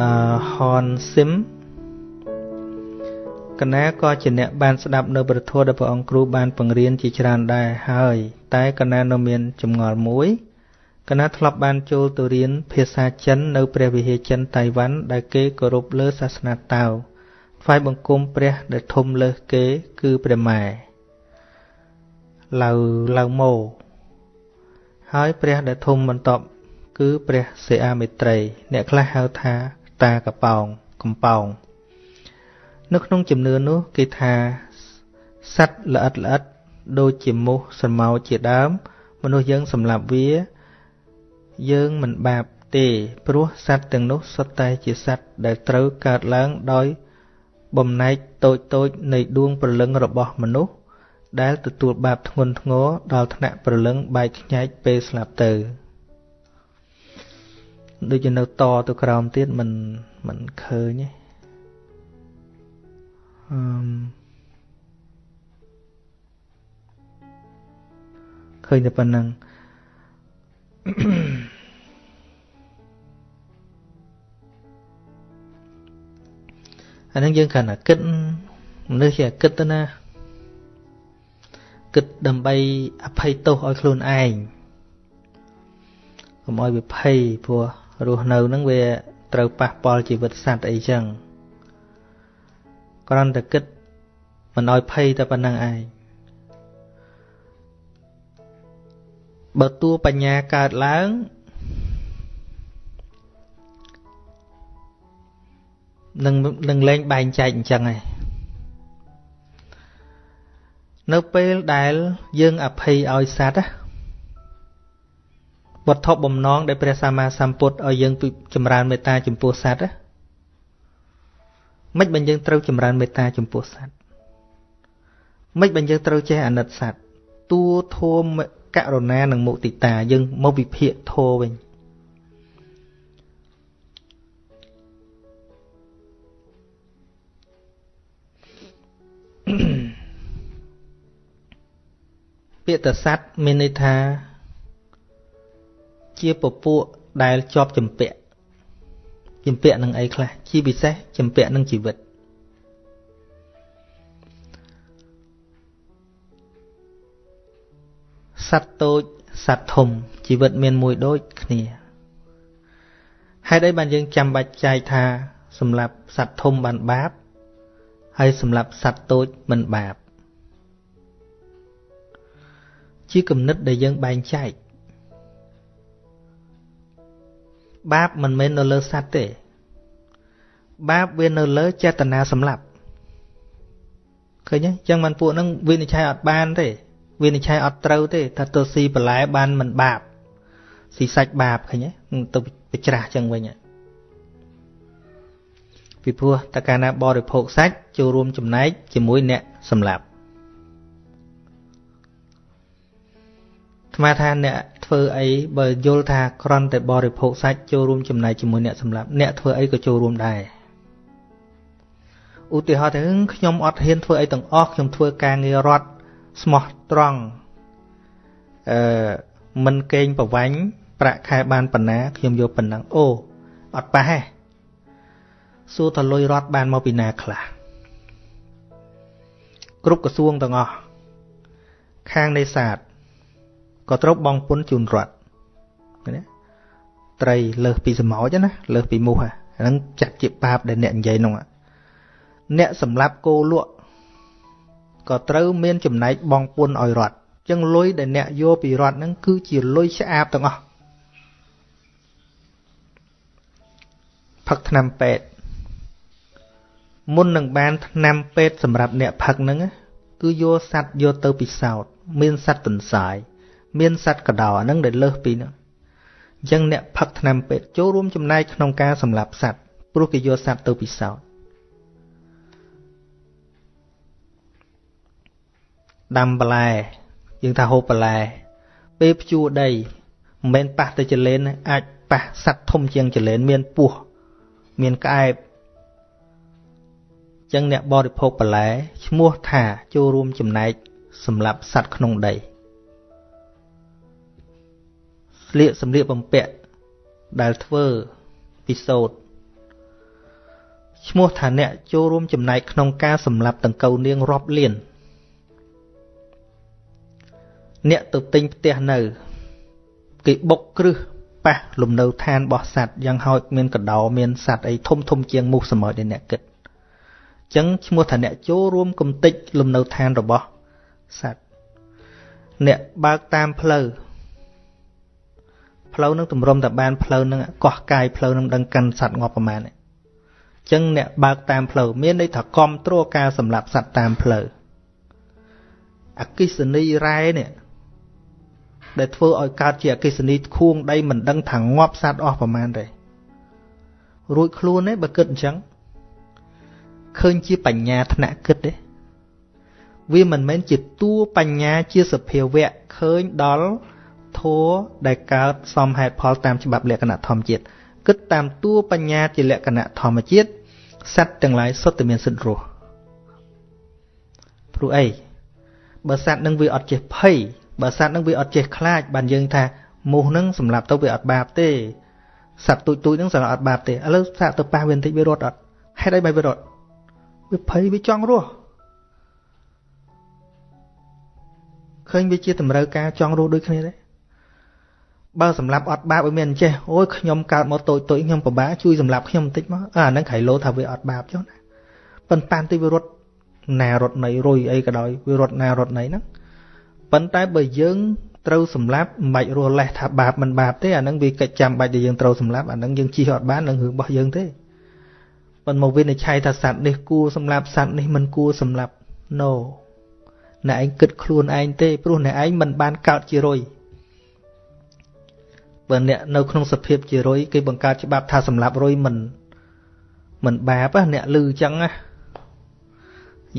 អឺហនស៊ីមកណាក៏ជាអ្នកបានស្ដាប់នៅប្រធមដែលព្រះអង្គគ្រូបានបង្រៀនជាច្រើនដែរហើយ តែកណានៅមានចម្ងល់មួយកណាធ្លាប់បានចូលទៅរៀនភាសាចិននៅព្រះវិហារចិនតៃវ៉ាន់ដែលគេគោរពលើសាសនាតៅថ្វាយបង្គំព្រះដែលធំលើសគេគឺព្រះម៉ែឡៅឡៅម៉ូហើយព្រះដែលធំបន្ទាប់គឺព្រះសិអាមេត្រី អ្នកខ្លះហៅថា តាកប៉ោងកំប៉ោងនៅក្នុងជំនឿនោះគេថាសត្វល្អិតល្អិតដូចជាមូសស្រមោចជាដើម មនុស្សយើងសម្លាប់វា យើងមិនបាបទេព្រោះសត្វទាំងនោះសុទ្ធតែជាសត្វដែលត្រូវកើតឡើងដោយបំណែកតូចតូចនៃដួងព្រលឹងរបស់មនុស្សដែលទទួលបាបធ្ងន់ធ្ងរដល់ថ្នាក់ព្រលឹងបែកខ្ញែកពេលស្លាប់ទៅ ដូចជានៅតទៅក្រោមទៀតមិនមិនឃើញទេអឺឃើញតែប៉ុណ្្នឹងអានឹងយើងគ្រាន់តែគិតមនុស្សជាគិតទៅណាគិតដើម្បីអភ័យទោសឲ្យខ្លួនឯងកុំឲ្យវាភ័យព្រោះ រស់នៅហ្នឹងវាត្រូវប៉ះពាល់ជីវិតសត្វអីចឹងគ្រាន់តែគិតមិនឲ្យភ័យតែប៉ុណ្្នឹងឯងបើតួបញ្ញាកើតឡើងនឹងនឹងលែងបែងចែកអញ្ចឹងឯងនៅពេលដែលយើងអភ័យឲ្យសត្វ វត្ថុបំណងដែលព្រះសម្មាសម្ពុទ្ធឲ្យយើងចម្រើនមេត្តាចំពោះសត្វមិនបើយើងត្រូវចម្រើនមេត្តាចំពោះសត្វមិនបើយើងត្រូវចេះអាណិតសត្វតួធម៌ករុណានិងមុទិតាយើងមកវិភាគធម៌វិញពាក្យតស័តមានន័យថា ជាពពួកដែលជាប់ចម្ពាក់ចម្ពាក់នឹងអីខ្លះជាពិសេសចម្ពាក់នឹងជីវិតសត្វតូចសត្វធំជីវិតមានមួយដូចគ្នាហេតុអីបានយើងចាំបាច់ចែកថាសម្រាប់សត្វធំបានបាប ហើយសម្រាប់សត្វតូចមិនបាប ជាគំនិតដែលយើងបែងចែក បាបមិនមែននៅលើសត្វទេ បាបវានៅលើចេតនាសម្លាប់ឃើញទេអញ្ចឹងបានពួកហ្នឹងវិនិច្ឆ័យអត់បានទេវិនិច្ឆ័យអត់ត្រូវទេថាទៅស៊ីបន្លែបានមិនបាបស៊ីសាច់បាបឃើញទេទៅទៅច្រាស់អញ្ចឹងវិញពីព្រោះតើកាលណាបរិភោគសាច់ចូលរួមចំណែកជាមួយអ្នកសម្លាប់ស្មាថាអ្នក ធ្វើអីបើយល់ថាក្រន់តែបរិភោគសាច់ចូលរួមចំណែកជាមួយអ្នកសម្លាប់អ្នកធ្វើអីក៏ចូលរួមដែរឧទាហរណ៍ថាខ្ញុំអត់ហ៊ានធ្វើអីទាំងអស់ខ្ញុំធ្វើការងាររដ្ឋស្មោះត្រង់អឺមិនកេងប្រវាញ់ប្រាក់ខែបានប៉ុណ្ណាខ្ញុំយកប៉ុណ្ណឹងអូអត់ប៉ះទេសួរតលុយរដ្ឋបានមកពីណាខ្លះគ្រប់ក្រសួងទាំងអស់ខាងនេសាទ ក៏ត្រូវបង់ពន្ធជូនរដ្ឋណាត្រីលើសពីសម្ោចណាលើសពីមូសហ្នឹងចាត់ជាបាបដែលអ្នកនិយាយនោះអ្នកសម្លាប់គោលក់ក៏ត្រូវមានចំណែកបង់ពន្ធឲ្យរដ្ឋចឹងលុយដែលអ្នកយកពីរដ្ឋហ្នឹងគឺជាលុយឆ្អាបទាំងអស់ផឹកថ្នាំពេទ្យមុននឹងបានថ្នាំពេទ្យសម្រាប់អ្នកផឹកហ្នឹងគឺយកសัตว์យកទៅពិសោធន៍មានសัตว์ទន្សាយ មានសត្វកដោហ្នឹងដែលលើសពីហ្នឹងអញ្ចឹងអ្នកផឹកថ្នាំពេទ្យចូលរួមចំណែកក្នុងការសម្លាប់សត្វព្រោះគេយកសត្វទៅពិសោធន៍ដាំបន្លែយើងថាហូបបន្លែពេលភ្ជួរដីមិនមែនប៉ះទៅចលែនអាចប៉ះសត្វធំជាងចលែនមានពោះមានក្អែបចឹងអ្នកបរិភោគបន្លែឈ្មោះថាចូលរួមចំណែកសម្រាប់សត្វក្នុងដី ស្លៀកសម្លៀកបំពាក់ដែលធ្វើពិសោធន៍ឈ្មោះថាអ្នកចូលរួមចំណែកក្នុងការសម្លាប់តង្កូវនាងរាប់លានអ្នកទៅទិញផ្ទះនៅ គេបុកគ្រឹះប៉ះលំនៅឋានរបស់សត្វយ៉ាងហោចមានកដោមានសត្វអីធំធំជាងមូសសមុទ្រដែលអ្នកគិតអញ្ចឹងឈ្មោះថាអ្នកចូលរួមគំតិចលំនៅឋានរបស់សត្វអ្នកបើកតាមផ្លូវ ផ្លូវនឹងទម្រាំតែបានផ្លូវនឹងកោះកាយផ្លូវនឹងដឹងកាន់សត្វងាប់ប្រមាណអញ្ចឹងអ្នកបើកតាមផ្លូវមានន័យថាគ្រប់គ្រងការសម្លាប់សត្វតាមផ្លូវអកិសនីរ៉ែនេះដែលធ្វើឲ្យកើតជាអកិសនីខួងដីមិនដឹងថាងាប់សត្វអស់ប្រមាណទេរួចខ្លួនទេបើគិតអញ្ចឹងឃើញជាបញ្ញាថ្នាក់គិតទេវាមិនមែនជាតួបញ្ញាជាសភាវៈឃើញដល់ ធัวដែលកើតសមហេតុផលតាមច្បាប់លក្ខណៈធម្មជាតិគិតតាមតួបញ្ញាជាលក្ខណៈធម្មជាតិសត្វទាំងឡាយសុទ្ធតែមានសិទ្ធិរស់ព្រោះអីបើសត្វនឹងវាអត់ចេះភ័យបើសត្វនឹងវាអត់ចេះខ្លាចបានយើងថាមូសនឹងសម្រាប់ទៅវាអត់បាបទេសត្វទូចទូចនឹងសម្រាប់អត់បាបទេឥឡូវសាកទៅប៉ះវាបន្តិចវារត់អត់ហេតុអីបែបវារត់វាភ័យវាចង់រស់ឃើញវាជាតម្រូវការចង់រស់ដូចគ្នាទេ បើសម្រាប់អត់បាបឲ្យមានចេះអូយខ្ញុំកើតមកតូចតូចខ្ញុំពិបាកជួយសម្រាប់ខ្ញុំបន្តិចមកអាហ្នឹងក្រៃលោថាវាអត់បាបចុះណាប៉ុន្តែទីវារត់ណារត់នៃរុយអីក៏ដោយវារត់ណារត់នៃហ្នឹងប៉ុន្តែបើយើងត្រូវសម្លាប់មិនបាច់រស់លេះថាបាបមិនបាបទេអាហ្នឹងវាកិច្ចចាំបាច់ដែលយើងត្រូវសម្លាប់អាហ្នឹងយើងជិះអត់បាននឹងរឿងរបស់យើងទេប៉ុន្តែមកវិនិច្ឆ័យថាសត្វនេះគួរសម្លាប់សត្វនេះមិនគួរសម្លាប់ no អ្នកឯងគិតខ្លួនឯងទេព្រោះអ្នកឯងមិនបានកើតជារុយ បើអ្នកនៅក្នុងសភាពជារុយគេបង្កើតច្បាប់ថាសម្លាប់រុយមិនមិនបាបអ្នកលឺអញ្ចឹងណា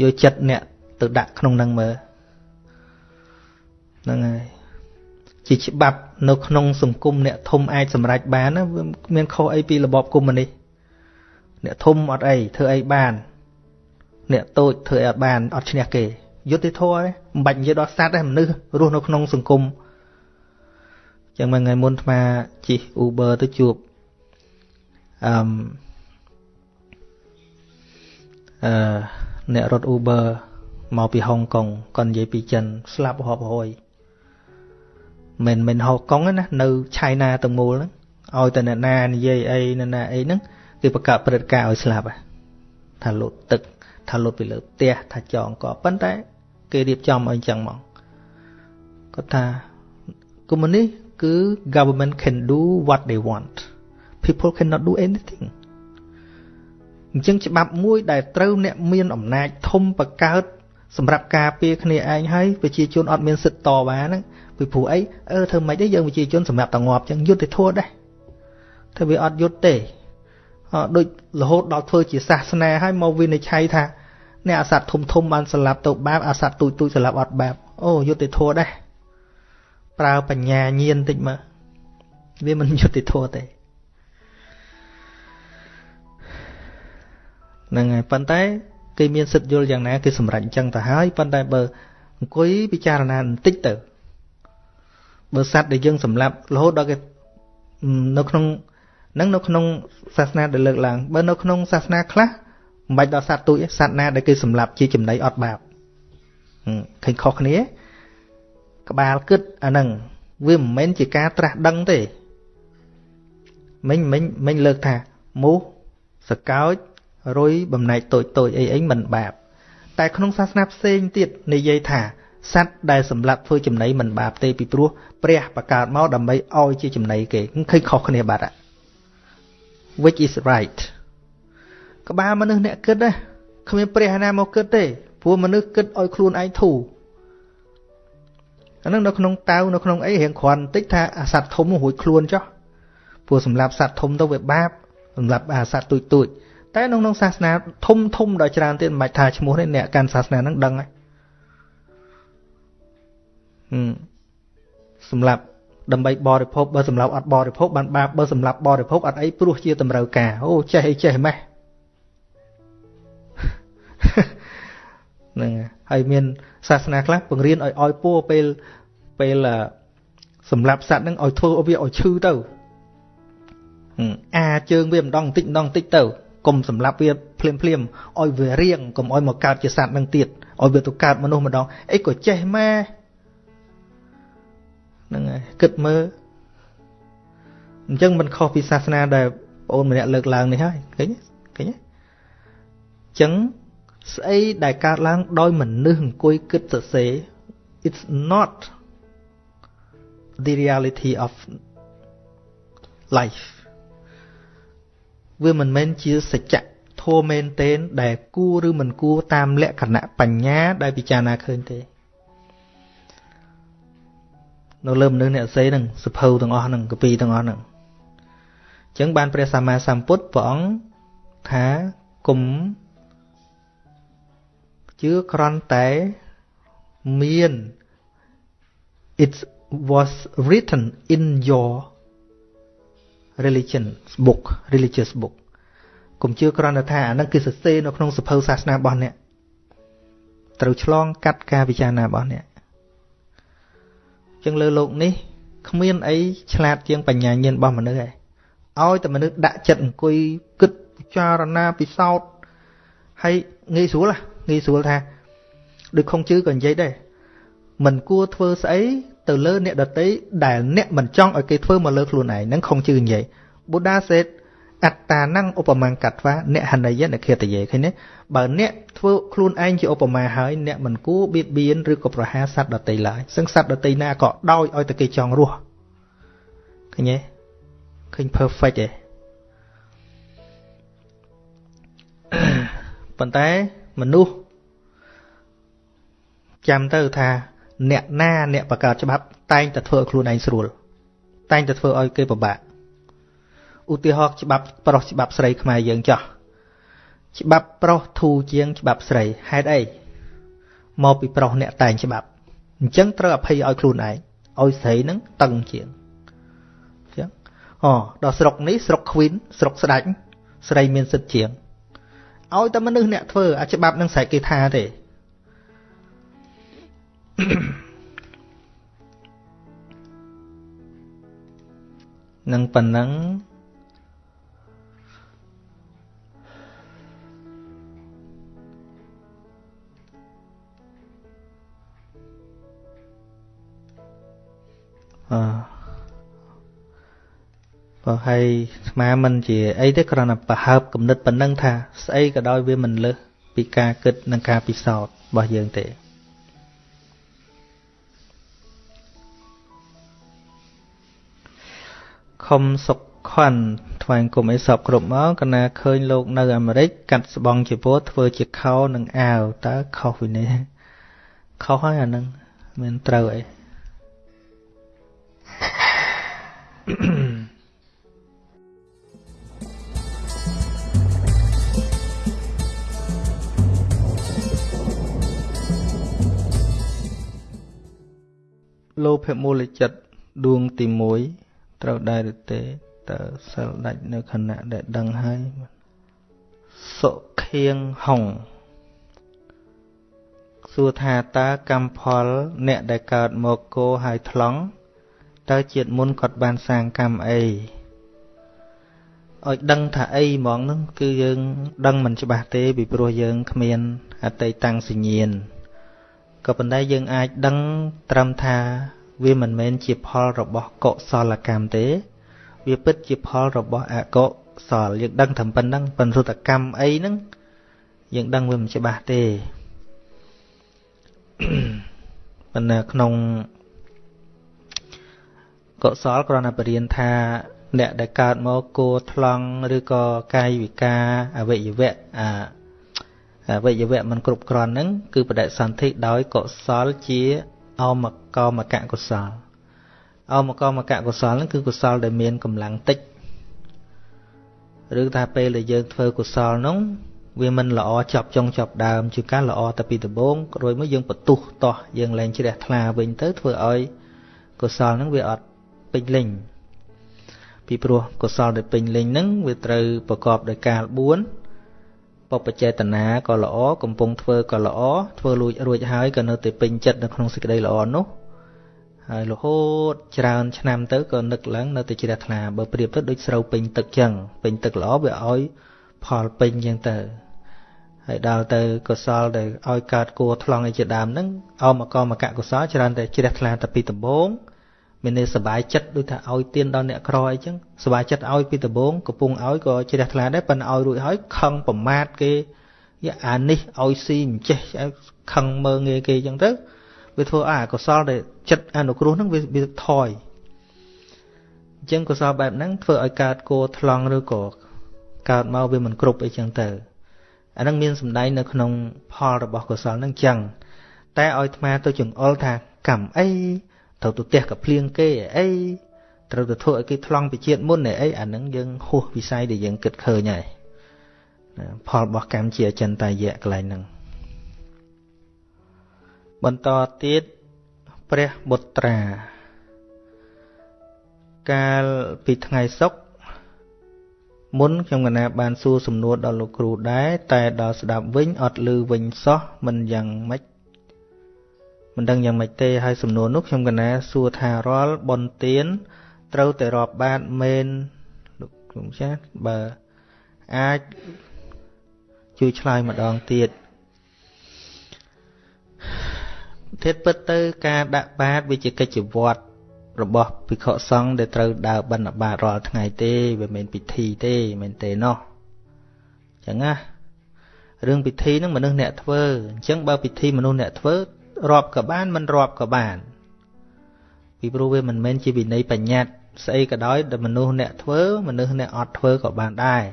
យកចិត្តអ្នកទៅដាក់ក្នុងនឹងមើលហ្នឹងហើយជាច្បាប់នៅក្នុងសង្គមអ្នកធំអាចសម្រេចបានណាវាមានខុសអីពីរបបកុម្មុយនីសអ្នកធំអត់អីធ្វើអីបាន អ្នកតូចធ្វើអីអត់បានអត់ឈ្នះគេយុត្តិធម៌មិនបាច់និយាយដល់សត្វទេមនុស្សរស់នៅក្នុងសង្គម ចឹងមួយថ្ងៃមុនអាត្មាជិះ Uber ទៅជួបអឺអឺអ្នករត់ Uber មកពីហុងកុងគាត់និយាយពីចិនស្លាប់រាប់រយមិនមិនហុងកុងណានៅឆៃណាទាំងមូលហ្នឹងឲ្យតែអ្នកណានិយាយអីអ្នកណាអីហ្នឹងគេបង្កើតព្រឹត្តិការណ៍ឲ្យស្លាប់ថាលុតទឹកថាលុតពីលើផ្ទះថាចងក៏ប៉ុន្តែ គេរៀបចំឲ្យអញ្ចឹងមកគាត់ថាកុម្មុយនីស គឺ government can do what they want people cannot do anything អញ្ចឹងច្បាប់មួយដែលត្រូវអ្នកមានអំណាចធំបកើតសម្រាប់ការពារគ្នាឯងហើយប្រជាជនអត់មានសិទ្ធិតវ៉ាហ្នឹងពីព្រោះអីអឺធ្វើម៉េចទេយើងប្រជាជនសម្រាប់តងាប់អញ្ចឹងយុទ្ធធម៌ដែរតែវាអត់យុទ្ធទេអត់ដូចរហូតដល់ធ្វើជាសាសនាហើយមកវិនិច្ឆ័យថាអ្នកអាសត្វធំធំបានស្លាប់ទៅបាបអាសត្វទូចទូចស្លាប់អត់បាបអូយុទ្ធធម៌ដែរ ប្រើបញ្ញាញាណតិចមើលវាមិនយុទ្ធធម៌ទេហ្នឹងហើយប៉ុន្តែគេមានសិទ្ធិយល់យ៉ាងណាគេសម្រេចអញ្ចឹងទៅហើយប៉ុន្តែបើអង្គុយពិចារណាបន្តិចទៅបើសត្វដែលយើងសម្លាប់រហូតដល់គេនៅក្នុងនឹងនៅក្នុងសាសនាដែលលើកឡើងបើនៅក្នុងសាសនាខ្លះមិនបាច់ដល់សត្វទូចសត្វណាដែលគេសម្លាប់ជាចំណីអត់បាបឃើញខុសគ្នា ក្បាលគិតអាហ្នឹងវាមិនមែនជាការត្រាស់ដឹងទេមិញមិញមិញលើកថាមូសសកោចរុយបំណែកតូចតូចអីអីមិនបាប តែក្នុងសាសនាផ្សេងទៀតនិយាយថាសត្វដែលសម្លាប់ធ្វើចំណីមិនបាបទេពីព្រោះព្រះបង្កើតមកដើម្បីឲ្យជាចំណីគេឃើញខុសគ្នាបាត់ which is right ក្បាលមនុស្សអ្នកគិតណាគ្មានព្រះណាមកគិតទេព្រោះមនុស្សគិតឲ្យខ្លួនឯងធូរ អានឹងនៅក្នុងតៅនៅក្នុងអីរៀងគ្រាន់បន្តិចថាអាសត្វធំរួចខ្លួនចុះព្រោះសម្រាប់សត្វធំទៅវាបាបសម្រាប់អាសត្វទូចទូចតែក្នុងក្នុងសាសនាធំធំដល់ច្រើនទៀតមិនបាច់ថាឈ្មោះនេះអ្នកកាន់សាសនាហ្នឹងដឹងហើយសម្រាប់ដើម្បីបរិភោគបើសម្រាប់អត់បរិភោគបានបាបបើសម្រាប់បរិភោគអត់អីព្រោះជាតម្រូវការអូចេះអីចេះម៉េះ ហ្នឹងហើយមានសាសនាខ្លះបង្រៀនឲ្យឲ្យពួរពេលពេលសម្រាប់សត្វហ្នឹងឲ្យធ្វើវាឲ្យឈឺទៅអាជើងវាម្ដងបន្តិចម្ដងបន្តិចទៅកុំសម្លាប់វាភ្លាមភ្លាមឲ្យវារៀងកុំឲ្យមកកើតជាសត្វនឹងទៀតឲ្យវាទៅកើតមនុស្សម្ដងអីក៏ចេះម៉ែហ្នឹងហើយគិតមើលអញ្ចឹងមិនខុសពីសាសនាដែលបងអូនម្នាក់លើកឡើងនេះហើយឃើញឃើញអញ្ចឹង ស្អីដែលកើតឡើងដោយមនុស្សអង្គុយគិតសរសេរ it's not the reality of life វាមិនមែនជាសច្ចៈធម៌មែនទែនដែលគួរឬមិនគួរតាមលក្ខណៈបញ្ញាដែលពិចារណាឃើញទេនៅលើមនុស្សអ្នកសេហ្នឹងសភៅទាំងអស់ហ្នឹងកពីទាំងអស់ហ្នឹងអញ្ចឹងបានព្រះសម្មាសម្ពុទ្ធព្រះអង្គថាគុំ ជឿក្រន់តែមាន it was written in your religion book religious book កុំជឿគ្រាន់តែថាអានឹងគឺសរសេរនៅក្នុងសភៅសាសនារបស់អ្នកត្រូវឆ្លងកាត់ការពិចារណារបស់អ្នកចឹងលើโลกនេះគ្មានអីឆ្លាតជាងបញ្ញាញាណរបស់មនុស្សឯងឲ្យតែមនុស្សដាក់ចិត្តអង្គុយគិតពិចារណាពិសោធន៍ហើយងាយស្រួល ងាយស្រួលថាដូចខុងជឺក៏និយាយដែរមិនគួរធ្វើស្អីទៅលើអ្នកដតីដែលអ្នកមិនចង់ឲ្យគេធ្វើមកលើខ្លួនឯងហ្នឹងខុងជឿនិយាយ Buddha said អត្តា năng ឧបមាកាត់ថាអ្នកហណយអ្នកខេតយេឃើញទេបើអ្នកធ្វើខ្លួនឯងជាឧបមាហើយអ្នកមិនគួរបៀតបៀនឬក៏ប្រហារសត្វដតីឡើយសឹងសត្វដតីណាក៏ដោយឲ្យតែគេចង់រស់ឃើញទេឃើញ perfect ទេប៉ុន្តែមនុស្ស ចាំទៅថា អ្នកណាអ្នកបង្កើតច្បាប់ តែងតែធ្វើឲ្យខ្លួនឯងស្រួល តែងតែធ្វើឲ្យគេពិបាកឧទាហរណ៍ច្បាប់ប្រុសច្បាប់ស្រីខ្មែរយើងចោះច្បាប់ប្រុសធូរជាងច្បាប់ស្រីហេតុអីមកពីប្រុសអ្នកតែងច្បាប់អញ្ចឹងត្រូវអភ័យឲ្យខ្លួនឯងឲ្យស្រីនឹងតឹងជាងអញ្ចឹងអូដល់ស្រុកនេះស្រុកខ្វីនស្រុកស្ដាច់ស្រីមានសិទ្ធិជាងឲ្យតែមនុស្សអ្នកធ្វើអាច្បាប់នឹងស្រែកគេថាទេ នឹងប៉ុណ្ណឹងអឺបើហើយស្មាមិនជាអីទេគ្រាន់តែប្រហើបគំនិតប៉ុណ្ណឹងថាស្អីក៏ដោយវាមិនលើសពីការគិតនិងការពិសោធន៍របស់យើងទេ ខំសុកខន់ថ្វាយគុំអីសពគ្រប់មកកណាឃើញលោកនៅអាមេរិកកាត់ស្បង់ជាពោធ្វើជាខោនិងអាវតើខុសពីនេះខុសហើយអានឹងមានត្រូវអីលោភៈមូលចិត្តដួងទី1 ត្រូវដែរឬទេតើសិលដាច់នៅខណៈដែលដឹងហើយសុខៀងហុងសួរថាតើកម្មផល អ្នកដែលកើតមកគោហើយថ្លង់តើជាតិមុនគាត់បានសាងកម្មអីឲ្យដឹងថាអីហ្មងហ្នឹងគឺយើងដឹងមិនច្បាស់ទេពីព្រោះយើងគ្មានអតីតាំងសញ្ញាណក៏ប៉ុន្តែយើងអាចដឹងត្រឹមថា វាមិនមែនជាផលរបស់កុសលកម្មទេ វាពិតជាផលរបស់អកុសលយើងដឹងត្រឹមប៉ុណ្្នឹងប៉ុន្តែកម្មអីហ្នឹងយើងដឹងវាមិនច្បាស់ទេប៉ុន្តែក្នុងកុសលគ្រាន់តែបរៀនថាអ្នកដែលកើតមកគួថ្លង់ឬក៏កាយវិការអវយវៈអាអវយវៈមិនគ្រប់គ្រាន់ហ្នឹងគឺបដិសន្ធិដោយកុសលជា អមកមកកុសលអមកមកកុសលហ្នឹងគឺកុសលដែលមានកម្លាំងតិចឬថាពេលដែលយើងធ្វើកុសលហ្នឹងវាមិនល្អចប់ចុងចប់ដើមជាការល្អតែពីដំបូងរួចមកយើងបន្ទុះតោះយើងលែងជ្រះថ្លាវិញទៅធ្វើឲ្យកុសលហ្នឹងវាអត់ពេញលេញពីព្រោះកុសលដែលពេញលេញហ្នឹងវាត្រូវប្រកបដោយកាល4 បបចេតនាក៏ល្អកំពុងធ្វើក៏ល្អធ្វើលួចរួចហើយក៏នៅតែពេញចិត្តនៅក្នុងសេចក្តីល្អនោះហើយរហូតច្រើនឆ្នាំទៅក៏នឹកឡើងនៅតែជ្រះថ្លាបើប្រៀបទៅដូចស្រូវពេញទឹកចឹងពេញទឹកល្អវាឲ្យផលពេញចឹងទៅហើយដល់ទៅកុសលទៅឲ្យកើតគួរថ្លង់អីជាដើមហ្នឹងអមកមកកុសលច្រើនតែជ្រះថ្លាតែពីដំបូង មានន័យសុបាយចិត្តដូចថាឲ្យទៀនដល់អ្នកក្រអីចឹងសុបាយចិត្តឲ្យពីដំបូងកំពុងឲ្យក៏ជ្រះថ្លាដែរប៉ុន្តែឲ្យរួចហើយខឹងប្រមាថគេយ៉ាអានេះឲ្យស៊ីមិនចេះខឹងមើងងាយគេចឹងទៅវាធ្វើអាកុសលដែលចិត្តអនុគ្រោះហ្នឹងវាថយអញ្ចឹងកុសលបែបហ្នឹងធ្វើឲ្យកើតគោថ្លង់ឬក៏កើតមកវាមិនគ្រប់អីចឹងទៅអានឹងមានសម្ដែងនៅក្នុងផលរបស់កុសលនឹងចឹងតែឲ្យអាត្មាទៅចង្អុលថាកម្មអី ត្រូវទៅផ្ទះកភ្លៀងគេអីត្រូវទៅធ្វើឲ្យគេថ្លង់ពីជាតិមុនអីអានឹងយើងហួសវិស័យដែលយើងគិតឃើញហើយផលរបស់កម្មជាអចិន្តាយៈកន្លែងហ្នឹងបន្តទៀតព្រះបុត្រា កាលពីថ្ងៃសុក្រមុនខ្ញុំកណាបានសួរសំណួរដល់លោកគ្រូដែរតែដល់ស្ដាប់វិញអត់ឮវិញសោះមិនយ៉ាងម៉េច មិនដឹងយ៉ាងម៉េចទេហើយសំណួរនោះខ្ញុំកណាសួរថារាល់បនទៀនត្រូវតែរាប់បាតមែនលោកគ្រូចាស់បើអាចជួយឆ្លើយម្ដងទៀតធាតពិតទៅ ការដាក់បាតវាជាកិច្ចវត្តរបស់ភិក្ខុសង្ឃដែលត្រូវដើរបិណ្ឌបាតរាល់ថ្ងៃទេវាមិនពិធីទេមែនទេណោះអញ្ចឹងណារឿងពិធីហ្នឹងមនុស្សអ្នកធ្វើអញ្ចឹងបើពិធីមនុស្សអ្នកធ្វើ រាប់ក៏បានមិនរាប់ក៏បាន ពីព្រោះវាមិនមែនជាវិន័យបញ្ញត្តិស្អីក៏ដោយដែលមនុស្សអ្នកធ្វើមនុស្សអ្នកអត់ធ្វើក៏បានដែរ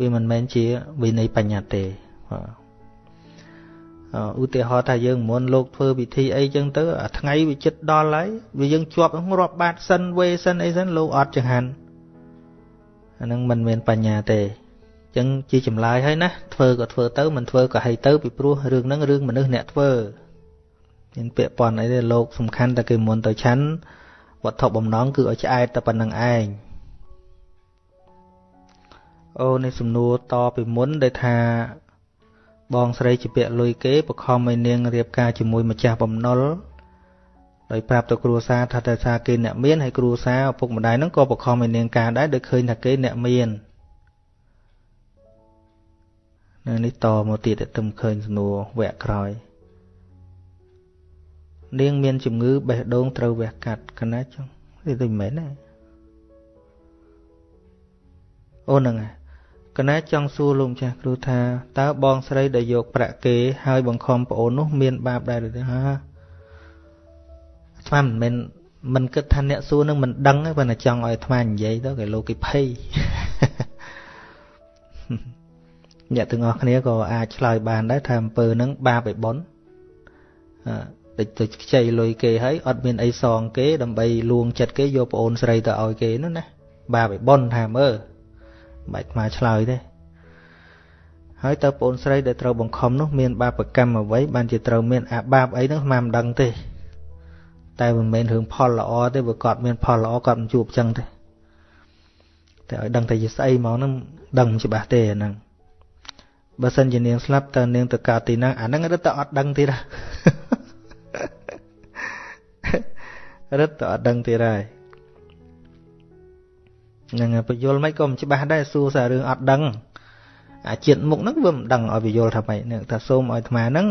វាមិនមែនជាវិន័យបញ្ញត្តិទេបាទឧទាហរណ៍ថាយើងមុនលោកធ្វើពិធីអីចឹងទៅអាថ្ងៃវាចិត្តដល់ហើយវាយើងជាប់រាប់បាតសិនវេសិនអីសិនលោកអត់ចង្ហាន់អានឹងមិនមានបញ្ញាទេចឹងជាចម្លើយហើយណាធ្វើក៏ធ្វើទៅមិនធ្វើក៏ហីទៅពីព្រោះរឿងហ្នឹងរឿងមនុស្សអ្នកធ្វើ មានពាក្យប៉ុនអីទេលោកសំខាន់តែគេមុនទៅឆាន់វត្ថុបំណងគឺឲ្យឆ្អែតតែប៉ុណ្្នឹងឯងអូនេះសំណួរតពីមុនដែលថាបងស្រីជាពាក្យលុយគេបខំឲ្យនាងរៀបការជាមួយម្ចាស់បំណុលដោយប្រាប់ទៅគ្រួសារថាតែថាគេអ្នកមានហើយគ្រួសារឪពុកម្ដាយហ្នឹងក៏បខំឲ្យនាងការដែរដោយឃើញថាគេអ្នកមាននៅនេះតមកទៀតតែទំឃើញសំណួរវគ្គក្រោយ នាងមានជំងឺបេះដូងត្រូវវះកាត់កណាចឹងនេះទៅមិនមែនទេអូហ្នឹងហើយកណាចង់សួរលោកម្ចាស់គ្រូថាតើបងស្រីដែលយកប្រាក់គេហើយបង្ខំប្អូននោះមានបាបដែរឬទេហាស្មានមិនមែនមិនគិតថាអ្នកសួរនឹងមិនដឹងទេប៉ុន្តែចង់ឲ្យអាត្មានិយាយទៅគេលោកគេភ័យអ្នកទាំងអស់គ្នាក៏អាចឆ្លើយបានដែរថាអំពើហ្នឹងបាបឯប៉ុនអឺ ទៅខ្ចីលុយគេហើយអត់មានអីសងគេដើម្បីលួងចិត្តគេយកប្អូនស្រីទៅឲ្យគេនោះណាបាបឯប៉ុនថាមើលបាច់មកឆ្លើយទេហើយតើប្អូនស្រីដែលត្រូវបង្ខំនោះមានបាបកម្មអ្វីបានជាត្រូវមានអាបាបអីហ្នឹងស្មានមិនដឹងទេតែមិនមែនរឿងផលល្អទេបើគាត់មានផលល្អគាត់មិនជួបចឹងទេតែឲ្យដឹងតែជាស្អីមកហ្នឹងដឹងមិនច្បាស់ទេអាហ្នឹងបើសិនជានាងស្លាប់តើនាងទៅកើតទីណាអាហ្នឹងរឹតតែអត់ដឹងទៀត រឹតតែអត់ដឹងទៀតហើយហ្នឹងពយល់មិនក៏មិនច្បាស់ដែរសួរសាររឿងអត់ដឹងអាជាតិមុខហ្នឹងវាមិនដឹងឲ្យពយល់ថាម៉េចហ្នឹងថាសូមឲ្យអាត្មាហ្នឹង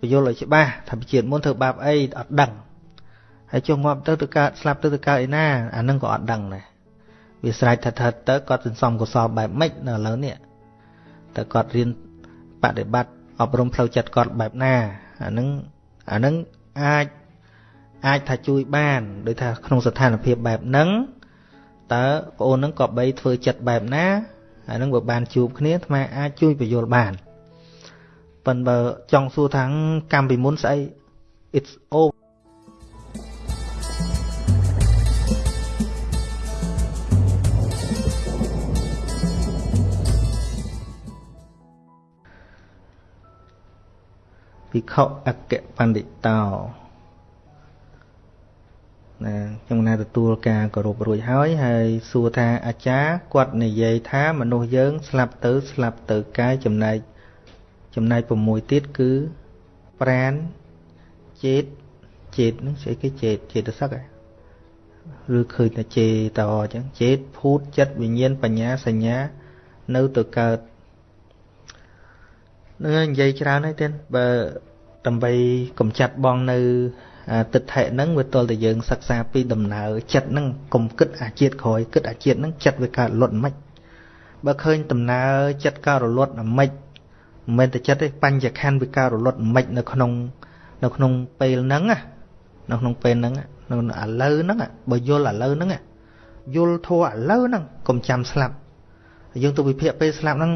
ពយល់ឲ្យច្បាស់ថាជាតិមុនធ្វើបាបអីអត់ដឹងហើយចុះងាប់ទៅទៅកើតស្លាប់ទៅទៅកើតឯណាអាហ្នឹងក៏អត់ដឹងដែរវាស្រេចថាថាទៅគាត់សន្សំកុសលបែបម៉េចនៅឥឡូវនេះតើគាត់រៀនបដិបត្តិអប់រំផ្លូវចិត្តគាត់បែបណាអាហ្នឹងអាហ្នឹងអាច អាចថាជួយបានដោយថាក្នុងស្ថានភាពបែបហ្នឹងតើប្អូននឹងក៏បីធ្វើចិត្តបែបណាអានឹងបើបានជួបគ្នាអាត្មាអាចជួយបញ្យល់បានប៉ុន្តែបើចង់សួរថាកម្មពីមុនស្អី it's over ភិក្ខុអគ្គបណ្ឌិតោ ណាខ្ញុំណាទទួលការគោរពរួចហើយហើយសួរថាអាចារ្យគាត់និយាយថាមនុស្សយើង ស្លាប់ទៅស្លាប់ទៅកាយចំណែកចំណែក6ទៀតគឺប្រានចេតចេតហ្នឹងស្អីគេចេតចេតសឹកឬឃើញតែចេតអញ្ចឹងចេតភូតចិត្តវិញ្ញាណបញ្ញាសញ្ញា នៅទៅកើតនឹងនិយាយច្រើនហើយទេបើដើម្បីកំចាត់បងនៅ ទិដ្ឋិហ្នឹងវាទល់តែយើងសិក្សាពីដំណើរចិត្តហ្នឹងកុំគិតអាជាតិក្រោយគិតអាជាតិហ្នឹងចិត្តវាកើតលត់មិនបើឃើញដំណើរចិត្តកើតរលត់មិនមិនមែនតែចិត្តទេបញ្ញខណ្ឌវាកើតរលត់មិននៅក្នុង នៅក្នុងពេលហ្នឹងណានៅក្នុងពេលហ្នឹងនៅឥឡូវហ្នឹងបើយល់ឥឡូវហ្នឹងយល់ធัวឥឡូវហ្នឹងកុំចាំស្លាប់យើងទៅវិភាគពេលស្លាប់ហ្នឹង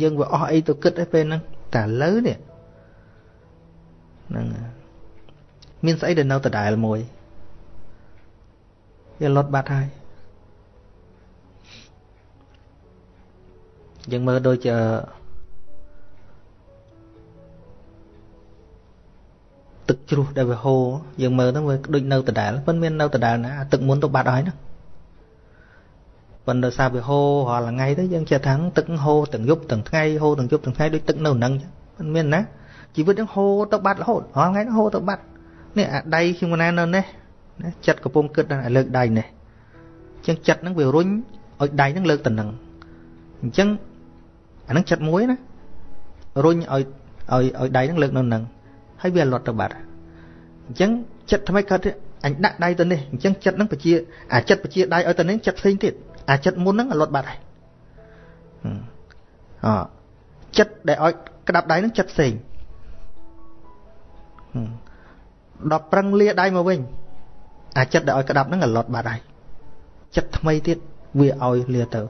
យើងវាអស់អីទៅគិតឯពេលហ្នឹងតែឥឡូវនេះហ្នឹង មានស្អីដែលនៅដដែលមួយវាលត់បាត់ហើយយើងមើលដូចទឹកជ្រោះដែលវាហូរយើងមើលទៅវាដូចនៅដដែលមិនមាននៅដដែលណាទឹកមុនទៅបាត់ហើយណាប៉ុន្តែសារវាហូររាល់ថ្ងៃទៅយើងចេះថាទឹកហូរទាំងយប់ទាំងថ្ងៃហូរទាំងយប់ទាំងថ្ងៃដូចទឹកនៅនឹងមិនមានណាជីវិតយើងហូរទៅបាត់រហូតរាល់ថ្ងៃហូរទៅបាត់ នេះអាដៃខ្ញុំណានៅនេះណាចិត្តកំពុងគិតដល់លើកដៃនេះអញ្ចឹងចិត្តហ្នឹងវារុញឲ្យដៃហ្នឹងលើកទៅនឹងអញ្ចឹងអាហ្នឹងចិត្តមួយណារុញឲ្យឲ្យឲ្យដៃហ្នឹងលើកនៅនឹងហើយវាលត់ទៅបាត់អញ្ចឹងចិត្តថ្មីកើតអញដាក់ដៃទៅនេះអញ្ចឹងចិត្តហ្នឹងបជាអាចិត្តបជាដៃឲ្យទៅនេះចិត្តផ្សេងទៀតអាចិត្តមុនហ្នឹងលត់បាត់ហើយអចិត្តដែលឲ្យក្តាប់ដៃហ្នឹងចិត្តផ្សេង ដល់ប្រឹងលាដៃមកវិញអាចិត្តដែលឲ្យក្តាប់ហ្នឹងលត់បាត់ហើយចិត្តថ្មីទៀតវាឲ្យលាទៅ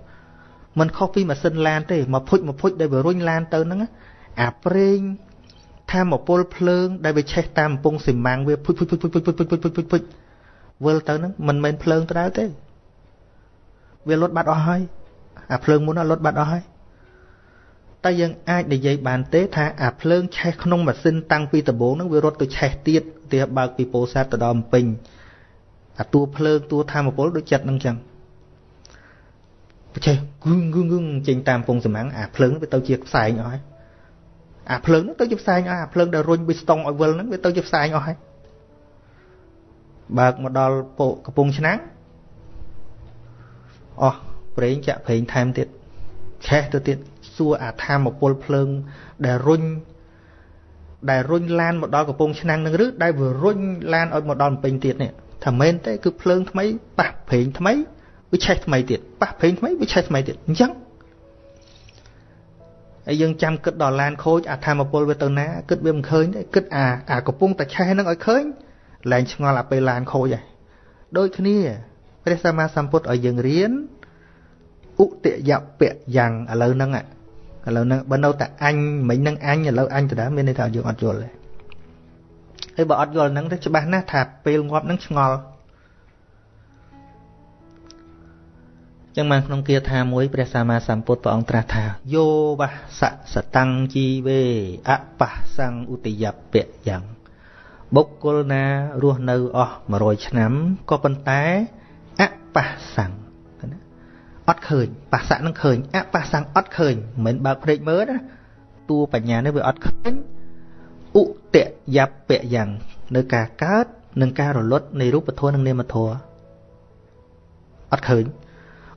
มันខុសពីម៉ាស៊ីនឡានទេមកភុចមកភុចដែលវារុញឡានទៅហ្នឹងអាប្រេងថាមពលភ្លើងដែលវាឆេះតាមកំពង់ស៊ីម៉ាំងវាភុចភុចភុចភុចភុចភុចភុចភុចភុចភុចភុចវិលទៅហ្នឹងមិនមែនភ្លើងទៅដែរទេវាលត់បាត់អស់ហើយអាភ្លើងមុនលត់បាត់អស់ហើយតែយើងអាចនិយាយបានទេថាអាភ្លើងឆេះក្នុងម៉ាស៊ីនតាំងពីដំបូងហ្នឹងវារត់ទៅឆេះទៀត ទីបើកពីពោធិ៍សាត់ទៅដល់ពេញអាតួភ្លើងតួធម្មពលដូចចិត្តហ្នឹងចឹងបច្ចេកគឹងគឹងគឹងចេញតាមពងសម្ាំងអាភ្លើងវាទៅជាផ្សែងអស់ហើយអាភ្លើងហ្នឹងទៅជាផ្សែងអស់អាភ្លើងដែលរុញវាស្តុងឲ្យវិលហ្នឹងវាទៅជាផ្សែងអស់ហើយបើកមកដល់ពោកំពង់ឆ្នាំងអស់ប្រេងចាក់ប្រេងថែមទៀតឆេះទៅទៀតសួរអាធម្មពលភ្លើងដែលរុញ ដែលរុញឡានមកដល់កំពង់ឆ្នាំងនឹងឬដែលវារុញឡានឲ្យមកដល់ពេញទៀតនេះថាមែនទេគឺភ្លើងថ្មីប៉ះប្រេងថ្មីវាឆេះថ្មីទៀតប៉ះប្រេងថ្មីវាឆេះថ្មីទៀតអញ្ចឹងហើយយើងចាំគិតដល់ឡានខូចអាធម្មពលវាទៅណាគិតវាមិនឃើញទេគិតអាអាកំពុងតែឆេះហ្នឹងឲ្យឃើញលែងឆ្ងល់អាពេលឡានខូចហើយដូចគ្នាព្រះសម្មាសម្ពុទ្ធឲ្យយើងរៀនឧទយពៈយ៉ាងឥឡូវហ្នឹង ឥឡូវហ្នឹងបើនៅតែអញមិញហ្នឹងអញឥឡូវអញដដែលមានន័យថាយើងអត់យល់ទេហើយបើអត់យល់ហ្នឹងទៅច្បាស់ណាស់ថាពេលងាប់ហ្នឹងឆ្ងល់ចឹងបានក្នុងគាថាមួយព្រះសម្មាសម្ពុទ្ធព្រះអង្គត្រាស់ថាយោវសៈសតੰជីវេអបសੰឧទយពៈយ៉ាងបុគ្គលណារស់នៅអស់100ឆ្នាំក៏ប៉ុន្តែអបសੰណា អត់ឃើញបស្សៈនឹងឃើញអបសੰអត់ឃើញមិនបើកភ្នែកមើលណាតួបញ្ញានេះវាអត់ឃើញឧតយពៈយ៉ាងនៅការកើតនិងការរលត់នៃរូបធម៌និងនាមធម៌អត់ឃើញ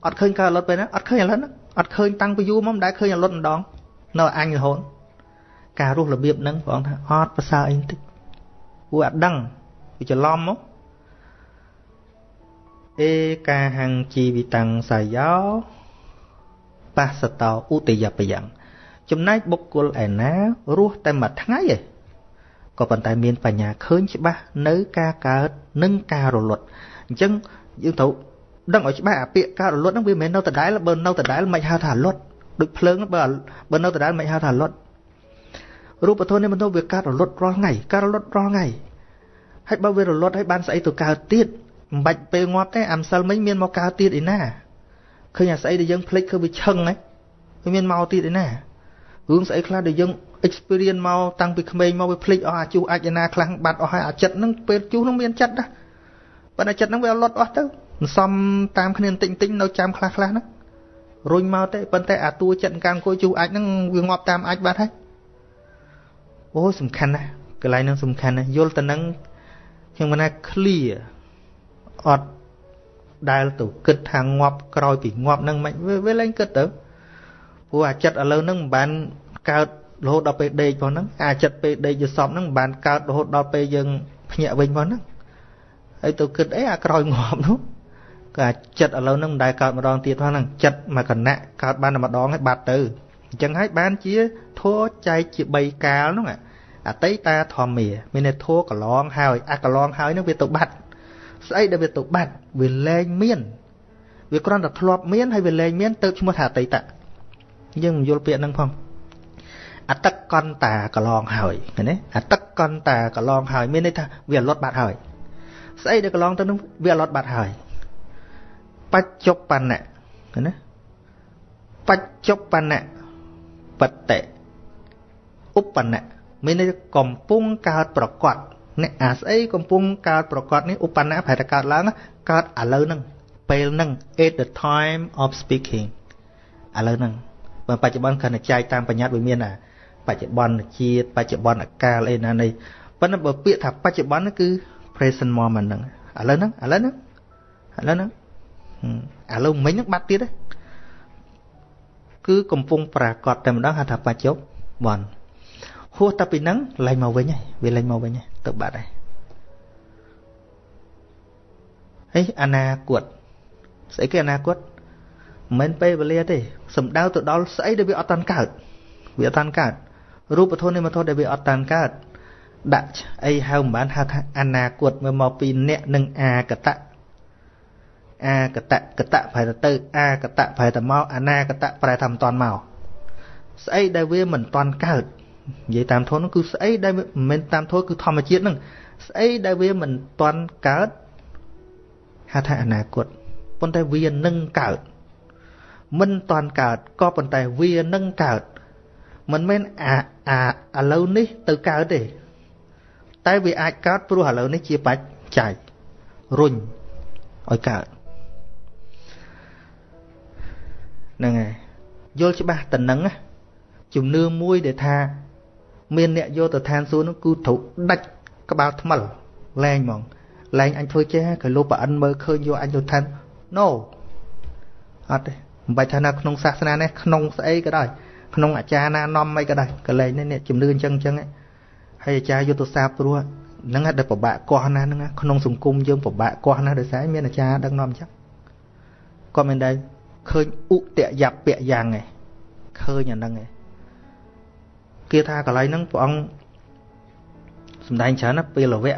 អត់ឃើញការរលត់ពេលណាអត់ឃើញឥឡូវហ្នឹងអត់ឃើញតាំងពីយូរមកមិនដែលឃើញរលត់ម្ដងនៅអញរហូតការរស់របៀបហ្នឹងព្រះអង្គថាអត់ប្រសើរអីបន្តិចពួកអត់ដឹងវាច្រឡំមក អេកាហੰជីវិតੰសាយោបស្សតោឧតយបយ៉ាងចំណែកបុគ្គលឯណារស់តែមួយថ្ងៃឯងក៏ប៉ុន្តែមានបញ្ញាឃើញច្បាស់នៅការកើតនិងការរលត់អញ្ចឹងយើងត្រូវដឹងឲ្យច្បាស់អាពាក្យការរលត់ហ្នឹងវាមិនមែននៅដដែលបើនៅដដែលមិនហៅថារលត់ដូចភ្លើងបើបើនៅដដែលមិនហៅថារលត់រូបធម៌នេះមិនទៅវាកើតរលត់រាល់ថ្ងៃកើតរលត់រាល់ថ្ងៃហើយបើវារលត់ហើយបានស្អីទៅកើតទៀត មិនបាច់ពេលងាប់ទេអាម្សិលមិញមានមកកើតទៀតឯណាឃើញអាស្អីដែលយើងភ្លេចគឺវាឆឹងហ្នឹងវាមានមកទៀតឯណារឿងស្អីខ្លះដែលយើង experience មកតាំងពីក្មេងមកវាភ្លេចអស់អាជុះអាចណាខ្លះបាត់អស់ហើយអាចិត្តហ្នឹងពេលជុះហ្នឹងមានចិត្តណាប៉ុន្តែចិត្តហ្នឹងវាលត់អស់ទៅមិនសមតាមគ្នាបន្តិចបន្តិចនៅចាំខ្លះខ្លះហ្នឹងរុញមកទេប៉ុន្តែអាតួចិត្តកាំអង្គុយជុះអាចហ្នឹងវាងាប់តាមអាចបាត់ហើយអូសំខាន់ណាស់កន្លែងហ្នឹងសំខាន់ណាស់យល់ទៅនឹងខ្ញុំមិនណា clear អត់ដែលទៅគិតថាងាប់ក្រោយពីងាប់ហ្នឹងមិនវាលែងគិតទៅព្រោះអាចិត្តឥឡូវហ្នឹងមិនបានកើតរហូតដល់ពេលដេកផងហ្នឹងអាចិត្តពេលដេកយល់សពហ្នឹងមិនបានកើតរហូតដល់ពេលយើងភ្ញាក់វិញផងហ្នឹងហើយទៅគិតអីអាក្រោយងាប់នោះក៏អាចិត្តឥឡូវហ្នឹងមិនដែលកើតម្ដងទៀតផងហ្នឹងចិត្តមកគណៈកើតបានតែម្ដងហើយបាត់ទៅអញ្ចឹងហើយបានជាធัวចែកជា3កាលហ្នឹងអតីតាធម្មាមានន័យធัวកន្លងហើយអាកន្លងហើយហ្នឹងវាទៅបាត់ ស្អីដែលវាទៅបាត់វាលែងមានវាគ្រាន់តែធ្លាប់មានហើយវាលែងមានទៅឈ្មោះថាអតីតយើងមិនយល់ពាក្យហ្នឹងផងអតកន្តាកន្លងហើយឃើញទេអតកន្តាកន្លងហើយមានន័យថាវាលត់បាត់ហើយស្អីដែលកន្លងទៅនឹងវាលត់បាត់ហើយបច្ចុប្បន្នៈឃើញទេបច្ចុប្បន្នៈបតិឧបនៈមានន័យកំពុងកើតប្រកប អ្នកអាស្អីកំពុងកើតប្រកបនេះឧបនៈប្រែតែកើតឡើងកើតឥឡូវហ្នឹងពេលហ្នឹង at the time of speaking ឥឡូវហ្នឹងបើបច្ចុប្បន្នគ្រាន់តែចែកតាមបញ្ញត្តិវាមានអាបច្ចុប្បន្នជាតិបច្ចុប្បន្នកាលអីណានេះប៉ុន្តែបើពាក្យថាបច្ចុប្បន្នគឺ present moment ហ្នឹងឥឡូវហ្នឹងឥឡូវហ្នឹងឥឡូវហ្នឹងឥឡូវមិញហ្នឹងបាត់ទៀតទេគឺកំពុងប្រកាសតែម្ដងហៅថាបច្ចុប្បន្នហួសតែពីហ្នឹងលែងមកវិញហើយវាលែងមកវិញហើយ ទៅបាត់ហើយហើយអនាគតស្អីគេអនាគតមិនមែនពេលវេលាទេសំដៅទៅដល់ស្អីដែលវាអត់តាន់កើតវាអត់តាន់កើតរូបធម៌និមធម៌ដែលវាអត់តាន់កើតដាក់អីហៅមិនបានហៅថាអនាគតមកមកពីអ្នកនិងអាកតៈអាកតៈកតៈប្រែទៅទៅអាកតៈប្រែទៅមកអនាកតៈប្រែថាមិនតាន់មកស្អីដែលវាមិនតាន់កើត និយាយតាមធម៌នោះគឺស្អីដែលមិនមែនតាមធម៌គឺធម្មជាតិហ្នឹងស្អីដែលវាមិនតាន់កើតហៅថាអនាគតប៉ុន្តែវានឹងកើតមិនតាន់កើតក៏ប៉ុន្តែវានឹងកើតមិនមែនអាអាឥឡូវនេះទៅកើតទេ តែវាអាចកើតព្រោះឥឡូវនេះជាបច្ច័យរុញឲ្យកើតហ្នឹងហើយយល់ច្បាស់តំណឹងជំនឿមួយដែលថា មានអ្នកយកទៅឋានសួគ៌នោះគឺត្រូវដាច់ក្បាលថ្មិលលែងហ្មងលែងអញធ្វើចេះក៏លោកប្រអិនមើលឃើញយកអញទៅឋាន no អត់ទេមិនបាច់ថានៅក្នុងសាសនានេះក្នុងស្អីក៏ដោយក្នុងអាចារ្យណានាំអីក៏ដោយកលែងនេះជំនឿអញ្ចឹងអញ្ចឹងហើយអាចារ្យយុទ្ធសាស្ត្រព្រោះហ្នឹងដែលពិបាកកោះណាហ្នឹងក្នុងសង្គមយើងពិបាកកោះណាដោយសារមានអាចារ្យដឹកនាំអញ្ចឹងគាត់មិនដែលឃើញឧតយពៈយ៉ាងឯងឃើញអាហ្នឹងឯង គេថាកន្លែងហ្នឹងព្រះអង្គសំដែងច្រើនណាពេលវៈ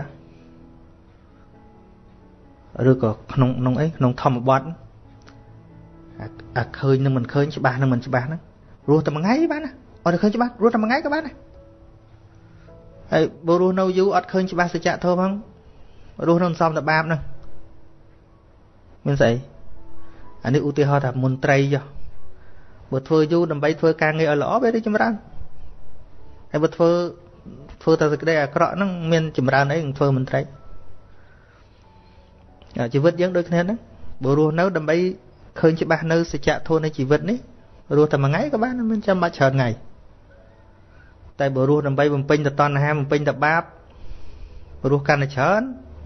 ឬក៏ក្នុងក្នុងអីក្នុងធម្មបទអាឃើញនឹងមិនឃើញច្បាស់នឹងមិនច្បាស់ហ្នឹងរស់តែមួយថ្ងៃបានណាអត់ឃើញច្បាស់រស់តែមួយថ្ងៃក៏បានដែរហើយបើរស់នៅយូរអត់ឃើញច្បាស់សច្ចធម៌ផងរស់នៅសំតែបាបហ្នឹងមានស្អីអានេះឧទាហរណ៍ថាមន្ត្រីចុះបើធ្វើយូរដើម្បីធ្វើការងារឲ្យល្អវារីចម្រើន ហើយបើធ្វើធ្វើតែសេចក្តីអាក្រក់ហ្នឹងមានចម្រើនអីនឹងធ្វើមន្ត្រីជីវិតយើងដូចគ្នាហ្នឹងបើរស់នៅដើម្បីឃើញច្បាស់នៅសច្ចធម៌នៃជីវិតនេះរស់តែមួយថ្ងៃក៏បានមិនចាំបាច់ច្រើនថ្ងៃតែបើរស់ដើម្បីបំពេញតណ្ហាបំពេញតបាបរស់កាន់តែច្រើន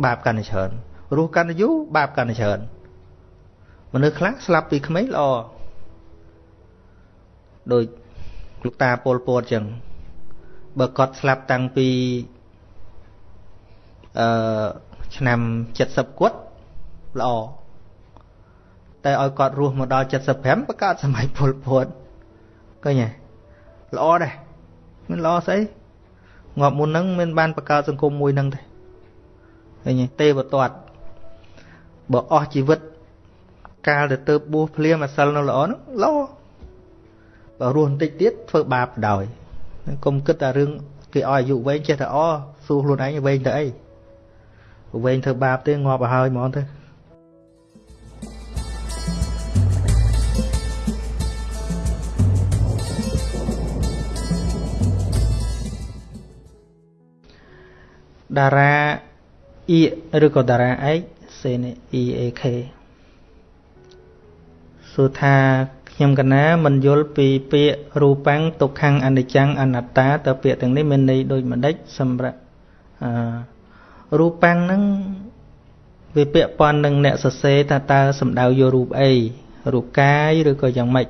បាបកាន់តែច្រើនរស់កាន់តែយូរបាបកាន់តែច្រើនមនុស្សខ្លះស្លាប់ពីក្មេងល្អដោយលោកតាពលពតអញ្ចឹង បើគាត់ស្លាប់តាំងពីអឺឆ្នាំ70គាត់ល្អតែឲ្យគាត់រស់មកដល់75បង្កើតសម័យពលពតឃើញទេល្អដែរមិនល្អស្អីងាប់មុនហ្នឹងមិនបានបង្កើតសង្គមមួយហ្នឹងទេឃើញទេទេវតតបើអស់ជីវិតកាលទៅទៅបួសភ្លាមអាសិលនៅល្អហ្នឹងល្អបើរស់បន្តិចទៀតធ្វើបាបដោយ កុំគិតតែរឿងគេឲ្យអាយុវែងចេះតែអសួរខ្លួនឯងវែងទៅអីវែងធ្វើបាបទេងាប់ទៅហើយហ្មងទៅតារាអ៊ីឬក៏តារាឯកសេន EAK សួរថា ខ្ញុំកណាមិនយល់ពីពាក្យរូបាំងទុក្ខំអនិច្ចំអនត្តាតើពាក្យទាំងនេះមានន័យដូចម្ដេចសម្រាប់អឺរូបាំងហ្នឹងវាពាក់ព័ន្ធនឹងអ្នកសរសេរថាតើសំដៅយករូបអីរូបកាយឬក៏យ៉ាងម៉េច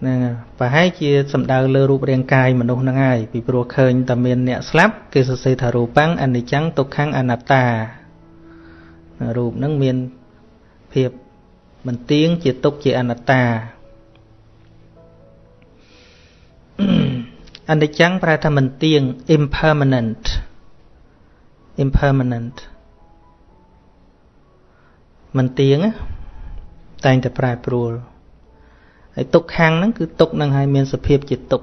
ហ្នឹងប្រហែលជាសំដៅលើរូបរាងកាយមនុស្សហ្នឹងហើយពីព្រោះឃើញតែមានអ្នកស្លាប់គេសរសេរថារូបាំងអនិច្ចំទុក្ខំអនត្តារូបហ្នឹងមានភាព មិនទៀងជាទុក្ខជាអនត្តាអនិច្ចំប្រែថាមិនទៀង impermanent impermanent មិនទៀងតែងតែប្រែប្រួលហើយទុកខាងហ្នឹងគឺទុកនឹងឲ្យមានសភាពជាទុក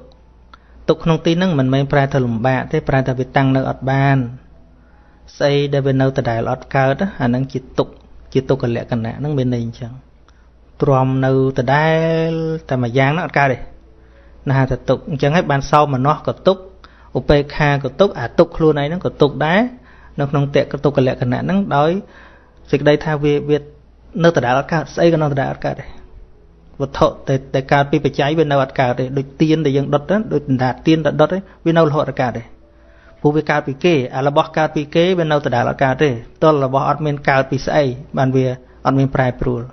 ទុកក្នុងទីហ្នឹងមិនមែនប្រែថាលំបាកទេប្រែថាវាតាំងនៅអត់បានស្អីដែលវានៅដដែលអត់កើតអាហ្នឹងជាទុកជាទុក្ខលក្ខណៈហ្នឹងមានន័យអញ្ចឹង ទ្រាំនៅដដែលតែមួយយ៉ាងហ្នឹងអត់កើតទេណាថាទុកអញ្ចឹងហើយបានសោមនស្សក៏ទុកឧបេក្ខាក៏ទុកអាទុកខ្លួនឯងហ្នឹងក៏ទុកដែរនៅក្នុងតេកទុក្ខលក្ខណៈហ្នឹងដោយសេចក្តីថាវាវានៅដដែលអត់កើតស្អីក៏នៅដដែលអត់កើតដែរវត្ថុតែតែកើតពីបច្ច័យវានៅអត់កើតទេដូចទៀនដែលយើងដុតទៅដូចដណ្ដាទៀនដែលដុតទេវានៅរហូតអត់កើតទេព្រោះវាកើតពីគេអារបស់កើតពីគេវានៅដដែលអត់កើតទេទល់របស់អត់មានកើតពីស្អីបានវាអត់មានប្រែប្រួល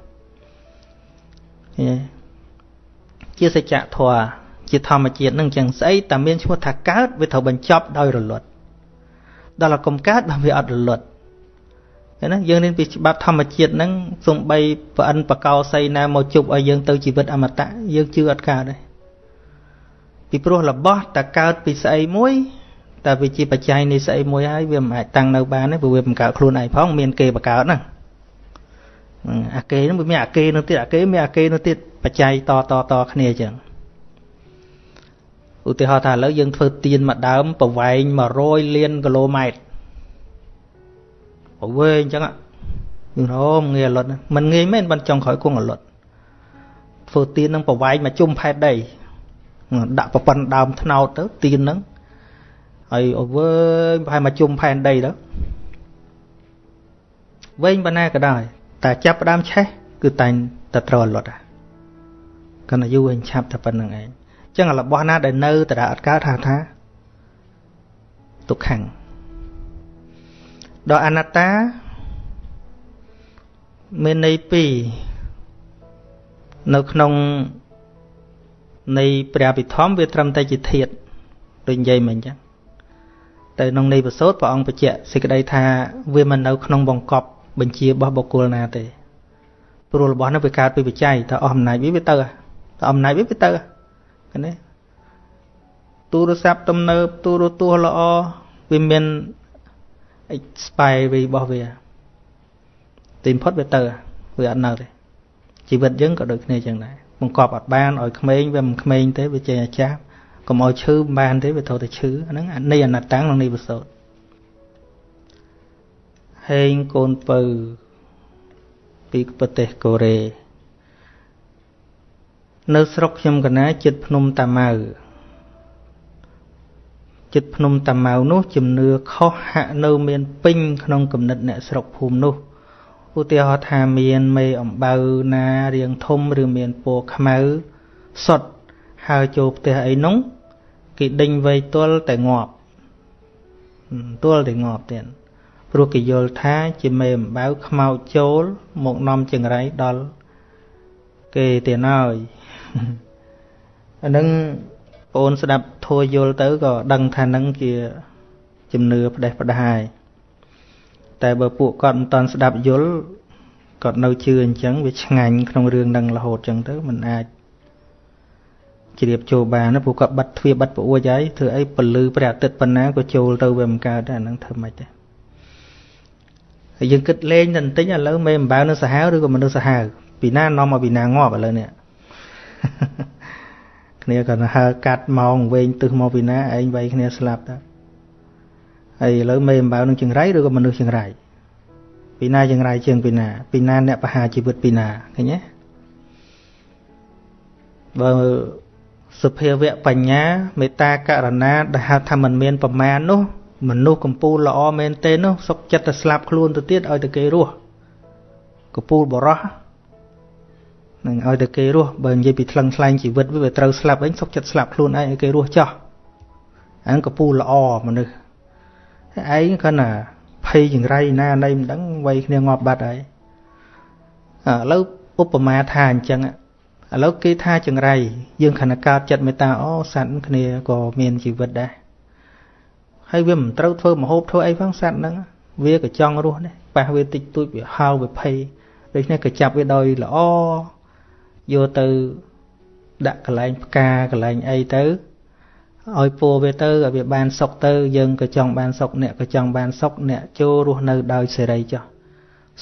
ជាសច្ចធម៌ជាធម្មជាតិនឹងចឹងស្អីតែមានឈ្មោះថាកើតវាត្រូវបញ្ចប់ដោយរលត់ដល់តែកុំកើតបើវាអត់រលត់ណាយើងរៀនពីច្បាប់ធម្មជាតិហ្នឹងសំបីប្រអិនបកោសីណាមកជប់ឲ្យយើងទៅជីវិតអមតៈយើងជឿអត់កើតទេពីព្រោះរបស់តែកើតពីស្អីមួយតែវាជាបច្ច័យនៃស្អីមួយហើយវាមិនអាចតាំងនៅបានទេព្រោះវាមិនកើតខ្លួនឯងផងមានគេបកើតហ្នឹង អាគេហ្នឹងវាមានអាគេនោះទៀតអាគេមានអាគេនោះទៀតបច្ច័យតតតគ្នាអញ្ចឹងឧទាហរណ៍ថាឥឡូវយើងធ្វើទៀនមួយដើមប្រវែង100លានគីឡូម៉ែត្រប្រវែងអញ្ចឹងយើងរមងាយអលត់មិនងាយមែនបានចង់ក្រោយគង់អលត់ធ្វើទៀននឹងប្រវែងមកជុំផែនដីដាក់ប្រព័ន្ធដើមថ្នោតទៅទៀនហ្នឹងហើយអវែងប្រហែលមកជុំផែនដីទៅវែងប៉ុណ្ណាក៏ដោយ តែចាប់ផ្ដើមឆេះគឺតែងតែត្រូវអលត់ហ่ะកណ្ដាយូរវិញឆាប់តែប៉ុណ្្នឹងឯងចឹងរបស់ណាដែលនៅតើអត់កើតថាថាទុក្ខំដល់អនត្តាមានន័យពីរនៅក្នុងនៃព្រះអភិធម្មវាត្រឹមតែជាធាតដូចនិយាយមិញចឹងតែក្នុងនៃប្រសូតព្រះអង្គបញ្ជាក់សេចក្តីថាវាមិននៅក្នុងបង្កប់ បញ្ជារបស់បុគ្គលណាទេព្រោះរបស់នោះវាកើតពីបច្ច័យតែអស់អំណាចវាវាទៅតែអំណាចវាវាទៅឃើញទេទូរស័ព្ទទំនើបទូរទស្សន៍ល្អវាមាន expiry របស់វាទីបំផុតវាទៅវាអត់នៅទេជីវិតយើងក៏ដូចគ្នាចឹងដែរបង្កប់អត់បានឲ្យក្មេងវាមិនក្មេងទេវាចេះអាចារ្យកុំឲ្យឈឺមិនបានទេវាត្រូវតែឈឺអាហ្នឹងនៃអនត្តាំងក្នុងនេះប្រសូត ហេងកូនពៅពីប្រទេសកូរ៉េនៅស្រុកខ្ញុំកណាចិត្តភ្នំតាម៉ៅចិត្តភ្នំតាម៉ៅនោះជំនឿខុសហាក់នៅមានពេញក្នុងគំនិតអ្នកស្រុកភូមិនោះឧទាហរណ៍ថាមានមេអំបៅណារៀងធំឬមានពណ៌ខ្មៅសុតហើរចូលផ្ទះអីនោះគេដេញវៃទល់តែងាប់ទល់តែងាប់ទៀត ព្រោះគេយល់ថាជាមេអំបៅខ្មោចចូលមកនាំចង្រៃដល់គេទៀតហើយអានឹងបងអូនស្ដាប់ធัวយល់ទៅក៏ដឹងថានឹងជាជំនឿផ្ដេសផ្ដាយតែបើពួកគាត់មិនតន់ស្ដាប់យល់គាត់នៅជឿអញ្ចឹងវាឆ្ងាញ់ក្នុងរឿងនឹងរហូតអញ្ចឹងទៅมันអាចជ្រាបចូលបានណាព្រោះគាត់បិទទ្វារបិទប្រអួចហើយធ្វើអីពលឺព្រះអាទិត្យប៉ុណ្ណាក៏ចូលទៅវាមិនកើតដែរអាហ្នឹងធ្វើម៉េចដែរ ហើយយើងគិតលេងតែបន្តិចឥឡូវមេអំបៅនៅសាហាវឬក៏មនុស្សសាហាវពីណានាំមកពីណាងាប់ឥឡូវនេះគ្នាក៏ហើកាត់ម៉ោងវែងទឹះមកពីណាឯងវាយគ្នាស្លាប់តើហើយឥឡូវមេអំបៅនឹងចង្រៃឬក៏មនុស្សចង្រៃពីណាចង្រៃជាងពីណា ពីណាអ្នកបហាជីវិតពីណាឃើញទេបើសុភាវៈបញ្ញាមេត្តាករណាដែលហៅថាមិនមានប្រមាណនោះ មនុស្សកំពូលល្អមែនទេនោះសុកចិត្តទៅស្លាប់ខ្លួនទៅទៀតឲ្យតែគេរស់កំពូលបរោះនឹងឲ្យតែគេរស់បើនិយាយពីថ្លឹងថ្លែងជីវិតវាត្រូវស្លាប់វិញសុកចិត្តស្លាប់ខ្លួនឯងឲ្យគេរស់ចោះអានឹងកពូលល្អមនុស្សឯងគាត់ណាភ័យចង្រៃណាណីមិនដឹងវ័យគ្នាងាប់បាត់ហើយឥឡូវឧបមាថាអញ្ចឹងឥឡូវគេថាចង្រៃយើងខណៈកើតចិត្តមេត្តាអូសត្វគ្នាក៏មានជីវិតដែរ ហើយវាមិនត្រូវធ្វើមហូបធ្វើអីផងសត្វហ្នឹងវាក៏ចង់រស់ដែរប៉ះវាតិចតួចវាហៅវាភ័យដូច្នេះក៏ចាប់វាដោយល្អយកទៅដាក់កន្លែងផ្កាកន្លែងអីទៅឲ្យពូវាទៅឲ្យវាបានសុខទៅយើងក៏ចង់បានសុខអ្នកក៏ចង់បានសុខអ្នកចូលរស់នៅដោយសេរីចុះ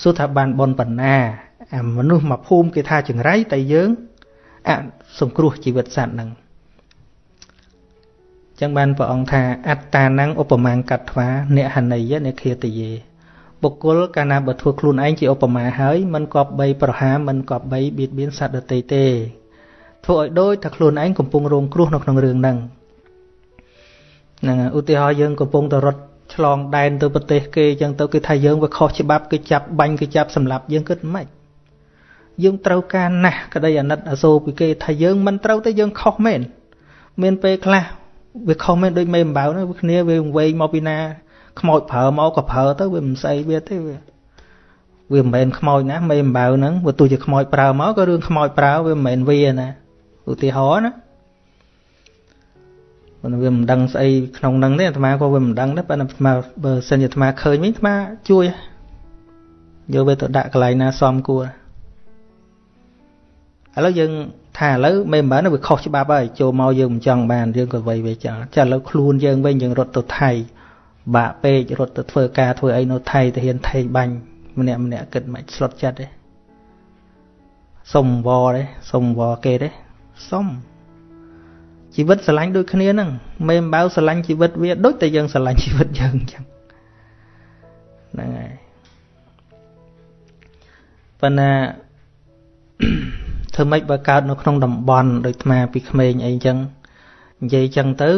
សួរថាបានបនបណ្ណាអាមនុស្សមកភូមិគេថាចង្រៃតែយើងអសង្គ្រោះជីវិតសត្វហ្នឹង ចឹងបានព្រះអង្គថាអត្តា năng ឧបមាកត្វាអ្នកហណីយនិឃាតយេបុគ្គលកាលណាបើធ្វើខ្លួនឯងជាឧបមាហើយមិនគប្បីប្រហារមិនគប្បីបៀតបៀនសត្វដទៃទេធ្វើឲ្យដូចថាខ្លួនឯងកំពុងរងគ្រោះនៅក្នុងរឿងហ្នឹងហ្នឹងឧទាហរណ៍យើងកំពុងតែរត់ឆ្លងដែនទៅប្រទេសគេអញ្ចឹងទៅគេថាយើងវាខុសច្បាប់គេចាប់បាញ់គេចាប់សម្លាប់យើងគិតមិនយើងត្រូវការណាស់ក្តីអាណិតអាសូរពីគេថាយើងមិនត្រូវទេយើងខុសមែនមានពេលខ្លះ វាខុសមែនដូចមេអំបៅហ្នឹងវាគ្នាវាវែងមកពីណាខ្មោចប្រើមកក៏ប្រើទៅវាមិនស្អីវាទេវាវាមិនមែនខ្មោចណាមេអំបៅហ្នឹងវាទោះជាខ្មោចប្រើមកក៏រឿងខ្មោចប្រើវាមិនមែនវាណាឧទាហរណ៍ណាប៉ុន្តែវាមិនដឹងស្អីក្នុងហ្នឹងទេអាត្មាក៏វាមិនដឹងដែរប៉ុន្តែអាត្មាបើសិនជាអាត្មាឃើញវិញអាត្មាជួយយកវាទៅដាក់កន្លែងណាសមគួរឥឡូវយើង ថាឥឡូវមិនមែនវាខុសច្បាប់ហើយចូលមកយើងមិនចង់បានយើងក៏វៃវាចង់ចាឥឡូវខ្លួនយើងវិញយើងរត់ទៅថៃបាក់ពេករត់ទៅធ្វើការធ្វើអីនៅថៃទៅហ៊ានថេកបាញ់ម្នាក់ម្នាក់គិតមិនស្លុតចិត្តទេសុំវទេសុំវគេទេសុំជីវិតស្រឡាញ់ដូចគ្នាហ្នឹងមេអំបៅស្រឡាញ់ជីវិតវាដូចតែយើងស្រឡាញ់ជីវិតយើងអញ្ចឹងហ្នឹងហើយប៉ុន្តែ ធ្វើម៉េចបើកើតនៅក្នុងតំបន់ដូចអាពីក្មេងអីអញ្ចឹងនិយាយអញ្ចឹងទៅ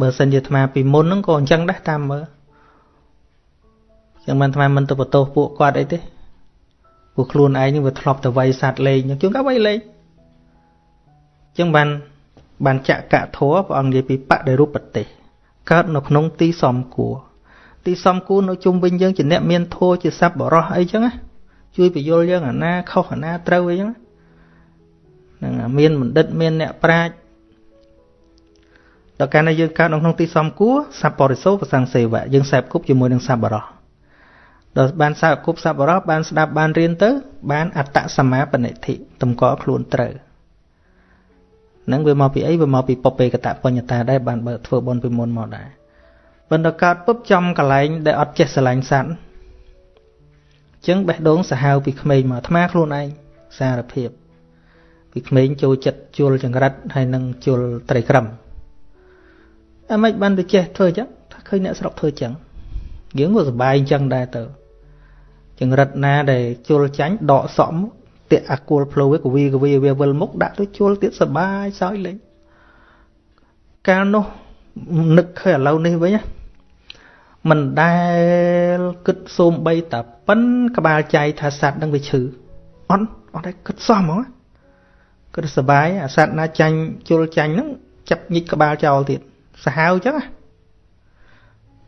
បើសិនជាអាត្មាពីមុនហ្នឹងក៏អញ្ចឹងដែរតាមមើលចឹងមិនអាត្មាមិនទៅបន្ទោសពួកគាត់អីទេពួកខ្លួនឯងនេះវាធ្លាប់ទៅវាយសัตว์លេងជួនកាលវាយលេងចឹងបានបានចកៈធัวព្រះអង្គនិយាយពីបដិរូបទេសកើតនៅក្នុងទីសំគួរទីសំគួរនៅជុំវិញយើងជាអ្នកមានធัวជាសัพបរោះអីចឹងណាជួយបញ្យល់យើងអាណាខុសអាណាត្រូវអីចឹងហ្ នឹងមានបណ្ឌិតមានអ្នកប្រាជ្ញដល់កាលណាយើងកើតនៅក្នុងទីសំគួរសัพបរិសោប្រសង្សេវៈយើងសែបគប់ជាមួយនឹងសัพបរោះដល់បានសែបគប់សัพបរោះបានស្ដាប់បានរៀនទៅ បានអត្តសមាបនិធិតម្កល់ខ្លួនត្រូវនឹងវាមកពីអីវាមកពីពពេកតបញ្ញតាដែរបានបើធ្វើបន់ពីមុនមកដែរប៉ុន្តែកើតពុបចំកន្លែងដែលអត់ចេះស្រឡាញ់សត្វចឹងបេះដូងសាហាវពីក្មេងមកអាត្មាខ្លួនឯងសារភាព ពីក្មេងចូលចិត្តជុលចង្រិតហើយនឹងជុលត្រីក្រឹមអីមិនបានទៅចេះធ្វើចឹងថាឃើញអ្នកស្រុកធ្វើចឹងយើងក៏សប្បាយចឹងដែរទៅចង្រិតណាដែលជុលចាញ់ដកសក់មកតាក់អាគល់ផ្លូវវាកវីកវីវាវិលមុខដាក់ទៅជួលទៀតសបាយសោយលេងកាលនោះនឹកឃើញឥឡូវនេះវិញមិនដែលគិតសូមបីតាប៉ិនក្បាលចៃថាសัตว์នឹងវាឈឺអត់អត់ដែរគិតសោះហ្មង គិតសបាយអាសัตว์ណាចាញ់ជុលចាញ់ហ្នឹងចាប់ញិចក្បាលចោលទៀតសាហាវអញ្ចឹង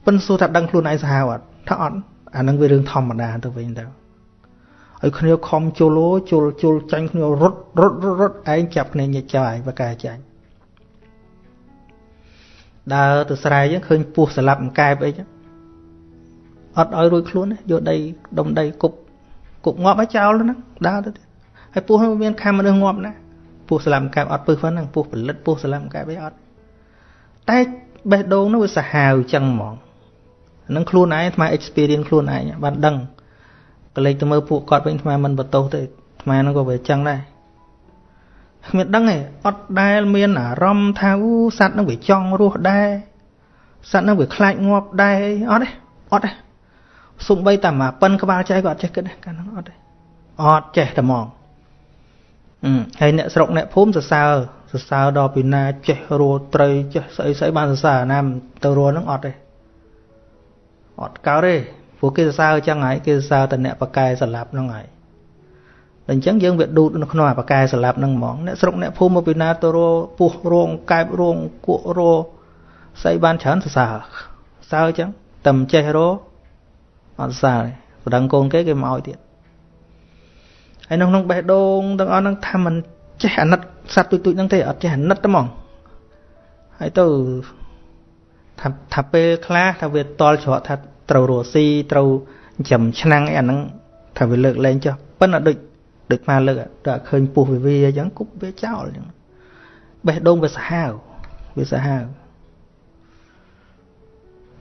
ប៉ិនសួរថាដឹងខ្លួនឯងសាហាវអត់ថាអត់អានឹងវារឿងធម្មតាទៅវិញទៅឲ្យគ្នាខំជុលជុលជុលចាញ់គ្នារត់រត់រត់ឯងចាប់គ្នាញិចចោលឯងបកាចាញ់ដើរទៅស្រែចឹងឃើញពស់ស្លាប់អង្កែបអីចឹងអត់ឲ្យរួចខ្លួនទេយកដីដុំដីគប់គប់ងាប់ឲ្យចោលហ្នឹងដើរទៅទៀតហើយពស់នោះមានខាំមនុស្សងាប់ណា ពស់ស្លាប់អង្កែបអត់ពឹសហ្នឹងពស់ផលិតពស់ស្លាប់អង្កែបអីអត់តែបេះដូងនោះវាសាហាវចឹងហ្មងហ្នឹងខ្លួនឯងអាត្មា experience ខ្លួនឯងបានដឹងក៏លេចទៅមើលពួកគាត់វិញអាមិនបន្ទោសទេអាហ្នឹងក៏វាចឹងដែរគ្មានដឹងទេអត់ដែលមានអារម្មណ៍ថាអូសัตว์នឹងវាចង់រស់ដែរសัตว์នឹងវាខ្លាចងាប់ដែរអត់ទេអត់ទេសំបីតាមកប៉ិនក្បាលចៃក៏អត់ចេះគិតដែរកាលហ្នឹងអត់ទេអត់ចេះតែហ្មងអឺ ហើយអ្នកស្រុកអ្នកភូមិសរសើរសរសើរដល់ពីណាចេះរស់ត្រីចេះស្អីស្អីបានសរសើរណាទៅរស់ហ្នឹងអត់ទេអត់កើតទេព្រោះគេសរសើរអញ្ចឹងហើយគេសរសើរតែអ្នកបកែស្លាប់ហ្នឹងហើយតែអញ្ចឹងយើងវាដួតនៅក្នុងអាបកែស្លាប់ហ្នឹងហ្មងអ្នកស្រុកអ្នកភូមិមកពីណាទៅរពោះរងកែបរងគក់រស្អីបានច្រើនសរសើរសើអញ្ចឹងតែមិនចេះរអត់សើប្រដឹងកូនគេគេមកឲ្យទៀត ហើយនៅក្នុងបេះដូងទាំងអស់ហ្នឹងថាមិនចេះអាណិតសត្វទូចទូចហ្នឹងទេអត់ចេះអាណិតទេហ្មងហើយទៅថាថាពេលខ្លះថាវាតល់ច្រកថាត្រូវរស់ស៊ីត្រូវចំឆ្នាំងអីអាហ្នឹងថាវាលើកលែងចុះប៉ុន្តែដូចដូចមកលើកតែឃើញពោះវាវាអញ្ចឹងគប់វាចោលអញ្ចឹងបេះដូងវាសាហាវវាសាហាវ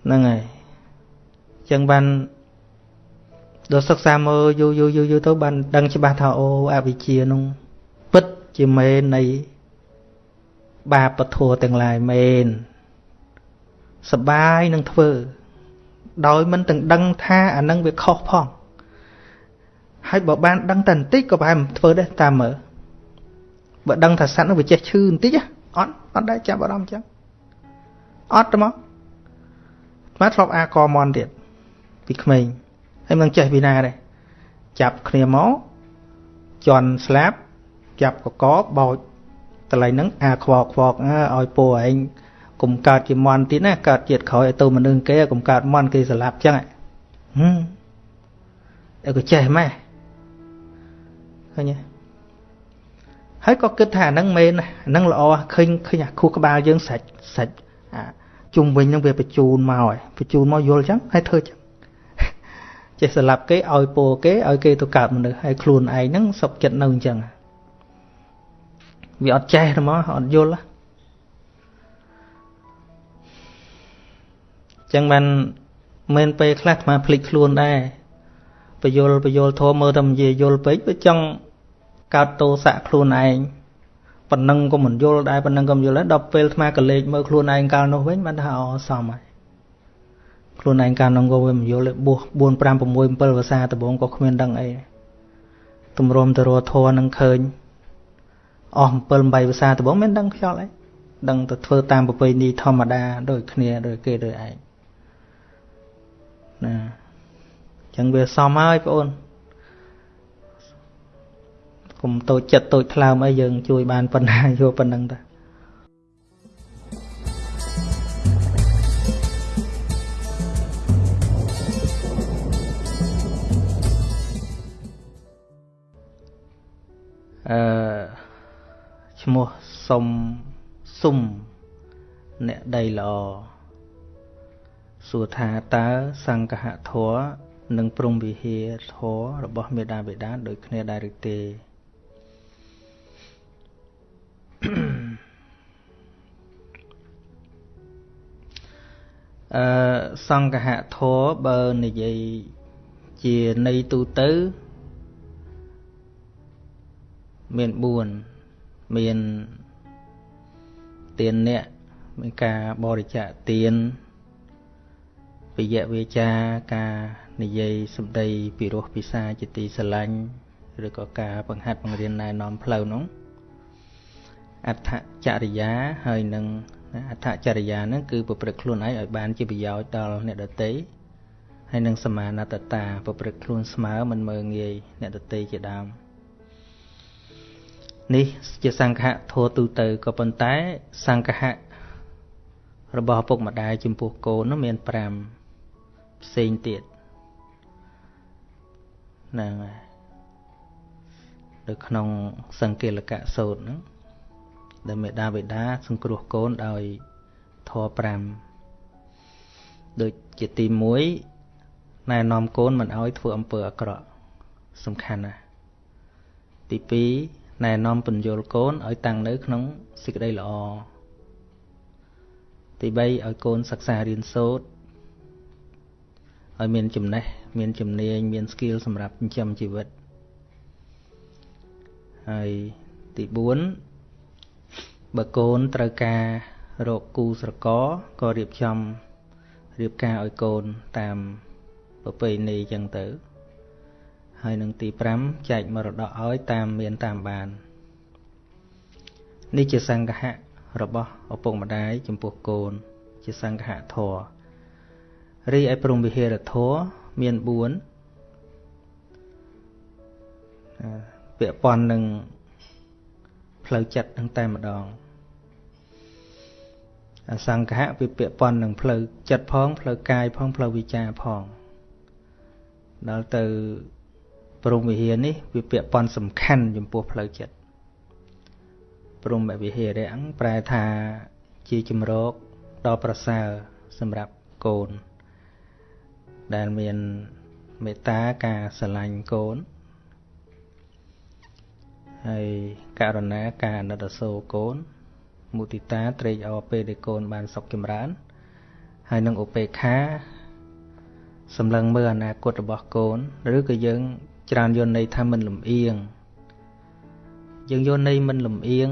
ហ្នឹងហើយអញ្ចឹងបាន ដល់សិក្សាមើលយូរយូរយូរយូរទៅបានដឹងច្បាស់ថាអូអវិជ្ជានោះពិតជាមេនៃបាបធัวទាំងឡាយមែនសបាយនឹងធ្វើ ដោយមិនទាំងដឹងថាអានឹងវាខុសផងហើយបើបានដឹងតែបន្តិចក៏ប្រហែលមិនធ្វើដែរតាមមើលបើដឹងថាសត្វនោះវាចេះឈឺបន្តិចអត់អត់ដែរចាប់អារម្មណ៍ចឹងអត់ទេមកមកធ្លាប់អាកមន់ទៀតពីក្មេង ហើយមិនចេះពីណាដែរចាប់គ្នាមកជន់ស្លាប់ចាប់កកបោចតឡៃហ្នឹងអាខ្វកខ្វកឲ្យពូឯងកុំកើតជាមន់ទៀតណាកើតជាតិក្រោយឲ្យទៅមនុស្សគេកុំកើតមន់គេស្លាប់ចឹងហឹមអើក៏ចេះម៉េះឃើញទេហើយក៏គិតថាហ្នឹងមែនហ្នឹងល្អឃើញឃើញអាខួរក្បាលយើងសាច់សាច់អាជុំវិញហ្នឹងវាបញ្ជូនមកហើយបញ្ជូនមកយល់ចឹងហើយធ្វើចឹង ចេះស្លាប់គេឲ្យពោគេឲ្យគេទៅកើតមនុស្សហើយខ្លួនឯងហ្នឹងសុខចិត្តនៅអញ្ចឹងវាអត់ចេះទេមកអត់យល់ចឹងបានមិនពេលខ្លះអាត្មាភ្លេចខ្លួនដែរបយលបយលធម៌មើលតែនិយាយយល់ពេកវាចង់កើតទោសៈខ្លួនឯងប៉ុណ្ណឹងក៏មិនយល់ដែរប៉ុណ្ណឹងក៏មិនយល់ដែរដល់ពេលអាត្មាក៏លេចមើលខ្លួនឯងកាលនោះវិញបានថាអសមហើយ ខ្លួនឯងកាលនោះក៏វាមិនយល់ទេបួស4 5 6 7ភាសាដំបងក៏គ្មានដឹងអីទម្រាំទៅរធរនឹងឃើញអស់7 8ភាសាដំបងមិនដឹងខ្យល់អីដឹងទៅធ្វើតាមប្រពៃណីធម្មតាដូចគ្នាដូចគេដូចឯងណាចឹងវាសមហើយបងអូនកុំតូចចិត្តតូចថ្លើមអីយើងជួយបានប៉ុណ្ណាយកប៉ុណ្ណឹងតា អឺឈ្មោះសុំសុំអ្នកដីល្អសួរថាតើសង្ឃហធัวនិងព្រំវិហារធររបស់មេដាបេដាដូចគ្នាដែរឬទេអឺសង្ឃៈធរបើនិយាយជានៃទូទៅ មាន4មានទានអ្នកមានការបរិច្ចាគទានពយៈវាចាការនិយាយសម្ដីពីរោះពិសាជាទីស្រឡាញ់ឬក៏ការបង្ហាត់បង្រៀនណែនាំផ្លូវនោះអដ្ឋចរិយាហើយនឹងអដ្ឋចរិយាហ្នឹងគឺប្រព្រឹត្តខ្លួនឯងឲ្យបានជាប្រយោជន៍ដល់អ្នកដទៃហើយនឹងសមាណតតាប្រព្រឹត្តខ្លួនស្មើមិនមើងងាយអ្នកដទៃជាដើម នេះជាសង្ឃៈធัวទូទៅក៏ប៉ុន្តែសង្ឃៈរបស់ឪពុកម្ដាយចំពោះកូននោះមាន5ផ្សេងទៀតហ្នឹងហើយនៅក្នុងសង្កេលកៈសូត្រហ្នឹងដែលមេដាបេដាសង្គ្រោះកូនដោយធម៌5ដូចជាទី1ណែនាំកូនមិនឲ្យធ្វើអំពើអាក្រក់សំខាន់ណាស់ទី2 ណែនាំពន្យល់កូនឲ្យតាំងនៅក្នុងសេចក្តីល្អទី3ឲ្យកូនសិក្សារៀនសូត្រឲ្យមានចំណេះមានជំនាញមាន skill សម្រាប់ចិញ្ចឹមជីវិតហើយទី4បើកូនត្រូវការរកគូស្រករក៏រៀបចំរៀបការឲ្យកូនតាមប្រពៃណីចឹងទៅ ហើយនឹងទី5ចែកមរតកឲ្យតាមមានតាមបាននេះជាសង្ឃៈរបស់ឪពុកម្ដាយចំពោះកូន ជាសង្ឃៈធម៌រីឯព្រំវិហារធម៌មាន4ពាក់ព័ន្ធនឹងផ្លូវចិត្តនឹងតែម្ដងអសង្ឃៈវាពាក់ព័ន្ធនឹងផ្លូវចិត្តផងផ្លូវកាយផងផ្លូវវិចារផងដល់ទៅ ព្រំវិហារនេះវាពាក់ព័ន្ធសំខាន់ចំពោះផ្លូវចិត្តព្រមវិហារៈប្រែថាជាជំរកដ៏ប្រសើរសម្រាប់កូន ដែលមានមេត្តាការស្រឡាញ់កូនហើយករណាការណិតសូរកូនមុទិតាត្រេកអរពេលដែលកូនបានសុខចម្រើន ហើយនឹងឧបេក្ខាសម្លឹងមើលអនាគតរបស់កូន ឬក៏យើង ច្រើនយល់ន័យថាមិនលំអៀងយើងយល់ន័យមិនលំអៀង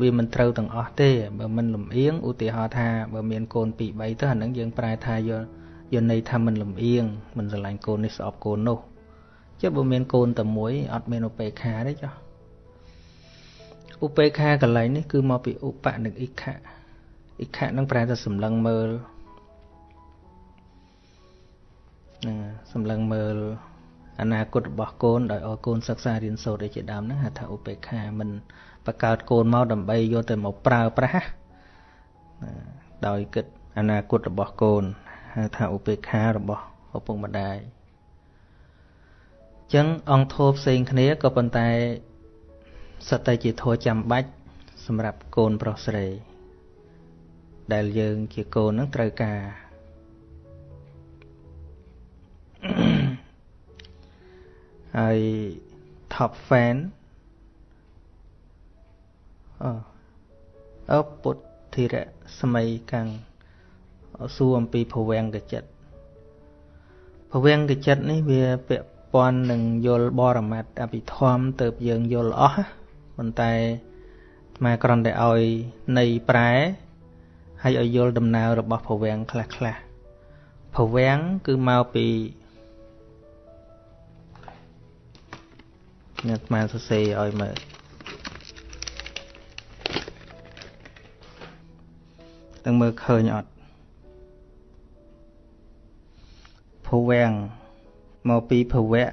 វាមិនត្រូវទាំងអស់ទេបើមិនលំអៀងឧទាហរណ៍ថាបើមានកូន2 3ទៅអានឹងយើងប្រែថាយល់យល់ន័យថាមិនលំអៀងមិនស្រឡាញ់កូននេះស្អប់កូននោះចុះបើមានកូនតែមួយអត់មានឧបេក្ខាទេចុះឧបេក្ខាកន្លែងនេះគឺមកពីឧបនិងអិខៈអិខៈនឹងប្រែថាសម្លឹងមើលនឹងសម្លឹងមើល អនាគតរបស់កូនដោយឲ្យកូនសិក្សារៀនសូត្រឯជាដើមហ្នឹងហៅថាឧបេក្ខាមិនបង្កើតកូនមកដើម្បីយកទៅមកប្រើប្រាស់ដោយគិតអនាគតរបស់កូនហៅថាឧបេក្ខារបស់ឪពុកម្ដាយអញ្ចឹងអង្គធោផ្សេងគ្នាក៏ប៉ុន្តែសតតែជាធัวចាំបាច់សម្រាប់កូនប្រុសស្រី ដែលយើងជាកូននឹងត្រូវការ ហើយ top fan អអពុទ្ធធិរៈសម័យកាំងសួរអំពីភវង្គចិត្តភវង្គចិត្តនេះវាពាក់ព័ន្ធនឹងយល់បរមត្តអភិធម្មទៅយើងយល់អស់ប៉ុន្តែមកគ្រាន់តែឲ្យនៃប្រែហើយឲ្យយល់ដំណើររបស់ភវង្គខ្លះខ្លះភវង្គគឺមកពី អ្នកអាសរសេរឲ្យមើលទាំងមើលឃើញអត់ភវង្គមកពីភវៈ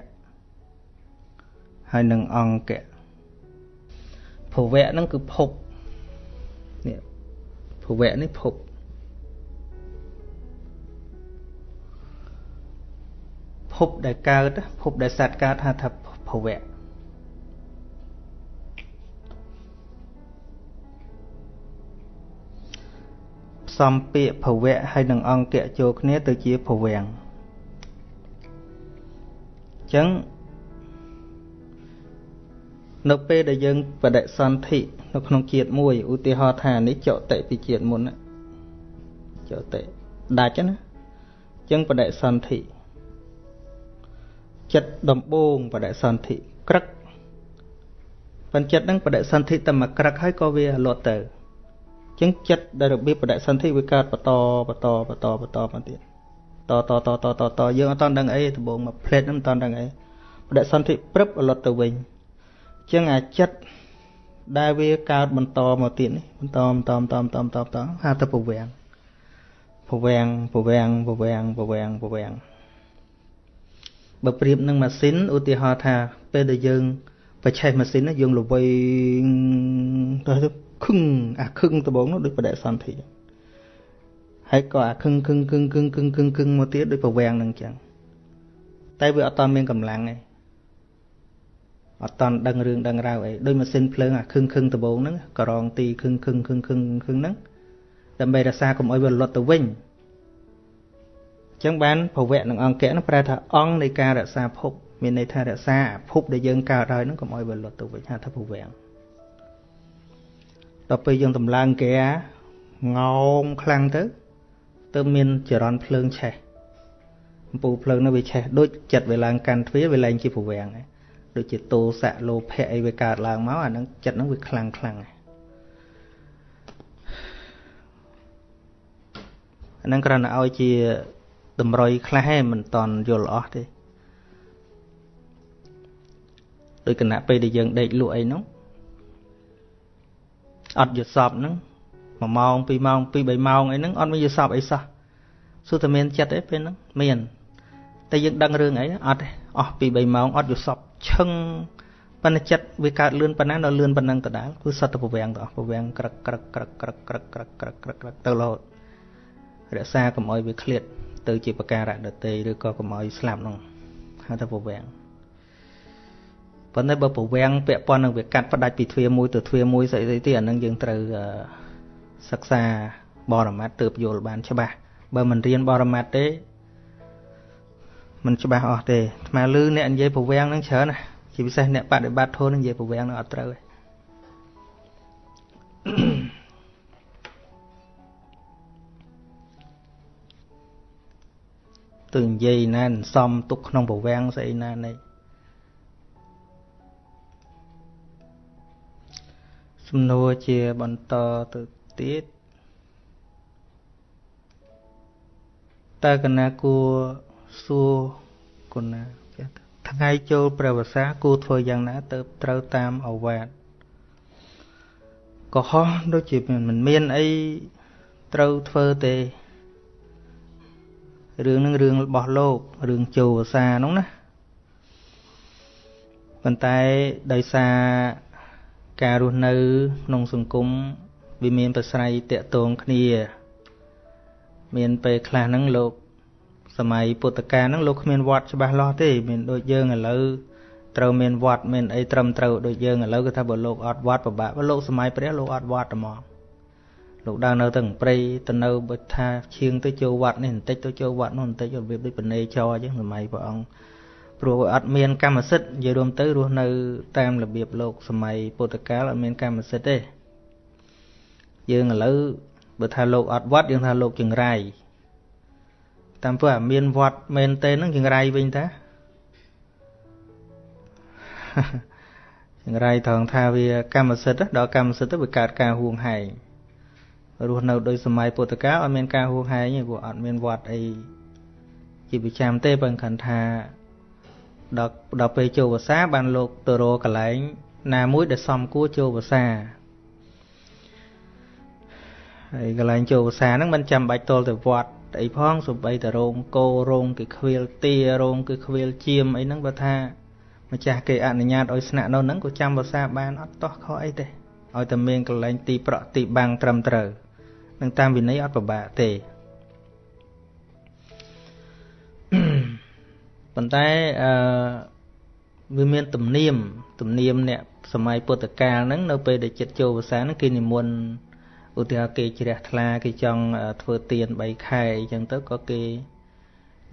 ហើយនឹងអង្គៈភវៈហ្នឹងគឺភពនេះភវៈនេះភពភពដែលកើតភពដែលសត្វកើតហៅថាភវៈ សំពាកភវៈហើយនឹងអង្គៈចូលគ្នាទៅជាភវាំងអញ្ចឹងនៅពេលដែលយើងបដិសន្ធិនៅក្នុងជាតិមួយឧទាហរណ៍ថានេះចតិពីជាតិមុនចតិដាច់ណាអញ្ចឹងបដិសន្ធិចិត្តដំបងបដិសន្ធិក្រឹកបញ្ចិត្តហ្នឹងបដិសន្ធិតែមកក្រឹកហើយក៏វាលត់ទៅ ចឹងចិត្តដែលរបៀបបដិសន្ធិវាកើតបន្តបន្តបន្តបន្តមកទៀតតតតតតតយើងអត់តដឹងអីដំបងមកផ្លេតហ្នឹងអត់តដឹងអីបដិសន្ធិព្រឹបលត់ទៅវិញចឹងអាចិត្តដែលវាកើតបន្តមកទៀតនេះបន្តបន្តបន្តបន្តបន្តបន្តហៅទៅពវាំងពវាំងពវាំងពវាំងពវាំងពវាំងបើប្រៀបនឹងម៉ាស៊ីនឧទាហរណ៍ថាពេលដែលយើងបច្ឆេះម៉ាស៊ីនយើងល្វីងទៅ ខឹងអាខឹងដបងនោះដូចបដិសន្ធិហើយក៏អាខឹងខឹងខឹងខឹងខឹងខឹងខឹងមកទៀតដូចប្រវាំងនឹងចឹងតែវាអត់តមានកម្លាំងទេអត់តន់ដឹងរឿងដឹងរ៉ាវអីដូចម៉ាស៊ីនភ្លើងអាខឹងខឹងដបងហ្នឹងក៏រងទីខឹងខឹងខឹងខឹងខឹងហ្នឹងដើម្បីរក្សាកុំឲ្យវាលត់ទៅវិញចឹងបានភវៈនិងអង្គៈហ្នឹងប្រែថាអង្គនៃការរក្សាភពមានន័យថារក្សាភពដែលយើងកើតហើយហ្នឹងកុំឲ្យវាលត់ទៅវិញហៅថាភវៈ ដល់ពេលយើងតម្លើងគេងោមខ្លាំងទៅទៅមានចរន្តភ្លើងឆេះអំពូលភ្លើងនោះវាឆេះដូចចិត្តវាឡើងកាន់ទ្វារវាឡើងជាប្រវាំងដូចជាតោសៈលោភៈអីវាកើតឡើងមកអានឹងចិត្តហ្នឹងវាខ្លាំងខ្លាំងអានឹងគ្រាន់តែឲ្យជាតម្រុយខ្លះឯងមិនតន់យល់អស់ទេដោយគណៈពេលដែលយើងដេកលក់អីនោះ អត់យល់សពហ្នឹង1ម៉ោង2ម៉ោង2 3ម៉ោងអីហ្នឹងអត់មានយល់សពអីសោះសួរតែមានចិត្តអីពេលហ្នឹងមានតែយើងដឹងរឿងអីអត់ទេអស់2 3ម៉ោងអត់យល់សពឈឹងប៉ុន្តែចិត្តវាកើតលឿនប៉ុណ្ណាដល់លឿនប៉ុណ្ណឹងដដែលគឺសត្វទៅប្រវាំងទៅអស់ប្រវាំងក្រឹកក្រឹកក្រឹកក្រឹកក្រឹកក្រឹកក្រឹកក្រឹកក្រឹកទៅរហូតរក្សាកុំឲ្យវាឃ្លាតទៅជាបការៈដតេឬក៏កុំឲ្យស្លាប់នោះហៅថាប្រវាំងព ប៉ុន្តែបើប្រវាំងពាក់ព័ន្ធនឹងវាកាត់ផ្ដាច់ពីទ្វារមួយទៅទ្វារមួយស្អីស្អីទៀតអានឹងយើងត្រូវសិក្សាបរមត្តទើបយល់បានច្បាស់បើមិនរៀនបរមត្តទេមិនច្បាស់អស់ទេអាត្មាលឺអ្នកនិយាយប្រវាំងនឹងច្រើនណាជាពិសេសអ្នកបដិបត្តិធម៌នឹងនិយាយប្រវាំងនឹងអត់ត្រូវទេទៅនិយាយណាសំទុកក្នុងប្រវាំងស្អីណានេះ សំណួរជាបន្តទៅទៀតតើកណាគួរសួរគុណាថ្ងៃចូលព្រះវស្សាគួរធ្វើយ៉ាងណាទៅត្រូវតាមអវាទកុហកដូចជាមិនមានអីត្រូវធ្វើទេរឿងនឹងរឿងរបស់លោករឿងចូលវសានោះណាប៉ុន្តែដោយសារ ការរស់នៅក្នុងសង្គមវាមានប្រស្រ័យតាក់ទងគ្នា មានពេលខ្លះហ្នឹងលោកសម័យពុទ្ធកាលហ្នឹងលោកគ្មានវត្តច្បាស់លាស់ទេ មានដូចយើងឥឡូវត្រូវមានវត្តមានអីត្រឹមត្រូវដូចយើងឥឡូវគឺថាបើលោកអត់វត្តពិបាកបើលោកសម័យព្រះលោកអត់វត្តហ្មងលោកដើរនៅទាំងព្រៃទៅនៅបើថាឈៀងទៅចូលវត្តនេះបន្តិចទៅចូលវត្តនោះបន្តិចរបៀបដូចបនេចរអញ្ចឹងសម័យព្រះអង្គ ព្រោះអត់មានកម្មសិទ្ធិនិយាយរួមទៅរស់នៅតាមរបៀបលោកសម័យពុទ្ធកាលអត់មានកម្មសិទ្ធិទេយើងឥឡូវបើថាលោកអត់វត្តយើងថាលោកចង្រៃតាមព្រោះអាមានវត្តមែនទេនឹងចង្រៃវិញតាចង្រៃត្រង់ថាវាកម្មសិទ្ធិដល់កម្មសិទ្ធិទៅវាកើតការហួងហែងរស់នៅដោយសម័យពុទ្ធកាលអត់មានការហួងហែងទេព្រោះអត់មានវត្តអីជាប្រចាំទេបើគាត់ថា ដល់ដល់ពេលចូលភាសាបានលោកទៅរកកន្លែង ណាមួយដែលសមគួរចូលភាសាហើយកន្លែងចូលភាសាហ្នឹងមិនចាំបាច់តលទៅវត្តអីផងសូម្បីតែរោងគោរោងគឺខ្វៀលទារោងគឺខ្វៀលជាមអីហ្នឹងបើថាម្ចាស់គេអនុញ្ញាតឲ្យស្នាក់នៅហ្នឹងក៏ចាំភាសាបានអត់តោះខុសអីទេឲ្យតែមានកន្លែងទីប្រក់ទីបាំងត្រឹមត្រូវនឹងតាមវិន័យអត់ពិបាកទេ ប៉ុន្តែអឺវាមានទំនៀមទំនៀមអ្នកសម័យពុទ្ធកាលហ្នឹងនៅពេលដែលចិត្តចូលភាសាហ្នឹងគេនិមន្តឧទាហរណ៍គេជ្រះថ្លាគេចង់ធ្វើទាន3ខែអញ្ចឹងទៅក៏គេ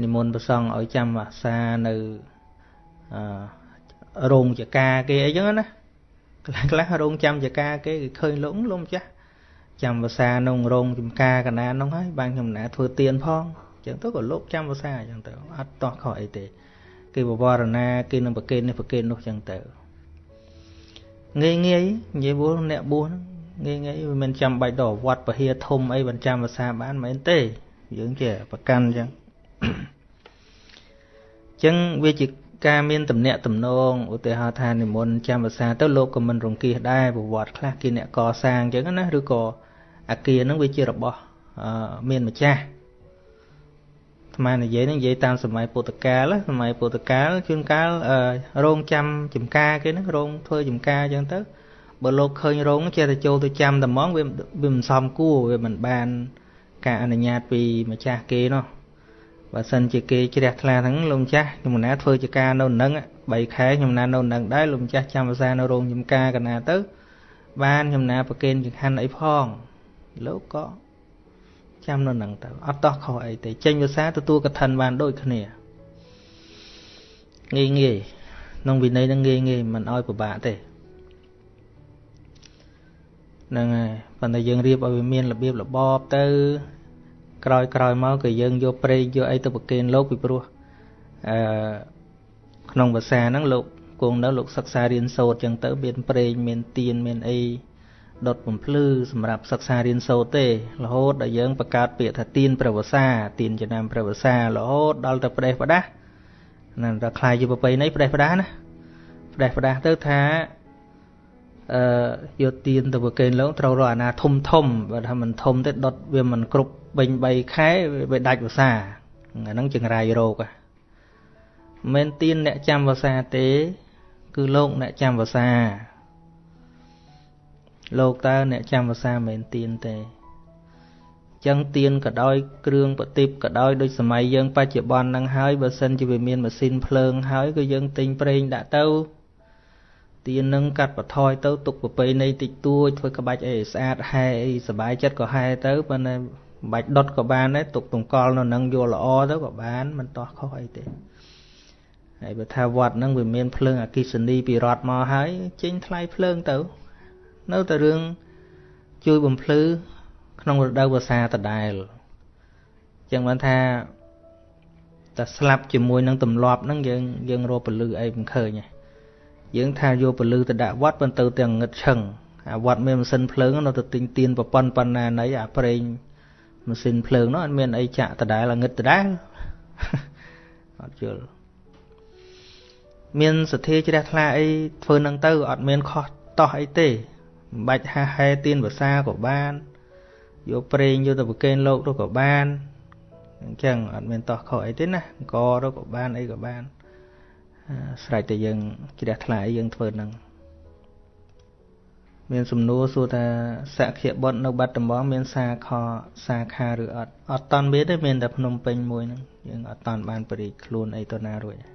និមន្តប្រសង់ឲ្យចាំភាសានៅអឺរោងចកាគេអីចឹងណាខ្លះខ្លះរោងចាំចកាគេគេឃើញលោកលោកម្ចាស់ចាំភាសាក្នុងរោងចំការកណានោះហើយបានខ្ញុំណាធ្វើទៀនផងអញ្ចឹងទៅក៏លោកចាំភាសាអញ្ចឹងទៅអត់តោះខុសអីទេគេបវរណាគេនឹងប្រកេននេះប្រកេននោះអញ្ចឹងទៅងាយងាយនិយាយវល់អ្នកបួសងាយងាយវាមិនចាំបាច់ដល់វត្តពហិធំអីបានចាំភាសាបានមែនទេ យើងជាប្រកាន់អញ្ចឹងអញ្ចឹងវាជាការមានតំណាក់តំណងឧទាហរណ៍ថានិមន្តចាំភាសាទៅលោកក៏មិនរង្គៀសដែរប្រវត្តិខ្លះគេអ្នកកសាងអញ្ចឹងណាឬក៏អាគារហ្នឹងវាជារបស់មានម្ចាស់ អាត្មានិយាយហ្នឹងនិយាយតាមសម័យពុទ្ធកាលសម័យពុទ្ធកាលជួនកាលរោងចាំចំការគេហ្នឹងរោងធ្វើចំការអញ្ចឹងទៅបើលោកឃើញរោងចេះតែចូលទៅចាំតែហ្មងវាវាមិនសមគួរវាមិនបាន ការអនុញ្ញាតពីម្ចាស់គេនោះបើសិនជាគេជ្រះថ្លាហ្នឹងលោកម្ចាស់ខ្ញុំណាធ្វើជាការនៅនឹង3ខែខ្ញុំណានៅនឹងដែរលោកម្ចាស់ចាំភាសានៅរោងចំការកណាទៅបានខ្ញុំណាប្រកេនចង្ហាន់អីផងលោកក៏ ចាំនៅនឹងទៅអត់តោះខុសអីទេចេញភាសាទទួលកឋិនបានដូចគ្នាងាយងាយក្នុងវិន័យហ្នឹងងាយងាយមិនអោយពិបាកទេហ្នឹងហើយប៉ុន្តែយើងរៀបឲ្យវាមានរបៀបរបបទៅ ក្រោយក្រោយមកក៏យើងយកព្រេងយកអីទៅប្រគេនលោកពីព្រោះអឺក្នុងភាសាហ្នឹងលោកគង់នៅលោកសិក្សារៀនសូត្រចឹងទៅ មានព្រេងមានទៀនមានអី ដុតបំភ្លឺសម្រាប់សិក្សារៀនសូត្រទេរហូតដល់យើងបង្កើតពាក្យថាទៀនព្រះវសាទៀនចំណាំព្រះវសារហូតដល់ទៅប្រេះផ្ដាស់ណាដល់ខ្លាយជាប្រពៃណីប្រេះផ្ដាស់ណាប្រេះផ្ដាស់ទៅថាអឺយកទៀនទៅប្រគេនលោកត្រូវរកអាណាធំធំបើថាមិនធំទេដុតវាមិនគ្រប់បេញ3ខែវាដាច់វសាអាហ្នឹងចង្រៃរោគមិនទៀនអ្នកចាំវសាទេ គឺលោកអ្នកចាំវសា លោកតើអ្នកចាំភាសាមិនទៀនទេចឹងទៀនក៏ដោយគ្រឿងប្រទីបក៏ដោយដូចសម័យយើងបច្ចុប្បន្នហ្នឹងហើយបើសិនជាវាមានម៉ាស៊ីនភ្លើងហើយក៏យើងទិញប្រេងដាក់ទៅទៀននឹងកាត់បន្ថយទៅទុកប្រពៃណីតិចតួចធ្វើក្បាច់អីស្អាតហែអីសុបាយចិត្តក៏ហែទៅប៉ុន្តែបាច់ដុតក៏បានដែរទុកទង្កល់នៅនឹងយកល្អទៅក៏បានមិនតោះខុសអីទេហើយបើថាវត្តហ្នឹងវាមានភ្លើងអគិសនីពីរដ្ឋមកហើយចេញថ្លៃភ្លើងទៅ នៅតែរឿងជួយបំភ្លឺក្នុងរដូវវស្សាដដែលចឹងបានថាតែស្លាប់ជាមួយនឹងទម្លាប់ហ្នឹងយើងយើងរកពលឺអីមិនឃើញទេយើងថាយកពលឺទៅដាក់វត្តប៉ុន្តែទាំងងឹតឈឹងអាវត្តមានម៉ាស៊ីនភ្លើងនៅទៅទិញទៀនប្រប៉ុនប៉ុណ្ណាណីអាប្រេងម៉ាស៊ីនភ្លើងនោះអត់មានអីចាក់ដដែលងឹតដដែលអត់យល់មានសទ្ធាជ្រះថ្លាអីធ្វើនឹងទៅអត់មានខុសតោះអីទេ មិនបាច់ហាហែទៀនភាសាក៏បានយកប្រេងយកទៅប្រកេនលោកទៅក៏បានអញ្ចឹងអត់មានតោះខុសអីទេណាអង្គទៅក៏បានអីក៏បានស្រេចតែយើងជ្រះថ្លាយើងធ្វើនឹងមានសំណួរសួរថាសក្យបុត្រនៅបាត់ដំបងមានសាខសាខាឬអត់អត់តន់មានទេមានតែភ្នំពេញមួយហ្នឹងយើងអត់តន់បានបរិយខ្លួនអីទៅណារួចផ្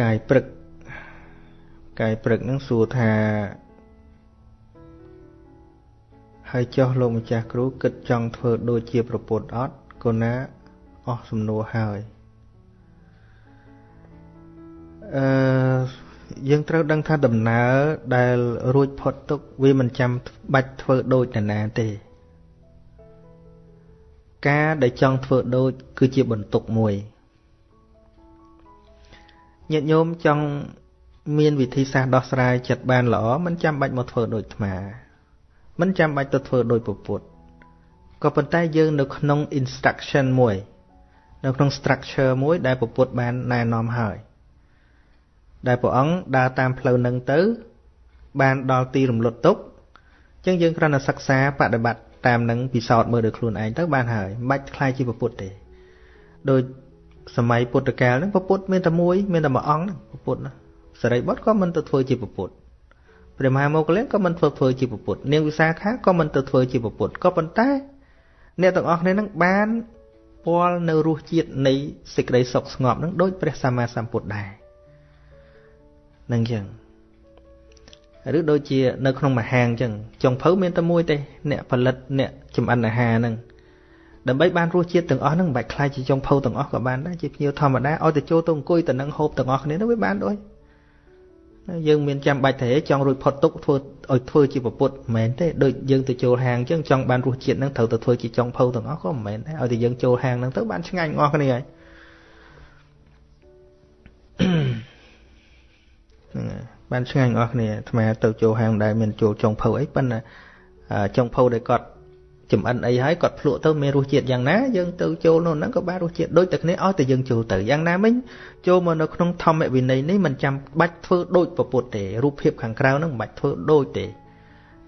កាយព្រឹកកាយព្រឹកនឹងសួរថាហើយចុះលោកម្ចាស់គ្រូគិតចង់ធ្វើដូចជាប្រពុតអត់កូនណាអស់សំណួរហើយអឺយើងត្រូវដឹងថាដំណើរដែលរួចផុតទុកវាមិនចាំបាច់ធ្វើដូចនរណាទេ ការដែលចង់ធ្វើដូចគឺជាបន្ទុកមួយ ញាតិញោមចង់មានវិធីសាស្ត្រដោះស្រាយចិត្តបានល្អមិនចាំបាច់មកធ្វើដូចអាត្មាមិនចាំបាច់ទៅធ្វើដោយពុទ្ធក៏ប៉ុន្តែយើងនៅក្នុង instruction មួយ នៅក្នុង structure មួយ ដែលពុទ្ធបានណែនាំហើយដែលព្រះអង្គដើរតាមផ្លូវនឹងទៅ បានដល់ទីរំលត់ទុកអញ្ចឹងយើងគ្រាន់តែសិក្សាបដិបត្តិតាមនឹងពិសោធន៍មើលដោយខ្លួនឯងទៅបានហើយមិនបាច់ខ្លាយជាពុទ្ធទេដោយ សម័យពុទ្ធកាលហ្នឹងពុទ្ធមានតែមួយមានតែមួយអង្គហ្នឹងពុទ្ធណាសរិបុត្រក៏មិនទៅធ្វើជាពុទ្ធព្រះមហាមោគលានក៏មិនធ្វើធ្វើជាពុទ្ធនាងវិសាខាក៏មិនទៅធ្វើជាពុទ្ធក៏ប៉ុន្តែ អ្នកទាំងអស់គ្នានឹងបានពាល់នៅរសជាតិនៃសេចក្តីសុខស្ងប់នឹងដូចព្រះសម្មាសម្ពុទ្ធដែរនឹងចឹងឬដូចជានៅក្នុងមហាងចឹងចុងភៅមានតែមួយទេអ្នកផលិតអ្នកចម្អិនអាហារហ្នឹង ដើម្បីបានរសជាតិទាំងអស់ហ្នឹងមិនបាច់ខ្លាចជាចុងភៅទាំងអស់ក៏បានដែរជាភ្ញៀវធម្មតាឲ្យតែចូលទៅអង្គុយទៅនឹងហូបទាំងអស់គ្នានោះវាបានដូចយើងមានចាំបាច់ទេចង់រួចផុតទុកធ្វើឲ្យធ្វើជាប្រពុតមិនមែនទេដូចយើងទៅចូលហាងអញ្ចឹងចង់បានរសជាតិហ្នឹងត្រូវទៅធ្វើជាចុងភៅទាំងអស់ក៏មិនមែនដែរឲ្យតែយើងចូលហាងហ្នឹងទៅបានឆ្ងាញ់អស់គ្នាហើយហ្នឹងហើយបានឆ្ងាញ់អស់គ្នាអាត្មាទៅចូលហាងដែលមានចូលចុងភៅអីប៉ុន្តែចុងភៅដែលគាត់ ចំអិនអីហើយគាត់ភ្លក់ទៅមានរសជាតិយ៉ាងណាយើងទៅចូលនៅហ្នឹងក៏បានរសជាតិដូចតែគ្នាឲ្យតែយើងចូលទៅយ៉ាងណាមិញចូលមកនៅក្នុងធម្មវិន័យនេះមិនចាំបាច់ធ្វើដូចពពុទ្ធទេរូបភាពខាងក្រៅហ្នឹងមិនបាច់ធ្វើដូចទេ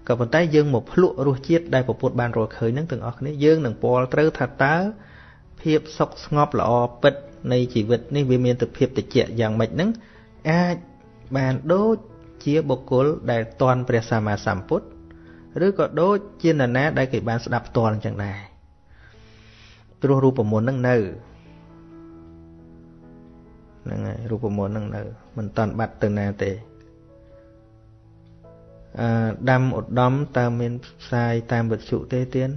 ក៏ប៉ុន្តែយើងមកភ្លក់រសជាតិដែលពពុទ្ធបានរកឃើញហ្នឹងទាំងអស់គ្នាយើងនឹងពលត្រូវថាតើភាពសុខស្ងប់ល្អពិតនៃជីវិតនេះវាមានទៅភាពតិចយ៉ាងម៉េចហ្នឹងអាចបានដូចជាបុគ្គលដែលតន់ព្រះសម្មាសម្ពុទ្ធ ឬក៏ដូចជានរណាដែលគេបានស្ដាប់ផ្ទាល់អញ្ចឹងដែរព្រោះរូបមន្តនឹងនៅហ្នឹងហើយរូបមន្តនឹងនៅមិនតាន់បាត់ទៅណាទេអឺដាំឧត្តមតើមានផ្សាយតាមវិទ្យុទេទៀន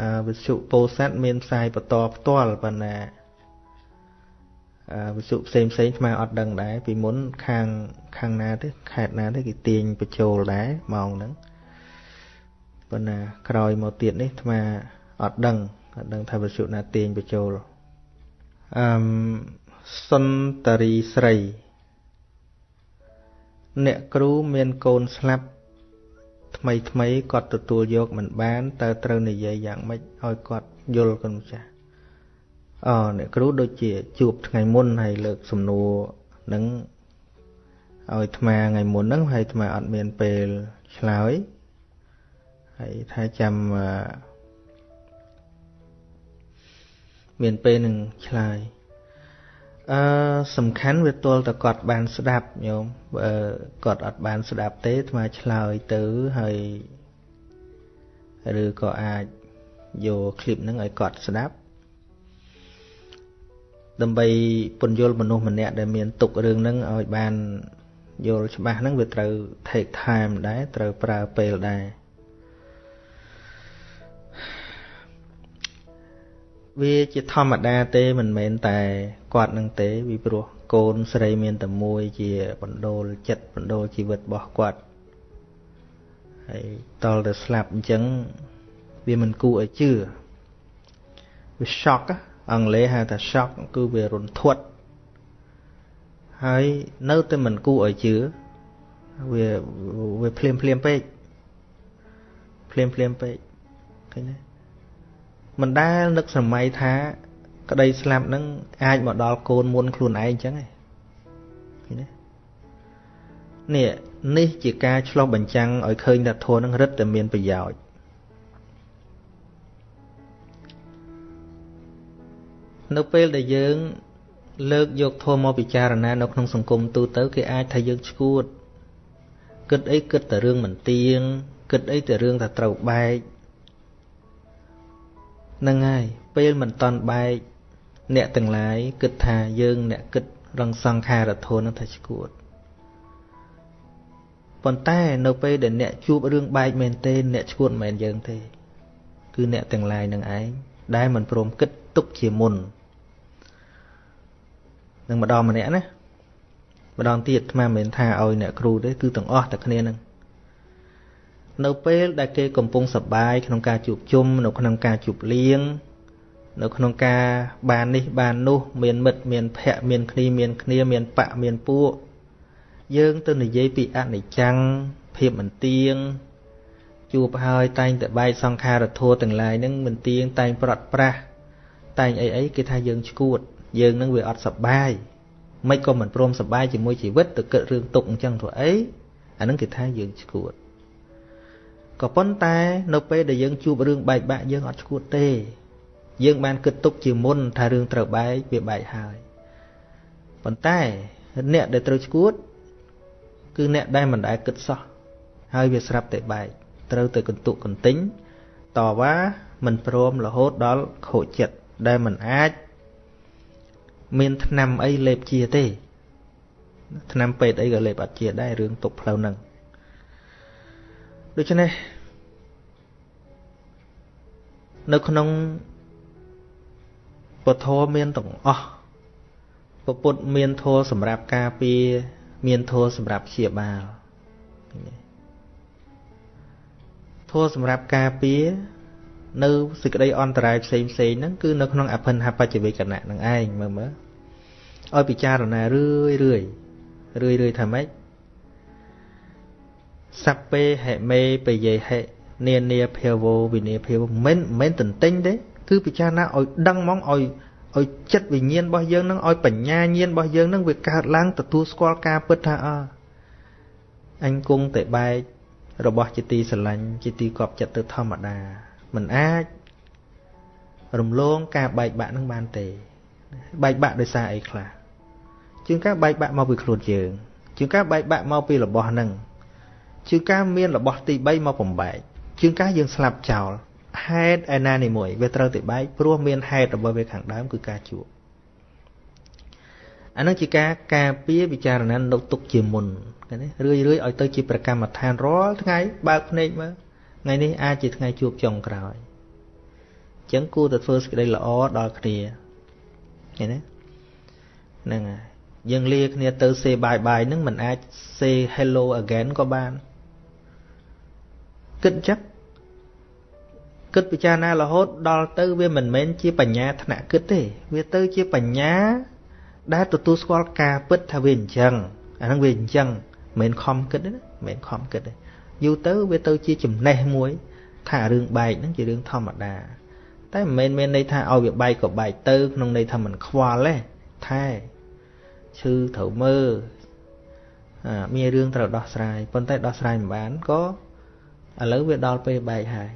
អឺវិទ្យុពោធិ៍សាត់មានផ្សាយបន្តផ្ទាល់ប៉ុន្តែអឺវិទ្យុផ្សេងផ្សេងស្មើអត់ដឹងដែរពីមុនខាងខាងណាទេខេត្តណាទេគេទាញបញ្ចូលដែរម៉ោងហ្នឹង ប៉ុន្តែក្រោយមកទៀតនេះអាត្មាអត់ដឹងអត់ដឹងថាវិសុណាទាញបញ្ចូលអឺសុនតរីស្រី អ្នកគ្រូមានកូនស្លាប់ថ្មីថ្មីគាត់ទទួលយកមិនបានតើត្រូវនិយាយយ៉ាងម៉េចឲ្យគាត់យល់គុណម្ចាស់អអ្នកគ្រូដូចជាជួបថ្ងៃមុនហើយលើកសំណួរនឹងឲ្យអាត្មាថ្ងៃមុនហ្នឹងហើយអាត្មាអត់មានពេលឆ្លើយ ហើយថាចាំមានពេលនឹងឆ្លើយអ អឺសំខាន់វាទល់តែគាត់បានស្ដាប់ញោមបើគាត់អត់បានស្ដាប់ទេអាឆ្លើយទៅហើយឬក៏អាចយកคลิปហ្នឹងឲ្យគាត់ស្ដាប់ដើម្បីពន្យល់មនុស្សម្នាក់ដែលមានទុករឿងហ្នឹងឲ្យបានយល់ច្បាស់ហ្នឹងវាត្រូវ take time ដែរត្រូវប្រើពេលដែរ វាជាធម្មតាទេមិនមែនតែគាត់នឹងទេ vì ព្រោះកូនស្រីមានតែមួយជាបណ្ដូលចិត្តបណ្ដូលជីវិតរបស់គាត់ហើយតលទៅស្លាប់អញ្ចឹងវាមិនគួរឲ្យជឿវា shock អង់គ្លេសហៅថា shock គឺវារន្ធត់ហើយនៅតែមិនគួរឲ្យជឿវាវាភ្លាមភ្លាមពេកភ្លាមភ្លាមពេកឃើញទេ មិនដែលនឹកសម័យថា ក្តីស្លាប់នឹងអាចមកដល់កូនមុនខ្លួនឯងអញ្ចឹងឯងឃើញទេនេះនេះជាការឆ្លោះបញ្ចាំងឲ្យឃើញថាធម៌នឹងរឹតតែមានប្រយោជន៍នៅពេលដែលយើង លើកយកធម៌មកពិចារណានៅក្នុងសង្គមទូទៅគេអាចថាយើងឈួតគិតអីគិតតែរឿងមិនទៀងគិតអីតែរឿងថាត្រូវបែក នឹងហើយពេលមិនតន់បែកអ្នកទាំងឡាយគិតថាយើងអ្នកគិតរងសង្ខារធននឹងថាឈួតប៉ុន្តែនៅពេលដែលអ្នកជួបរឿងបែកមែនទេអ្នកឈួតមិនមែនយើងទេ គឺអ្នកទាំងឡាយនឹងឯងដែលមិនព្រមគិតទុកជាមុននឹងម្ដងម្នាក់ណាម្ដងទៀតអាត្មាមិនមែនថាឲ្យអ្នកគ្រូទេគឺទាំងអស់តែគ្នានឹង នៅពេលដែលគេកំពុងសប្បាយក្នុងការជួបជុំនៅក្នុងការជួបលៀងនៅក្នុងការបាននេះបាននោះមានមិត្តមានភ័ក្រមានគ្នាមានគ្នាមានបៈមានពួកយើងទៅនិយាយពីអនិច្ចំភាពមិនទៀងជួបហើយតែងតែបែកសង្ខារធัวទាំងឡាយហ្នឹងមិនទៀងតែងប្រត់ប្រាស់តែងអីអីគេថាយើងឈួត យើងនឹងវាអត់សប្បាយមិនក៏មិនព្រមសប្បាយជាមួយជីវិតទៅគិតរឿងទុកអញ្ចឹងធ្វើអីអានឹងគេថាយើងឈួត ក៏ប៉ុន្តែនៅពេលដែលយើងជួបរឿងបែកបាក់យើងអត់ឈួតទេ យើងបានគិតទុកជាមុនថារឿងត្រូវបែកវាបែកហើយប៉ុន្តែអ្នកដែលត្រូវឈួត គឺអ្នកដែលមិនដែលគិតសោះហើយវាស្រាប់តែបែកត្រូវទៅកន្ទុកកន្ទិញតវ៉ាមិនព្រមរហូតដល់ខូចចិត្តដែលមិនអាចមានថ្នាំអីលេបជាទេថ្នាំពេទ្យអីក៏លេបអត់ជាដែររឿងទុកផ្លូវហ្នឹង ដូច្នេះនៅក្នុងពធមានទាំងអស់ពុទ្ធមានធម៌សម្រាប់ការពារមានធម៌សម្រាប់ព្យាបាលធម៌សម្រាប់ការពារនៅសេចក្តីអន្តរាយផ្សេងផ្សេងហ្នឹងគឺនៅក្នុងអភិនហបច្ចវេកណៈនឹងឯងមើលមើលឲ្យពិចារណារឿយរឿយរឿយរឿយថាម៉េច សัพពេហិមេបយេហិនានាភាវោវិនាភាវមិនមិនទន្ទិញទេគឺពិចារណាឲ្យដឹងហ្មងឲ្យឲ្យចិត្តវិញ្ញាណរបស់យើងនឹងឲ្យបញ្ញាញាណរបស់យើងនឹងវាកើតឡើងទទួលស្គាល់ការពិតថាអើអញគង់តែបែករបស់ជាទីស្រឡាញ់ជាទីកប់ចិត្តទៅធម្មតាមិនអាចរំលងការបែកបាក់នឹងបានទេ បែកបាក់ដោយសារអីខ្លះជាងការបែកបាក់មកពីខ្លួនយើងជាងការបែកបាក់មកពីរបស់នឹង ជាងការមានរបស់ទី3មកបំបែកជាងការយើងស្លាប់ចោលហេតុឯណានេះមួយវាត្រូវតែបែកព្រោះមានហេតុរបស់វាខាងដើមគឺការជួបអានឹងជាការការពារពិចារណានៅទុកជាមុនឃើញទេរឿយរឿយឲ្យទៅជាប្រកម្មដ្ឋានរាល់ថ្ងៃបើកភ្នែកមើលថ្ងៃនេះអាចជាថ្ងៃជួបចុងក្រោយអញ្ចឹងគួរតែធ្វើសេចក្តីល្អដល់គ្នាឃើញទេហ្នឹងហើយយើងលាគ្នាទៅ say bye bye ហ្នឹងមិនអាច say hello again ក៏បាន គិតចឹងគិតពិចារណារហូតដល់ទៅវាមិនមែនជាបញ្ញាថ្នាក់គិតទេ វាទៅជាបញ្ញា ដែលទទួលស្គាល់ការពិតថាវាអញ្ចឹងអាហ្នឹងវាអញ្ចឹងមិនមែនខំគិតទេណាមិនមែនខំគិតទេយូរទៅវាទៅជាចំណេះមួយ ថារឿងបែកហ្នឹងជារឿងធម្មតា តែមិនមែនមានន័យថាឲ្យវាបែកក៏បែកទៅ ក្នុងន័យថាมันខ្វល់ទេថែឈឺត្រូវមើលមានរឿងត្រូវដោះស្រាយប៉ុន្តែដោះស្រាយមិនបានក៏ ឥឡូវវាដល់ពេលបែកហើយ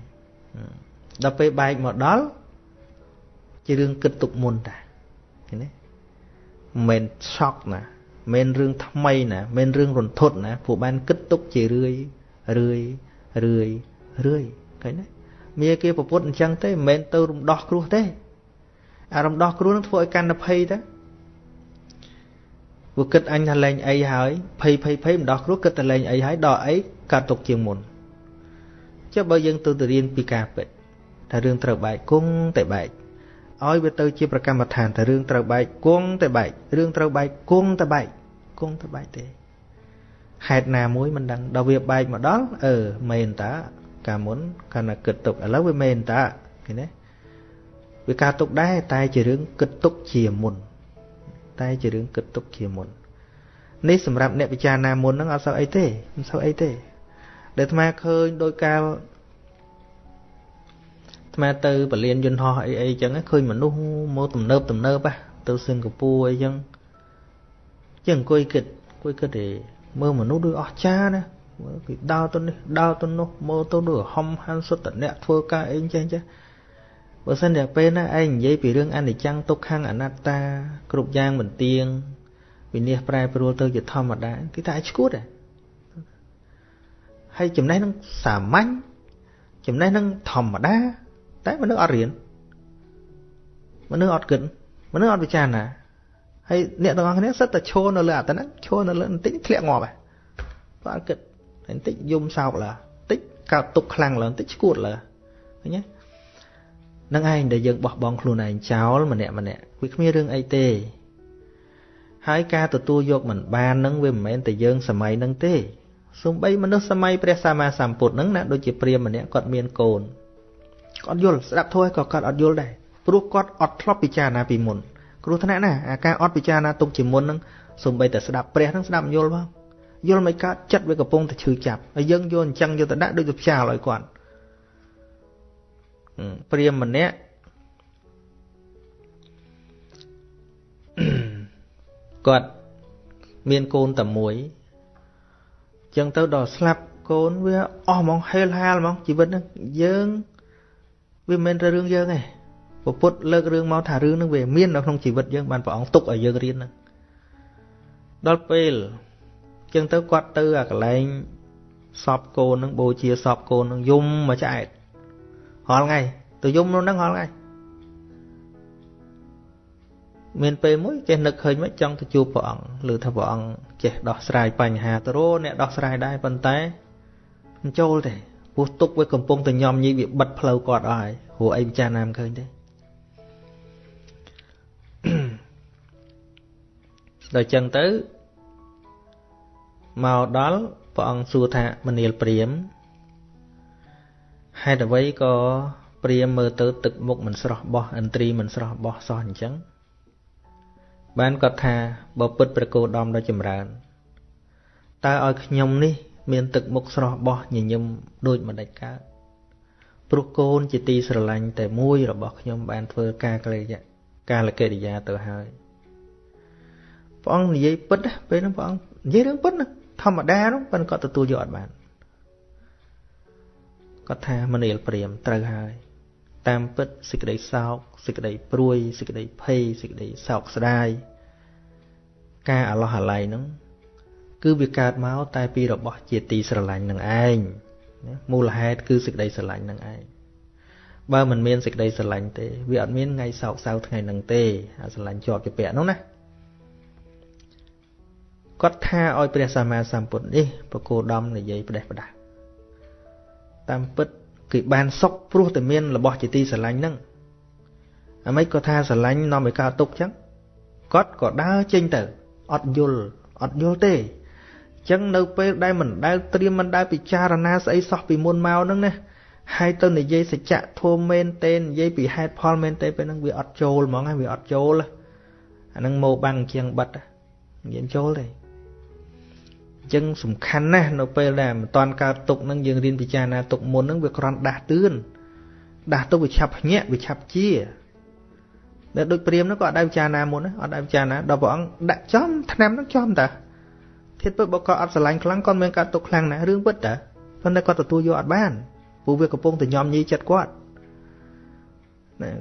ដល់ពេលបែកមកដល់ជារឿងគិតទុកមុនតាឃើញទេមិនឆក់ណាមិនរឿងថ្មីណាមិនរឿងរន្ធត់ណាពួកបានគិតទុកជារឿយរឿយរឿយរឿយឃើញទេមាគេប្រពុតអញ្ចឹងទេមិនមែនទៅរំដោះគ្រោះទេអារំដោះគ្រោះនឹងធ្វើឲ្យកាន់តែភ័យទៅពួកគិតអញថាលែងអីហើយភ័យភ័យភ័យម្ដោះគ្រោះគិតតែលែងអីហើយដល់អីកាត់ទុកជាងមុន ចុះបើយើងទៅទៅរៀនពីការពិតថារឿងត្រូវបែកគង់តែបែកឲ្យវាទៅជាប្រកម្មដ្ឋានតែរឿងត្រូវបែកគង់តែបែករឿងត្រូវបែកគង់តែបែកគង់តែបែកទេហេតុណាមួយមិនដឹងដល់វាបែកមកដល់អឺមែនតាកាលមុនកាលណាគិតទុកឥឡូវវាមែនតាឃើញទេវាការទុកដែរតែជារឿងគិតទុកជាមុន តែជារឿងគិតទុកជាមុននេះសម្រាប់អ្នកពិចារណាមុនហ្នឹងអត់សូវអីទេមិនសូវអីទេ ដែលអាត្មាឃើញដោយកាលអាត្មាទៅពលានយន្តហោះអីអីចឹងឃើញមនុស្សមកទំនើបទំនើបទៅសិង្ហបុរីអីចឹងចឹងអង្គុយគិតអង្គុយគិតទេមើលមនុស្សដូចអស្ចារ្យណាមើលគេដើរទៅនេះដើរទៅនោះមើលទៅដូចហំហាន់សុទ្ធតអ្នកធ្វើការអីចឹងចឹងបើសិនតែពេលណាឯងនិយាយពីរឿងអនិច្ចំទុក្ខំអនត្តា គ្រប់យ៉ាងមិនទៀងវិនិច្ឆ័យប្រែប្រួលទៅជាធម្មតាគេថាឲ្យឈួតដែរ ហើយចំណេះនឹងសាមញ្ញចំណេះនឹងធម្មតា តែមនុស្សអត់រៀនមនុស្សអត់គិតមនុស្សអត់ពិចារណាហើយអ្នកទាំងអស់គ្នាសិតតែឈរនៅលើអាតហ្នឹងឈរនៅលើបន្តិចធ្លាក់ងាប់ហើយបាទគិតបន្តិចយំសោកឡើបន្តិចកើតទុកខ្លាំងឡើបន្តិចឈួតឡើឃើញទេនឹងឯងដែលយើងបោះបង់ខ្លួនឯងចោលម្នាក់ម្នាក់វាគ្មានរឿងអីទេហើយការទទួលយកមិនបាននឹងវាមិនមែនតែយើងសម័យនឹងទេ សូម្បីមនុស្សសម័យព្រះសម្មាសម្ពុទ្ធហ្នឹងណាដូចជាព្រាហ្មណ៍ម្នាក់គាត់មានកូនគាត់យល់ស្ដាប់ធម៌ក៏គាត់អត់យល់ដែរព្រោះគាត់អត់ធ្លាប់ពិចារណាពីមុនគ្រោះថ្នាក់ណាអាការអត់ពិចារណាទុកជាមុនហ្នឹងសូម្បីតែស្ដាប់ព្រះហ្នឹងស្ដាប់យល់ផងយល់មិនកើតចិត្តវាកំពុងតែឈឺចាប់ហើយយើងយកអញ្ចឹងយកទៅដាក់ដូចទៅផ្ចាលឲ្យគាត់ព្រាមម្នាក់គាត់មានកូនតែមួយ ចឹងទៅដល់ស្លាប់កូនវាអស់ហ្មងហេលហាលហ្មងជីវិតហ្នឹងយើងវាមិនមែនតែរឿងយើងទេពពុទ្ធលើករឿងមកថារឿងហ្នឹងវាមាននៅក្នុងជីវិតយើងបានព្រះអង្គទុកឲ្យយើងរៀនហ្នឹងដល់ពេលចឹងទៅគាត់ទៅអាកន្លែងសពកូនហ្នឹងបូជាសពកូនហ្នឹងយំមួយឆ្អែតរាល់ថ្ងៃទៅយំនោះហ្នឹងរាល់ថ្ងៃមានពេលមួយចេះនឹកឃើញមកចង់ទៅជួបព្រះអង្គឬថាព្រះអង្គ ចេះដោះស្រាយបញ្ហាទៅរអ្នកដោះស្រាយដែរប៉ុន្តែមិនចូលទេពោះទុកវាកំពុងតែញោមញីវាបិទផ្លូវគាត់អស់ហើយព្រោះអីពិចារណាមិនឃើញទេដល់ចឹងទៅមកដល់ព្រះអង្គសួរថាមនាលព្រាមហេតុអ្វីក៏ព្រាមមើលទៅទឹកមុខមិនស្រស់បោះឥន្ទ្រីមិនស្រស់បោះសោះអញ្ចឹង បានគាត់ថាបើពិតព្រះគោដំដ៏ចម្រើនតើឲ្យខ្ញុំនេះ មានទឹកមុខស្រស់បោះញញឹមដូចមិនដាច់កើតព្រោះកូនជាទីស្រឡាញ់តែមួយរបស់ខ្ញុំបានធ្វើការកិរិយាការលកិរិយាទៅហើយព្រះអង្គនិយាយពិតពេលហ្នឹងព្រះអង្គនិយាយរឿងពិតណាធម្មតានោះប៉ុន្តែគាត់ទទួលយកអត់បានគាត់ថាមនាលព្រាមត្រូវហើយ តាមពិតសេចក្តីសោកសេចក្តីព្រួយសេចក្តីភ័យសេចក្តីសោកស្ដាយការអាឡោះអាល័យហ្នឹងគឺវាកើតមកតែពីរបស់ជាទីស្រឡាញ់នឹងឯងមូលហេតុគឺសេចក្តីស្រឡាញ់នឹងឯងបើមិនមានសេចក្តីស្រឡាញ់ទេវាអត់មានថ្ងៃសោកសៅថ្ងៃហ្នឹងទេអាស្រឡាញ់ជាប់ជាពាក់នោះណាគាត់ថាឲ្យព្រះសម្មាសម្ពុទ្ធនេះបកគោដំនិយាយផ្ដេសផ្ដាស់តាមពិត គឺបានសុខព្រោះតែមានរបស់ជាទីស្រឡាញ់ហ្នឹងអាម៉េចក៏ថាស្រឡាញ់នាំឲ្យកើតទុកចឹងគាត់ក៏ដើរចេញទៅអត់យល់អត់យល់ទេចឹងនៅពេលដែលមិនដែលត្រៀមមិនដែលពិចារណាស្អីសោះពីមុនមកហ្នឹងណាហើយទៅនិយាយសច្ចៈធម៌មែនទេនិយាយពីហេតុផលមែនទេពេលហ្នឹងវាអត់ចូលហ្មងវាអត់ចូលអាហ្នឹងមកបាំងជាងបិទនិយាយចូលទេ អញ្ចឹងសំខាន់ណាស់នៅពេលដែលមិនតាន់កើតទុកនឹងយើងរៀនពិចារណាទុកមុននឹងវាគ្រាន់ដាស់តឿនដាស់ទុកវាឆាប់ភ្ញាក់វាឆាប់ជាដែលដូចព្រាមនោះក៏អត់ដែរពិចារណាមុនអត់ដែរពិចារណាដល់ព្រះអង្គដាក់ចំឆ្នាំនោះចំតាធៀបទៅបើគាត់អត់ស្រឡាញ់ខ្លាំងគាត់មានកើតទុកខ្លាំងណាស់រឿងពិតតាប៉ុន្តែគាត់ទទួលយកអត់បានព្រោះវាកំពុងតែញោមញីចិត្តគាត់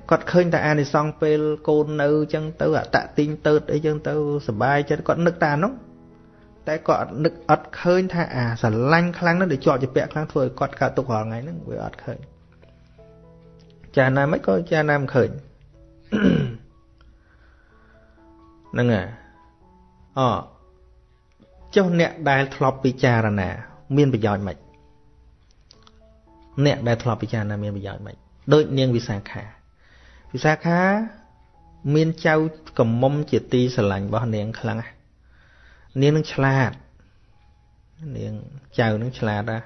គាត់ឃើញតែអានិសង្សពេលកូននៅអញ្ចឹងទៅអតតិញទៅអីចឹងទៅសុបាយចិត្តគាត់នឹកតែអានោះ តែគាត់អត់នឹកអត់ឃើញថាអាស្រឡាញ់ខ្លាំងនោះដែលជាប់ជាពាក់ខ្លាំងធ្វើឲ្យគាត់កើតទុករាល់ថ្ងៃហ្នឹងវាអត់ឃើញចាណាមិនក៏ចាណាមិនឃើញហ្នឹងហើយអចុះអ្នកដែលធ្លាប់ពិចារណា មានប្រយោជន៍មិនអ្នកដែលធ្លាប់ពិចារណាមានប្រយោជន៍មិនដូចនាងវិសាខាវិសាខាមានចៅកំមុំជាទីស្រឡាញ់របស់នាងខ្លាំងណាស់ នាងនឹងឆ្លាតនាងចៅនឹងឆ្លាតណាស់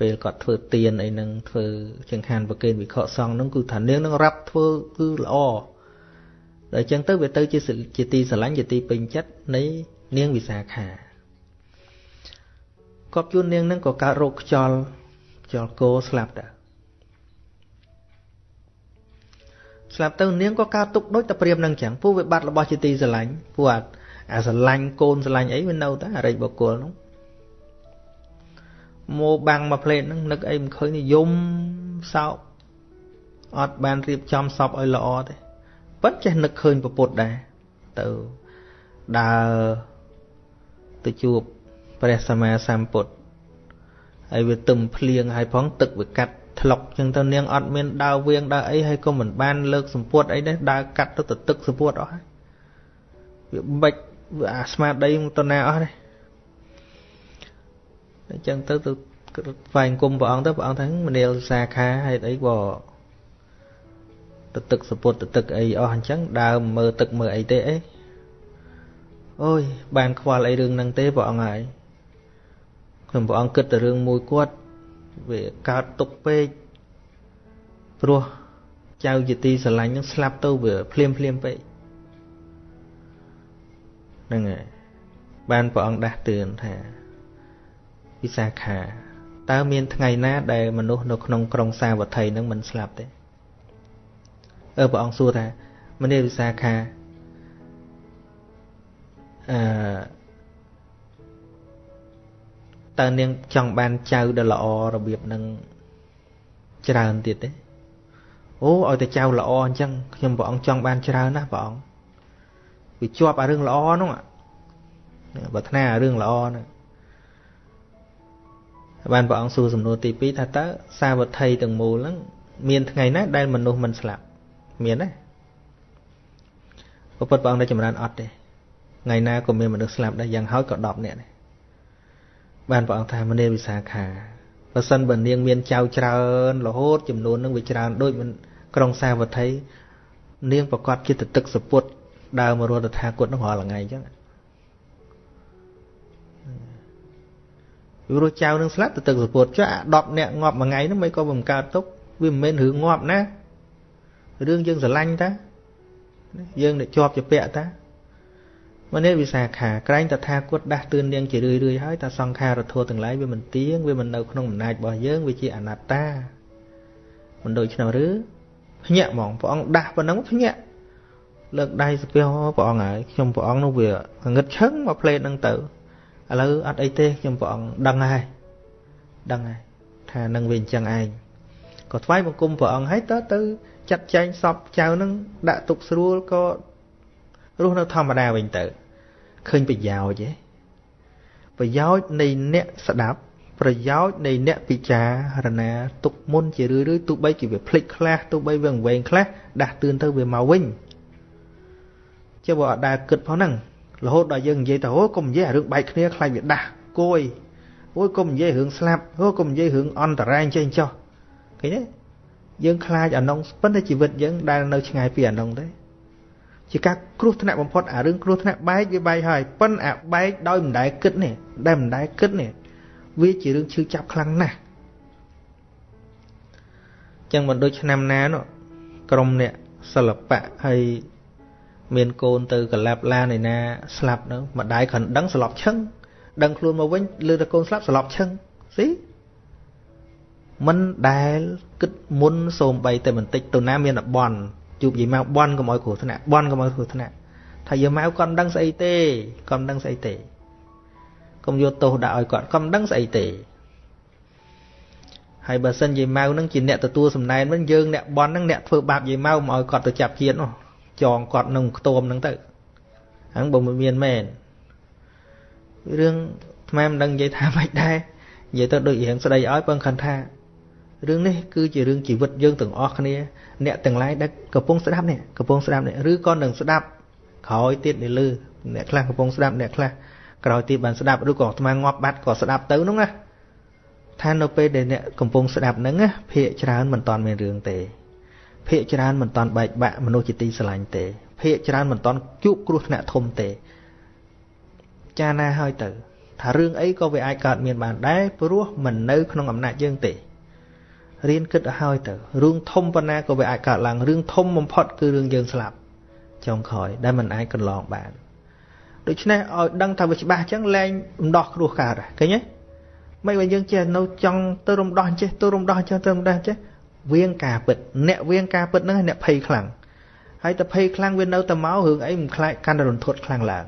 ពេលគាត់ធ្វើទៀនអីនឹងធ្វើចង្ហាន់ប្រគេនវិខសង្ឃនឹងគឺថានាងនឹងរាប់ធ្វើគឺល្អដល់អញ្ចឹងទៅវាទៅជាជាទីស្រឡាញ់ជាទីពេញចិត្តនៃនាងវិសាខាគាត់ជួននាងនឹងក៏កើតរោគខ្យល់ខ្យល់គោស្លាប់ដែរស្លាប់ទៅនាងក៏កើតទុកដូចតែព្រាមនឹងចឹងពួកវាបាត់របស់ជាទីស្រឡាញ់ពួក អាស្រឡាញ់កូនស្រឡាញ់អីវានៅតែអរិយបុគ្គលនោះមកបាំងមកផ្លេតហ្នឹងនឹកអីមិនឃើញយំសោកអត់បានរៀបចំសពឲ្យល្អទេប៉ុន្តែចេះនឹកឃើញពុទ្ធដែរទៅដើរទៅជួបព្រះសម្មាសម្ពុទ្ធហើយវាទឹមភ្លៀងហើយផងទឹកវាកាត់ថ្លុកចឹងទៅនាងអត់មានដើរវៀងដើរអីហើយក៏មិនបានលើកសម្ពុតអីដែរដើរកាត់ទៅទៅទឹកសម្ពុតអស់ហើយវាបិច វាអាស្មារតីមកតណាអស់ទេអញ្ចឹងទៅទៅស្វែងគុំព្រះអង្គទៅព្រះអង្គថាមនាលសាខាហេតុអីក៏ទៅទឹកសពុតទៅទឹកអីអស់អញ្ចឹងដើរមើលទឹកមើលអីទេអីអូយបានខ្វល់អីរឿងហ្នឹងទេព្រះអង្គហើយខ្ញុំព្រះអង្គគិតតែរឿងមួយគាត់វាកើតទុកពេកព្រោះចៅជាទីស្រឡាញ់នឹងស្លាប់ទៅវាភ្លាមភ្លាមពេក ហ្នឹងហើយបានព្រះអង្គដាស់តឿនថាវិសាខាតើមានថ្ងៃណាដែលមនុស្សនៅក្នុងក្រុងសាវត្ថីនឹងមិនស្លាប់ទេអឺព្រះអង្គសួរថាមនីវិសាខាអឺតើនាងចង់បានចៅដែលល្អរបៀបនឹងច្រើនទៀតទេអូឲ្យតែចៅល្អអញ្ចឹងខ្ញុំព្រះអង្គចង់បានច្រើនណាស់ព្រះអង្គ វាជាប់អារឿងល្អហ្នឹងបើថ្នាអារឿងល្អហ្នឹងបានព្រះអង្គសួរសំណួរទី2ថាតើសាវត្ថីទាំងមូលហ្នឹងមានថ្ងៃណាដែលមនុស្សមិនស្លាប់មានទេពុទ្ធព្រះអង្គได้ចម្រើនអត់ទេថ្ងៃណាក៏មានមនុស្សស្លាប់ដែរយ៉ាងហោចក៏10នាក់ដែរបានព្រះអង្គថាមនាវិសាខាបើសិនបើនាងមានចៅច្រើនរហូតចំនួននឹងវាច្រើនដូចមិនក្រុងសាវត្ថីនាងប្រកាសជាទឹកសពុត ដើរមករត់តថាគតនឹងរាល់ថ្ងៃអញ្ចឹងព្រោះចៅនឹងស្លាប់ទៅទឹកសពុតចុះអា10នាក់ងាប់មួយថ្ងៃហ្នឹងមិនក៏មិនកើតទុកវាមិនមែនរឿងងាប់ណារឿងយើងស្រឡាញ់តាយើងអ្នកជាប់ជាពាក់តាមនេះវិសាខាក្រែងតថាគតដាស់តឿននាងជារឿយរឿយហើយថាសង្ខារធัวទាំងឡាយវាមិនទៀងវាមិននៅក្នុងអំណាចរបស់យើងវាជាអនត្តាមិនដូចឆ្នាំឬភ្ញាក់ហ្មងព្រះអង្គដាស់ប៉ុណ្ណឹងភ្ញាក់ លើកដៃស្ពះព្រះអង្គហើយខ្ញុំព្រះអង្គនោះវាងឹតឈឹងមកផ្លេតហ្នឹងទៅឥឡូវអត់អីទេខ្ញុំព្រះអង្គដឹងហើយដឹងហើយថានឹងវាអញ្ចឹងឯងក៏ថ្វាយបង្គំព្រះអង្គហើយទៅទៅចាត់ចែងសពចៅនឹងដាក់ទុកស្រួលក៏រស់នៅធម្មតាវិញទៅឃើញប្រយោជន៍ទេប្រយោជន៍នៃអ្នកស្ដាប់ប្រយោជន៍នៃអ្នកពិចារណាទុកមុនជារឿយរឿយទោះបីជាវាភ្លេចខ្លះទោះបីវាវែងខ្លះដាស់តឿនទៅវាមកវិញ ចុះបើអត់ដែលគិតផងហ្នឹងរហូតដល់យើងនិយាយទៅអូកុំនិយាយរឿងបែកគ្នាខ្លាចវាដាស់គួយអូយកុំនិយាយរឿងស្លាប់អូកុំនិយាយរឿងអន្តរាយចេះចុះឃើញទេយើងខ្លាចអានងប៉ុន្តែជីវិតយើងដែលនៅឆ្ងាយពីអានងទេជាការគ្រោះថ្នាក់បំផុតអារឿងគ្រោះថ្នាក់បែកវាបែកហើយប៉ុន្តែអាបែកដោយមិនដែលគិតនេះដែលមិនដែលគិតនេះវាជារឿងឈឺចាប់ខ្លាំងណាស់ចឹងមិនដូចឆ្នាំណានោះក្រុមអ្នកសិល្បៈហើយ មានកូនទៅកលាប់ឡានឯណាស្លាប់នៅម្ដាយគ្រាន់ដឹងស្លាប់ឈឹងដឹងខ្លួនមកវិញលឺតែកូនស្លាប់ស្លាប់ឈឹងស៊ីមិនដែលគិតមុនសូមបីតែបន្តិចទៅណាមានបន់ជួបយាយម៉ៅបន់កុំឲ្យគ្រោះថ្នាក់បន់កុំឲ្យគ្រោះថ្នាក់ថាយាយម៉ៅគាត់មិនដឹងស្អីទេគាត់មិនដឹងស្អីទេកុំយកទោសដាក់ឲ្យគាត់គាត់មិនដឹងស្អីទេហើយបើសិនយាយម៉ៅហ្នឹងជាអ្នកទទួលសំណែនវិញយើងអ្នកបន់ហ្នឹងអ្នកធ្វើបាបយាយម៉ៅមកឲ្យគាត់ទៅចាប់ជាតិនោះ ចងគាត់នឹងខ្ទមហ្នឹងទៅហ្នឹងបើមិនមានមែនរឿងថ្មមិនដឹងនិយាយថាម៉េចដែរនិយាយទៅដូចរឿងស្ដីឲ្យពឹងខន្ថារឿងនេះគឺជារឿងជីវិតយើងទាំងអស់គ្នាអ្នកទាំងឡាយដែលកំពុងស្ដាប់នេះកំពុងស្ដាប់នេះឬក៏នឹងស្ដាប់ក្រោយទៀតនេះលឺអ្នកខ្លះកំពុងស្ដាប់អ្នកខ្លះក្រោយទៀតបានស្ដាប់ឬក៏អាត្មាងាប់បាត់ក៏ស្ដាប់ទៅនោះណាថានៅពេលដែលអ្នកកំពុងស្ដាប់ហ្នឹងណាភាកច្រើនមិនតាន់មានរឿងទេ ភាកច្រើនមិនតាន់បែកបាក់មនុស្សជាទីស្រឡាញ់ទេ ភាកច្រើនមិនតាន់ជួបគ្រោះថ្នាក់ធំទេ ចាណាហើយទៅ ថារឿងអីក៏វាអាចកើតមានបានដែរព្រោះមិននៅក្នុងអំណាចយើងទេរៀនគិតឲ្យហើយទៅរឿងធំប៉ុណ្ណាក៏វាអាចកើតឡើងរឿងធំបំផុតគឺរឿងយើងស្លាប់ចុងក្រោយដែលមិនអាចកន្លងបានដូច្នេះឲ្យដឹងថាវាច្បាស់អញ្ចឹងលែងរំដោះគ្រោះកើតឃើញទេមិនបើយើងចេះនៅចង់ទៅរំដោះចេះទៅរំដោះអញ្ចឹងទៅរំដោះចេះ វៀងការពិតអ្នកវៀងការពិតហ្នឹងអ្នកភ័យខ្លាំងហើយតែភ័យខ្លាំងវានៅតែមករឿងអីមិនខ្លាចកាន់តែរន្ធត់ខ្លាំងឡើង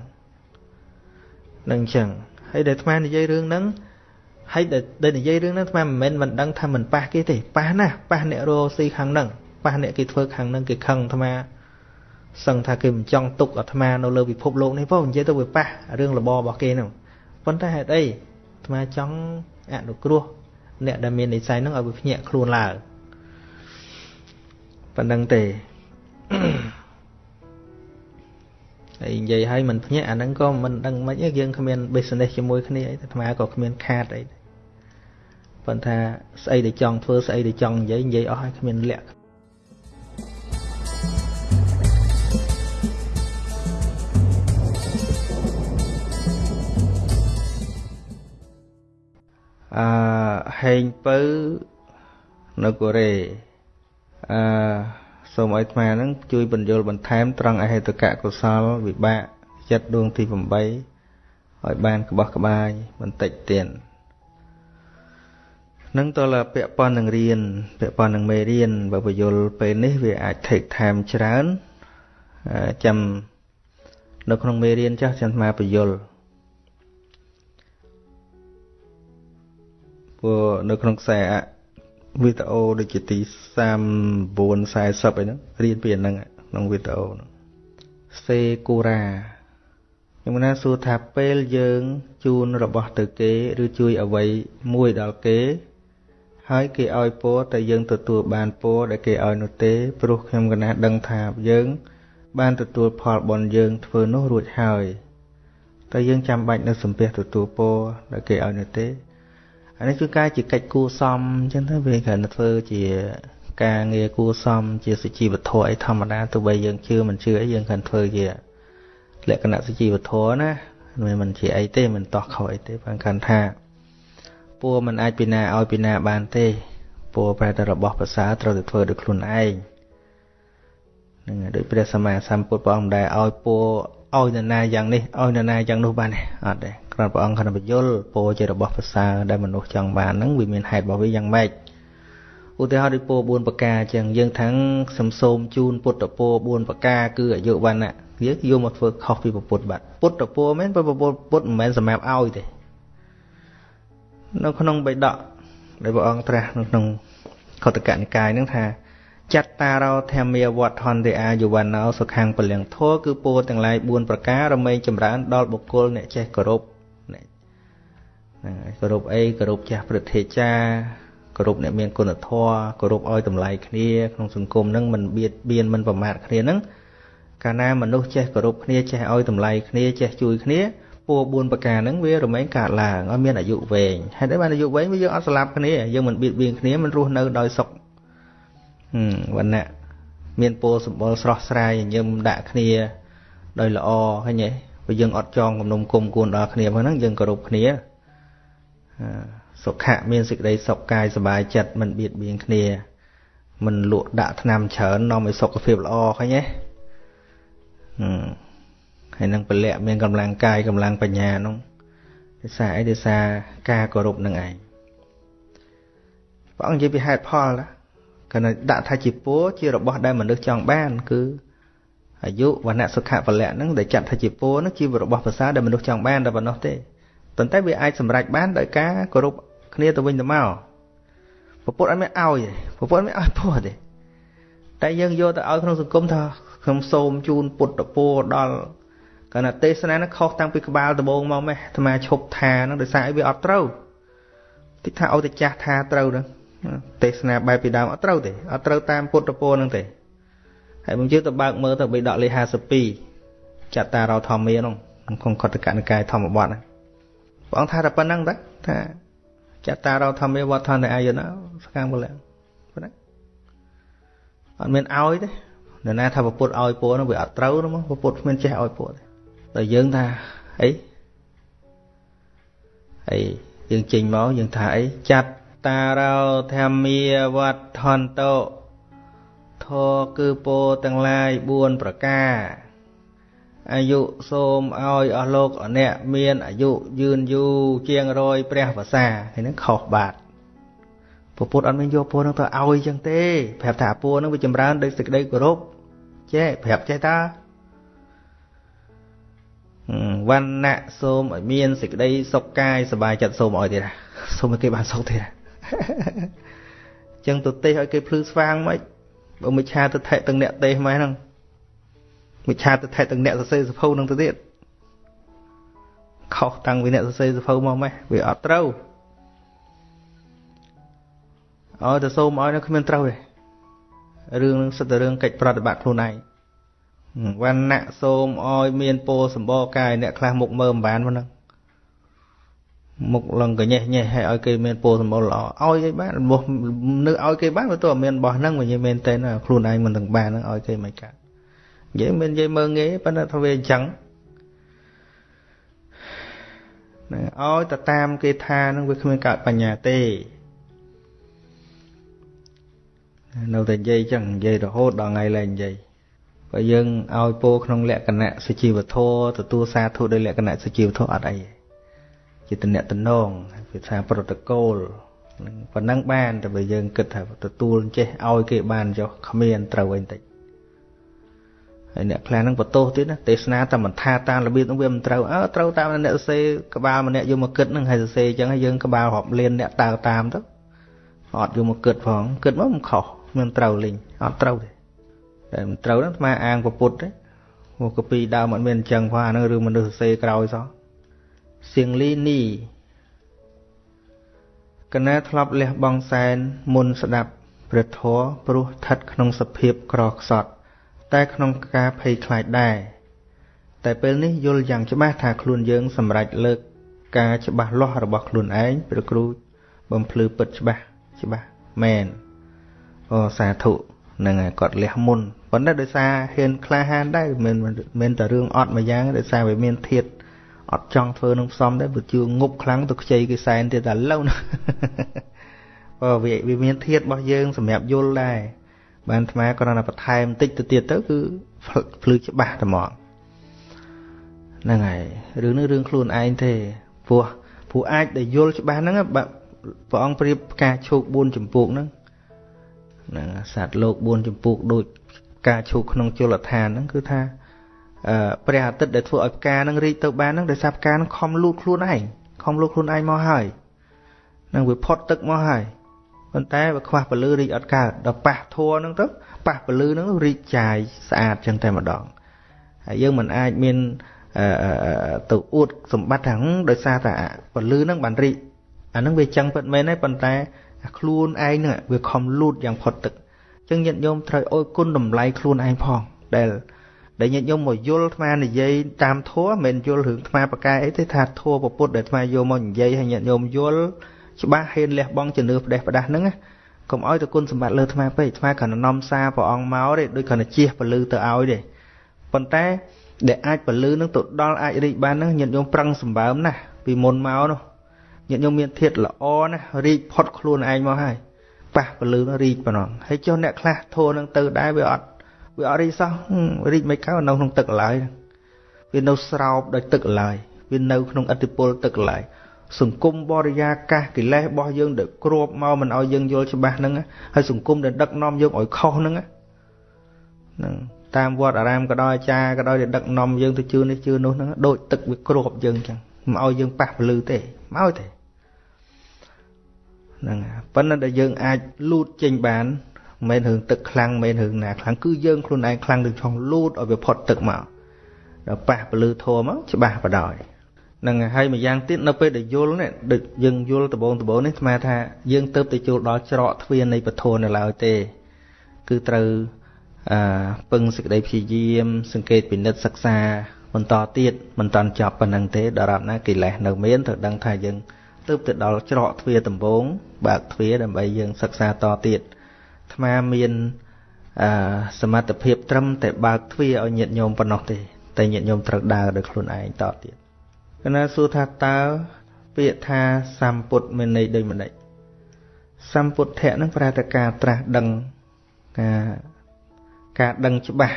នឹងអញ្ចឹងហើយដែលអាត្មានិយាយរឿងហ្នឹងហើយដែលនិយាយរឿងហ្នឹងអាត្មាមិនមែនមិនដឹងថាមិនប៉ះគេទេប៉ះណាប៉ះអ្នករស់ស៊ីខាងហ្នឹងប៉ះអ្នកគេធ្វើខាងហ្នឹងគេខឹងអាត្មាសឹងថាគេមិនចង់ទុកអាត្មានៅលើពិភពលោកនេះផងនិយាយទៅវាប៉ះរឿងរបបរបស់គេហ្នឹងប៉ុន្តែហេតុអីអាត្មាចង់អនុគ្រោះអ្នកដែលមាននិស្ស័យហ្នឹងឲ្យវាភ្ញាក់ខ្លួនឡើង ប៉ុណ្្នឹងទេហើយនិយាយឲ្យមិនភ្ញាក់អាហ្នឹងក៏មិនដឹងមិនទេយើងគ្មាន business ជាមួយគ្នាអីអាត្មាក៏គ្មានខាតអីប៉ុន្តែស្អីដែលចង់ធ្វើស្អីដែលចង់និយាយនិយាយអស់ហើយគ្មានលក្ខអឺហេងពៅនៅកូរ៉េ អឺសូមឲ្យអាត្មានឹងជួយបញ្យល់បន្ថែមត្រង់អហេតុកៈកុសលវិបាកចិត្តដួងទី8ឲ្យបានក្បោះក្បាយបន្តិចទៀតនឹងតើពាក់ព័ន្ធនឹងរៀនពាក់ព័ន្ធនឹងមេរៀនបើបញ្យល់ពេលនេះវាអាច take time ច្រើនចាំនៅក្នុងមេរៀនចាស់ចាំអាបញ្យល់ព្រោះនៅក្នុងខ្សែ វីដេអូដូចជាទី39 40អីហ្នឹងរៀនពីអាហ្នឹងក្នុងវីដេអូហ្នឹងសេគូរ៉ាខ្ញុំណាសួរថាពេលយើងជូនរបស់ទៅគេ ឬជួយអ្វីមួយដល់គេ ហើយគេឲ្យពរតែយើងទទួលបានពរដែលគេឲ្យនោះទេ ព្រោះខ្ញុំកណាដឹងថាយើង បានទទួលផលបុណ្យយើងធ្វើនោះរួចហើយតែយើងចាំបាច់នៅសំពះទទួលពរដែលគេឲ្យនោះទេ អានេះគឺការជាកិច្ចគួសមអញ្ចឹងទៅវាគ្រាន់តែធ្វើជាការងារគួសមជាសុជីវធម៌អីធម្មតាទោះបីយើងជឿមិនជឿអីយើងគ្រាន់ធ្វើជាលក្ខណៈសុជីវធម៌ណាមិនមិនជាអីទេមិនតោះខុសអីទេបើកាន់ថាពួរមិនអាចពីណាឲ្យពីណាបានទេពួរប្រែតែរបស់ប្រសើរត្រូវតែធ្វើដោយខ្លួនឯងនឹងដូចព្រះសម្មាសម្ពុទ្ធព្រះអង្គដែលឲ្យពួរឲ្យនរណាយ៉ាងនេះឲ្យនរណាយ៉ាងនោះបានទេអត់ទេ គ្រាន់ព្រះអង្គគ្រាន់តែបញ្យល់ពោជារបស់ប្រសើរដែលមនុស្សចង់បានហ្នឹងវាមានហេតុរបស់វាយ៉ាងម៉េចឧទាហរណ៍ដូចពោ4ប្រការអញ្ចឹងយើងថាំងសំសូមជូនពុទ្ធពោ4ប្រការគឺអាយុវណ្ណៈយើងយកមកធ្វើខុសពីពុទ្ធបាត់ពុទ្ធពោមែនពុទ្ធពុទ្ធមិនមែនសម្រាប់ឲ្យទេនៅក្នុងបៃដកដែលព្រះអង្គត្រាស់នៅក្នុងខតកនិកាយហ្នឹងថាចត្តារោធម្មាវត្តហន្តិអាយុវណ្ណោសុខាំងពលិងធัวគឺពោទាំងឡាយ4ប្រការរមែងចម្រើនដល់បុគ្គលអ្នកចេះគោរពហ្នឹង គោរពអីគោរពចាស់ព្រឹទ្ធាចារ្យគោរពអ្នកមានគុណធម៌គោរពឲ្យតម្លៃគ្នាក្នុងសង្គមហ្នឹងមិនបៀតបៀនមិនប្រមាថគ្នាហ្នឹងកាលណាមនុស្សចេះគោរពគ្នាចេះឲ្យតម្លៃគ្នាចេះជួយគ្នាពោ4ប្រការហ្នឹងវារមែងកើតឡើងឲ្យមានអាយុវែងហេតុអីបានអាយុវែងវាយើងអត់ស្លាប់គ្នាយើងមិនបៀតបៀនគ្នាមិនរស់នៅដោយសុខវណ្ណៈមានពោសម្បុរស្រស់ស្រាយញញឹមដាក់គ្នាដោយល្អឃើញទេបើយើងអត់ចងគំនុំគុំគួនដល់គ្នាផងហ្នឹងយើងគោរពគ្នា សុខៈមានសេចក្តីសុខកាយសบายចិត្តមិនបៀតបៀនគ្នាមិនលក់ដាក់ថ្នាំច្រើននាំឲ្យសុខភាពល្អឃើញទេហើយនឹងពលៈមានកម្លាំងកាយកម្លាំងបញ្ញានោះដោយសារអីដោយសារការគោរពនឹងឯងព្រះអង្គនិយាយពីហេតុផលណាគណៈដាក់ថាជាពរជារបស់ដែលមនុស្សចង់បាន គឺអាយុវណ្ណៈសុខៈពលៈហ្នឹងដែលចាត់ថាជាពរហ្នឹងជារបស់ភាសាដែលមនុស្សចង់បានតែប៉ុណ្ណោះទេ ប៉ុន្តែវាអាចសម្រេចបានដោយការគោរពគ្នាទៅវិញទៅមកពពុទ្ធអត់មានឲ្យទេពពុទ្ធអត់មានឲ្យពោះទេតែយើងយកទៅឲ្យក្នុងសង្គមថាខ្ញុំសូមជូនពុទ្ធពរដល់កាលណាទេសនានោះខុសតាំងពីក្បាលដំបងមកម៉េះអាត្មាឈប់ថាហ្នឹងដោយសារអីវាអត់ត្រូវតិចថាឲ្យតែចាស់ថាត្រូវហ្នឹងទេសនាបែបពីដើមអត់ត្រូវទេអត់ត្រូវតាមពុទ្ធពរហ្នឹងទេហើយខ្ញុំជឿទៅបើកមើលទៅបិដកលេខ52ចតារោធម្មាហ្នឹងក្នុងកតកនិកាយធម្មបទហ្នឹង ព្រះអង្គថាតែប៉ុណ្្នឹងតាថាចតារោធម្មាវត្តនអាយនសកម្មពលប៉ុណ្ណាអត់មានឲ្យទេនរណាថាពុទ្ធឲ្យពរនោះវាអត់ត្រូវនោះមកពុទ្ធគ្មានចេះឲ្យពរទេតែយើងថាអីអីយើងចេញមកយើងថាអីចាត់តារោធម្មាវត្តន្តោធរគឺពោទាំងឡាយ4ប្រការ អាយុសូមឲ្យអស់លោកអអ្នកមានអាយុយឺនយូរជាងរយព្រះវសាហើយនឹងខុសបាត់ពពុទ្ធអត់មានយកពរនឹងទៅឲ្យចឹងទេប្រាប់ថាពរនឹងវាចម្រើនដោយសេចក្តីគោរពចេះប្រាប់ចេះតាវណ្ណៈសូមឲ្យមានសេចក្តីសុខកាយសบายចិត្តសូមឲ្យទៀតសូមឲ្យគេបានសុខទៀតចឹងទៅទេសឲ្យគេភ្លឺស្វាងមិនបើមិនឆាទៅថែទាំងអ្នកទេសម៉េះហ្នឹង មិឆាទិដ្ឋិទាំងអ្នកសរសេរសភៅនឹងទៅទៀតខុសតាំងពីអ្នកសរសេរសភៅមកម៉េះវាអត់ត្រូវអើទៅសូមឲ្យនៅគ្មានត្រូវទេរឿងនឹងសិតតែរឿងកិច្ចប្រតិបត្តិខ្លួនឯងវណ្ណៈសូមឲ្យមានពោសម្បរកាយអ្នកខ្លះមុខមើលមិនបានហ្នឹងមុខលឹងកញេះញេះឲ្យឲ្យគេមានពោសម្បរល្អឲ្យគេបានរបស់នៅឲ្យគេបានវាទៅអត់មានរបស់ហ្នឹងវិញមែនតើខ្លួនឯងមិនទាំងបានហ្នឹងឲ្យគេមិនកើត និយាយមិននិយាយមើងងាយប៉ុន្តែថាវាអញ្ចឹងណាឲ្យទៅតាមគេថានឹងវាគ្មានកើតបញ្ញាទេនៅតែនិយាយចឹងនិយាយរហូតដល់ថ្ងៃលែងនិយាយបើយើងឲ្យពោក្នុងលក្ខណៈសុជីវធម៌ទទួលសាធុដោយលក្ខណៈសុជីវធម៌អត់អីជាតំណតំណងវាថាប្រូតូកូលនឹងប៉ុណ្ណឹងបានតែបើយើងគិតថាទទួលចេះឲ្យគេបានចុះគ្មានត្រូវអីបន្តិច ហើយអ្នកខ្លះហ្នឹងបន្ទោសទៀតណាទេសនាតែមិនថាតាមរបៀបហ្នឹងវាមិនត្រូវអើត្រូវតាមអ្នកសរសេរក្បាលម្នាក់យកមកគិតហ្នឹងហើយសរសេរអញ្ចឹងហើយយើងក្បាលរាប់លានអ្នកតើតាមទៅអត់យកមកគិតផងគិតមកមិនខុសមិនត្រូវលេងអត់ត្រូវទេតែមិនត្រូវហ្នឹងស្មាអាងពពុទ្ធទេមកកពីដើមអត់មានអញ្ចឹងផងអាហ្នឹងរឿងមនុស្សសរសេរក្រោយសោះសៀងលីនីកណាធ្លាប់លះបង់សែនមុនស្ដាប់ព្រះធម៌ព្រោះស្ថិតក្នុងសភាពក្រខ្សត់ តែក្នុងការភ័យខ្លាចដែរតែពេលនេះយល់យ៉ាងច្បាស់ថាខ្លួនយើងសម្រេចលើកការច្បាស់លាស់របស់ខ្លួនឯងព្រះគ្រូបំភ្លឺពិតច្បាស់ច្បាស់មែនអូសាធុនឹងគាត់លះមុនប៉ុន្តែដោយសារហ៊ានក្លាហានដែរមិនមិនតែរឿងអត់មួយយ៉ាងដោយសារវាមានធាតអត់ចង់ធ្វើនឹងផ្សំដែរបើជឿងប់ខ្លាំងទៅខ្ចីគេសែនទៀតតែឡូវណាបើវាមានធាតរបស់យើងសម្រាប់យល់ដែរ បានអាត្មាគ្រាន់តែបន្ថែមបន្តិចទៅទៀតទៅគឺភ្លឺច្បាស់តែហ្មងហ្នឹងហើយរឿងនេះរឿងខ្លួនឯងទេព្រោះព្រោះអាចដែលយល់ច្បាស់ហ្នឹងព្រះអង្គប្រៀបផ្កាឈូក4ចម្ពោះហ្នឹងហ្នឹងសត្វលោក4ចម្ពោះដូចផ្កាឈូកក្នុងជលដ្ឋានហ្នឹងគឺថាអឺព្រះអាទិត្យដែលធ្វើឲ្យផ្កាហ្នឹងរីកទៅបានហ្នឹងដោយសារផ្កាហ្នឹងខំលូតខ្លួនឯងខំលូតខ្លួនឯងមកហើយនឹងវាផុតទឹកមកហើយ ប៉ុន្តែបើខ្វះពលឺរីកអត់កើតដល់ប៉ះធัวហ្នឹងទៅប៉ះពលឺហ្នឹងរីកចាយស្អាតចឹងតែម្ដងហើយយើងមិនអាចមានទៅអួតសម្បត្តិហ្នឹងដោយសារតែពលឺហ្នឹងបានរីកអាហ្នឹងវាចឹងពិតមែនទេប៉ុន្តែខ្លួនឯងហ្នឹងវាខំលូតយ៉ាងផុតទឹកចឹងញាតិញោមត្រូវអោយគុណតម្លៃខ្លួនឯងផងដែលដែលញាតិញោមមកយល់អាត្មានិយាយតាមធัวមិនយល់រឿងអាត្មាប្រកែអីទេថាធัวពុទ្ធដែលអាត្មាយកមកនិយាយឲ្យញាតិញោមយល់ ច្បាស់ហ៊ានលះបង់ជំនឿផ្ដេសផ្ដាស់ហ្នឹងកុំឲ្យទៅគុណសម្បត្តិលើថ្មពេកថ្មគ្រាន់តែនាំសារព្រះអង្គមកទេដូចគ្រាន់តែជះពលឺទៅឲ្យទេប៉ុន្តែដែលអាចពលឺនឹងទៅដល់អាចរីកបានហ្នឹងញាតិញោមប្រឹងសម្បើមណាស់ពីមុនមកនោះញាតិញោមមានធាតល្អណាស់រីកផុតខ្លួនឯងមកហើយប៉ះពលឺនោះរីកប៉ុណ្ណឹងហើយចុះអ្នកខ្លះធូរនឹងទៅដែរវាអត់វាអត់រីកសោះរីកមិនកើតនៅក្នុងទឹកឡើយវានៅស្រោបដោយទឹកឡើយវានៅក្នុងអតិពលទឹកឡើយ សង្គមបរិយាកាសកិលេសរបស់យើងដែលគ្របមកមិនឲ្យយើងយល់ច្បាស់ហ្នឹងហើយសង្គមដែលដឹកនាំយើងឲ្យខុសហ្នឹងហ្នឹងតាមវត្តអារាមក៏ដោយអាចារ្យក៏ដោយដែលដឹកនាំយើងទៅជឿនេះជឿនោះហ្នឹងដូចទឹកវាគ្របយើងអញ្ចឹងមិនឲ្យយើងប៉ះពលឺទេមិនឲ្យទេហ្នឹងប៉ុន្តែដែលយើងអាចលូតចេញបានមិនមែនរឿងទឹកខ្លាំងមិនមែនរឿងណាខ្លាំងគឺយើងខ្លួនឯងខ្លាំងនឹងឆុងលូតឲ្យវាផុតទឹកមកដល់ប៉ះពលឺធម៌មកច្បាស់បដ ாய் នឹងហើយម្យ៉ាងទៀតនៅពេលដែលយល់នេះដូចយើងយល់ដបងដបងនេះស្មាថាយើងទៅទៅចូលដល់ច្រកទ្វារនៃពធនៅឡើយទេ គឺត្រូវអឺពឹងសេចក្តីព្យាយាម សង្កេតពិនិត្យសិក្សាបន្តទៀតមិនតាន់ចប់ប៉ុណ្ណឹងទេដរាបណាកិលេសនៅមានត្រូវដឹងថាយើងទើបទៅដល់ច្រកទ្វារដំបូងបើកទ្វារដើម្បីយើងសិក្សាតទៀតអាត្មាមានអឺសមត្ថភាពត្រឹមតែបើកទ្វារឲ្យញាតិញោមប៉ុណ្ណោះទេតែញាតិញោមត្រូវដើរដោយខ្លួនឯងតទៀត គណៈសួរថាតើពាក្យថាសម្ពុទ្ធមានន័យដូចម្ដេចសម្ពុទ្ធៈនឹងប្រែតែការត្រាស់ដឹងការការដឹងច្បាស់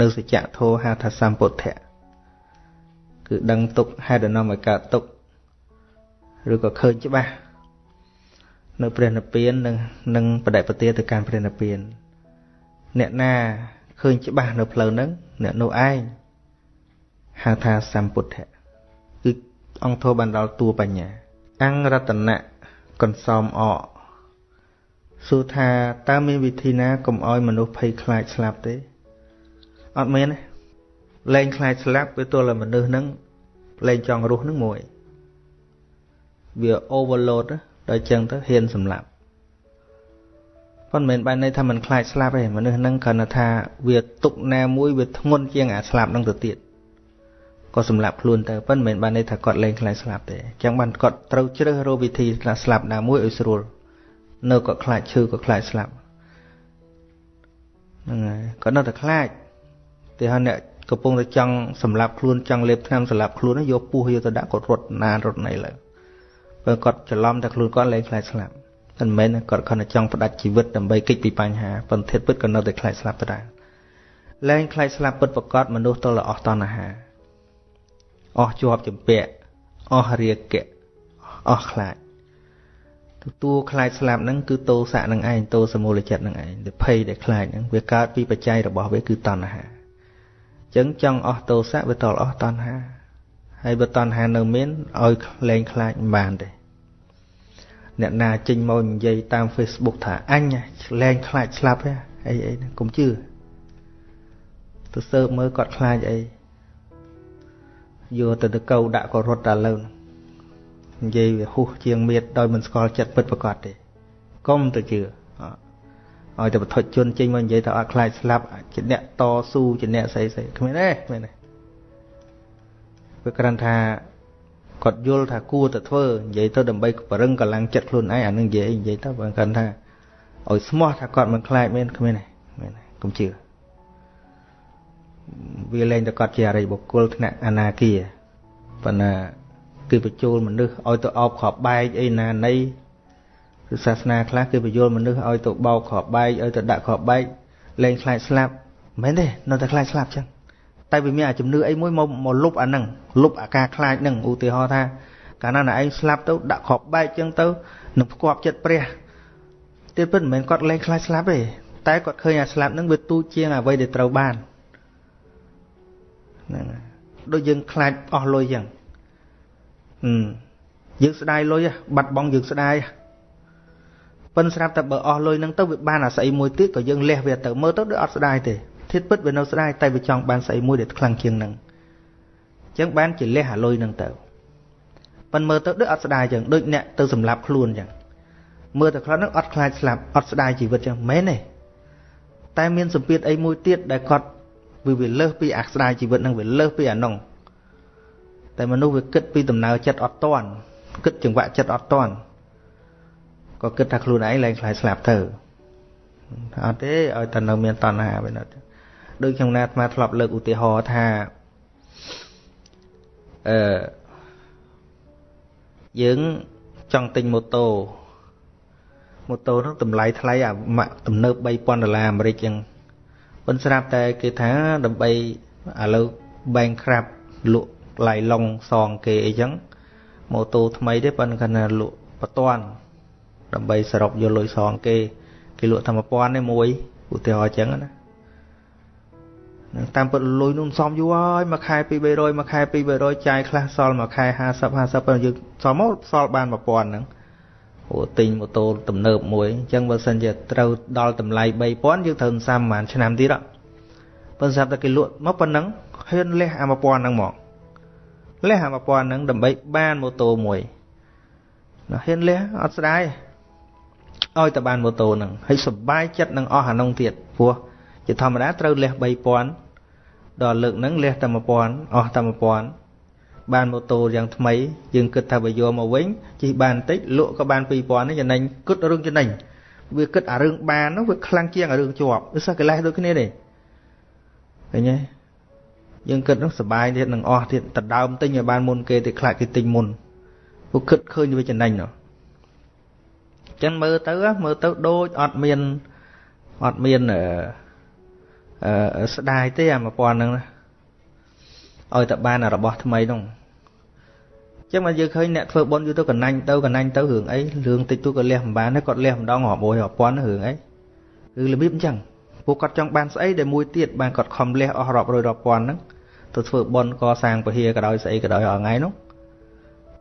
នៅសច្ចធម៌ហៅថាសម្ពុទ្ធៈគឺដឹងទុកហេតុនាំឲ្យកើតទុកឬក៏ឃើញច្បាស់នៅព្រះនិព្វាននិងនឹងបដិបទាទៅកាន់ព្រះនិព្វានអ្នកណាឃើញច្បាស់នៅផ្លូវហ្នឹងអ្នកនោះឯងហៅថាសម្ពុទ្ធៈគឺ អង្គធម៌បានដល់តួបញ្ញា អង្គរតនៈកន្សំអកសួរថាតើមានវិធីណាកុំឲ្យមនុស្សភ័យខ្លាចស្លាប់ទេអត់មានទេលែងខ្លាចស្លាប់វាទល់តែមនុស្សហ្នឹងលែងចង់រស់ហ្នឹងមួយវា overload ដល់ចឹងទៅហ៊ានសម្លាប់ប៉ុន្តែមិនបានន័យថាมันខ្លាចស្លាប់ទេមនុស្សហ្នឹងគ្រាន់តែថាវាទុកណាមួយវាធ្ងន់ជាងអាស្លាប់ហ្នឹងទៅទៀត ក៏សម្លាប់ខ្លួនទៅប៉ុន្តែមិនបានន័យថាគាត់លែងខ្លាចស្លាប់ទេអញ្ចឹងបានគាត់ត្រូវជ្រើសរកវិធីស្លាប់ណាមួយឲ្យស្រួលនៅគាត់ខ្លាចឈឺគាត់ខ្លាចស្លាប់ហ្នឹងហើយគាត់នៅតែខ្លាចទីហើយអ្នកកំពុងតែចង់សម្លាប់ខ្លួនចង់លេបថ្នាំសម្លាប់ខ្លួនយកពោះយកទៅដាក់គាត់រត់ណានរត់ណីឡើយបើគាត់ច្រឡំតែខ្លួនគាត់លែងខ្លាចស្លាប់មិនមែនគាត់គ្រាន់តែចង់ផ្ដាច់ជីវិតដើម្បីគេចពីបញ្ហាប៉ុន្តែពិតក៏នៅតែខ្លាចស្លាប់ដដែលលែងខ្លាចស្លាប់ពិតប្រកបមនុស្សទល់តែអស់តណ្ហា អស់ជាប់ចម្ពាក់អស់រាគៈអស់ខ្លាចទទួលខ្លាចស្លាប់ហ្នឹងគឺតោសៈនឹងឯងតោសមូលចិត្តនឹងឯងដែលភ័យដែលខ្លាចហ្នឹងវាកើតពីបច្ច័យរបស់វាគឺតណ្ហាអញ្ចឹងចង់អស់តោសៈវាតលអស់តណ្ហាហើយបើតណ្ហានៅមានឲ្យលែងខ្លាចមិនបានទេអ្នកណាចេញមកនិយាយតាម Facebook ថាអញលែងខ្លាចស្លាប់ហ៎អីអីកុំជឿទៅសើបមើលគាត់ខ្លាចអី យកទៅទៅកោដាក់ក៏រត់តែលើនិយាយវាហុះជាងមៀតដោយមិនស្គាល់ចិត្តពិតប្រកបទេកុំទៅជឿឲ្យតែបឋិជនចេញមកនិយាយថាអត់ខ្លាចស្លាប់ជាអ្នកតស៊ូជាអ្នកស្អីស្អីគ្មានទេគ្មានទេវាគ្រាន់ថាគាត់យល់ថាគួរតែធ្វើនិយាយទៅដើម្បីបរឹងកម្លាំងចិត្តខ្លួនឯងអានឹងនិយាយនិយាយទៅបើគាត់ថាឲ្យស្មោះថាគាត់មិនខ្លាចមែនគ្មានទេគ្មានទេកុំជឿ វាលែងតែគាត់ជាអរិយបុគ្គលថ្នាក់អនាគាប៉ុន្តែគឺបញ្ចូលមនុស្សឲ្យទៅអោបក្របបែកអីណានៃគឺសាសនាខ្លះគឺបញ្ចូលមនុស្សឲ្យទៅបោកក្របបែកឲ្យទៅដាក់ក្របបែកលែងខ្លាចស្លាប់មិនមែនទេនៅតែខ្លាចស្លាប់ចឹងតែវាមានអាជំនឿអីមួយមកមកលុបអាហ្នឹងលុបអាការខ្លាចហ្នឹងឧទាហរណ៍ថាកាលណាឯងស្លាប់ទៅដាក់ក្របបែកចឹងទៅនឹងផ្គប់ចិត្តព្រះទៀតពិតមិនមែនគាត់លែងខ្លាចស្លាប់ទេតែគាត់ឃើញអាស្លាប់ហ្នឹងវាទូចជាងអ្វីដែលត្រូវបាន ហ្នឹងដូចយើងខ្លាចអស់លុយចឹងហឹមយើងស្ដាយលុយបាត់បង់យើងស្ដាយប៉ិនស្រាប់តែបើអស់លុយហ្នឹងទៅវាបានអាស្អីមួយទៀតក៏យើងលះវាទៅមើលទៅដូចអត់ស្ដាយទេធាតពិតវានៅស្ដាយតែវាចង់បានស្អីមួយដែលខ្លាំងជាងហ្នឹងអញ្ចឹងបានជាលះអាលុយហ្នឹងទៅប៉ិនមើលទៅដូចអត់ស្ដាយចឹងដូចអ្នកទៅសម្លាប់ខ្លួនចឹងមើលតែខ្លះហ្នឹងអត់ខ្លាចស្លាប់អត់ស្ដាយជីវិតចឹងមែនទេតែមានសម្ពាធអីមួយទៀតដែលគាត់ វាវាលើសពីអាស្ដាយជីវិតហ្នឹងវាលើសពីអានោះតែមនុស្សវាគិតពីដំណើរចិត្តអត់តាន់គិតចង្វាក់ចិត្តអត់តាន់ក៏គិតថាខ្លួនឯងលែងខ្លាចស្លាប់ទៅអត់ទេឲ្យតែនៅមានតណ្ហាវិញអត់ដូចខ្ញុំណាអាត្មាធ្លាប់លើកឧទាហរណ៍ថាអឺយើងចង់ទិញម៉ូតូម៉ូតូនោះតម្លៃថ្លៃអាម៉ាក់ទំនើប3000ដុល្លារអាមេរិកចឹង ប៉ុន្តែស្រាប់តែគេថាដើម្បីឥឡូវ bankrupt លក់ឡៃឡុងសងគេអីចឹងម៉ូតូថ្មីទេប៉ុន្តែគាត់ថាលក់បតាន់ដើម្បីសរុបយកលុយសងគេគេលក់តែ1000ទេមួយឧទាហរណ៍ចឹងណាតាមពិតលុយនោះសំយូរហើយមួយខែ2 300មួយខែ2 300ចាយខ្លះសល់មួយខែ50 50ប៉ុន្តែយើងសល់មកសល់បាន1000ហ្នឹង ព្រោះទិញម៉ូតូទំនើបមួយអញ្ចឹងបើសិនជាត្រូវដល់តម្លៃ3000យើងត្រូវសាមប្រហែលឆ្នាំទៀតប៉ុន្តែតែគេលក់មកប៉ុណ្ណឹងហ៊ានលះអា1000ហ្នឹងមកលះអា1000ហ្នឹងដើម្បីបានម៉ូតូមួយណាហ៊ានលះអត់ស្ដាយឲ្យតែបានម៉ូតូហ្នឹងហើយសុបាយចិត្តនឹងអស់អានោះទៀតព្រោះជាធម្មតាត្រូវលះ3000ដល់លើកហ្នឹងលះតែ1000អស់តែ1000 បានម៉ូតូយ៉ាងថ្មីយើងគិតថាបើយកមកវិញជិះបានតិចលក់ក៏បាន2000នេះចំណេញគិតរឿងចំណេញវាគិតអារឿងបាននោះវាខ្លាំងជាងអារឿងជាប់វាសោះកិលេសដូចគ្នាទេឃើញទេយើងគិតនោះសុបាយទៀតនឹងអស់ទៀតតដើមទិញឲ្យបានមុនគេទៀតខ្លាចគេទិញមុនពួកគិតឃើញវាចំណេញនោះចឹងមើលទៅមើលទៅដូចអត់មានអត់មានអឺស្ដាយទេអា1000ហ្នឹងណាឲ្យតែបានរបស់ថ្មីនោះ ចឹងមកយើងឃើញអ្នកធ្វើបុណ្យយូរទៅកណាញ់ទៅកណាញ់ទៅរឿងអីរឿងតិចតួចក៏លះមិនបានគាត់លះម្ដងរាប់មួយរាប់ពាន់រឿងអីគឺរបៀបអញ្ចឹងពួកគាត់ចង់បានស្អីដែលមួយទៀតបានគាត់ខំលះអស់រាប់រយរាប់ពាន់ហ្នឹងទៅធ្វើបុណ្យកសាងពហិក៏ដោយស្អីក៏ដោយរាល់ថ្ងៃនោះ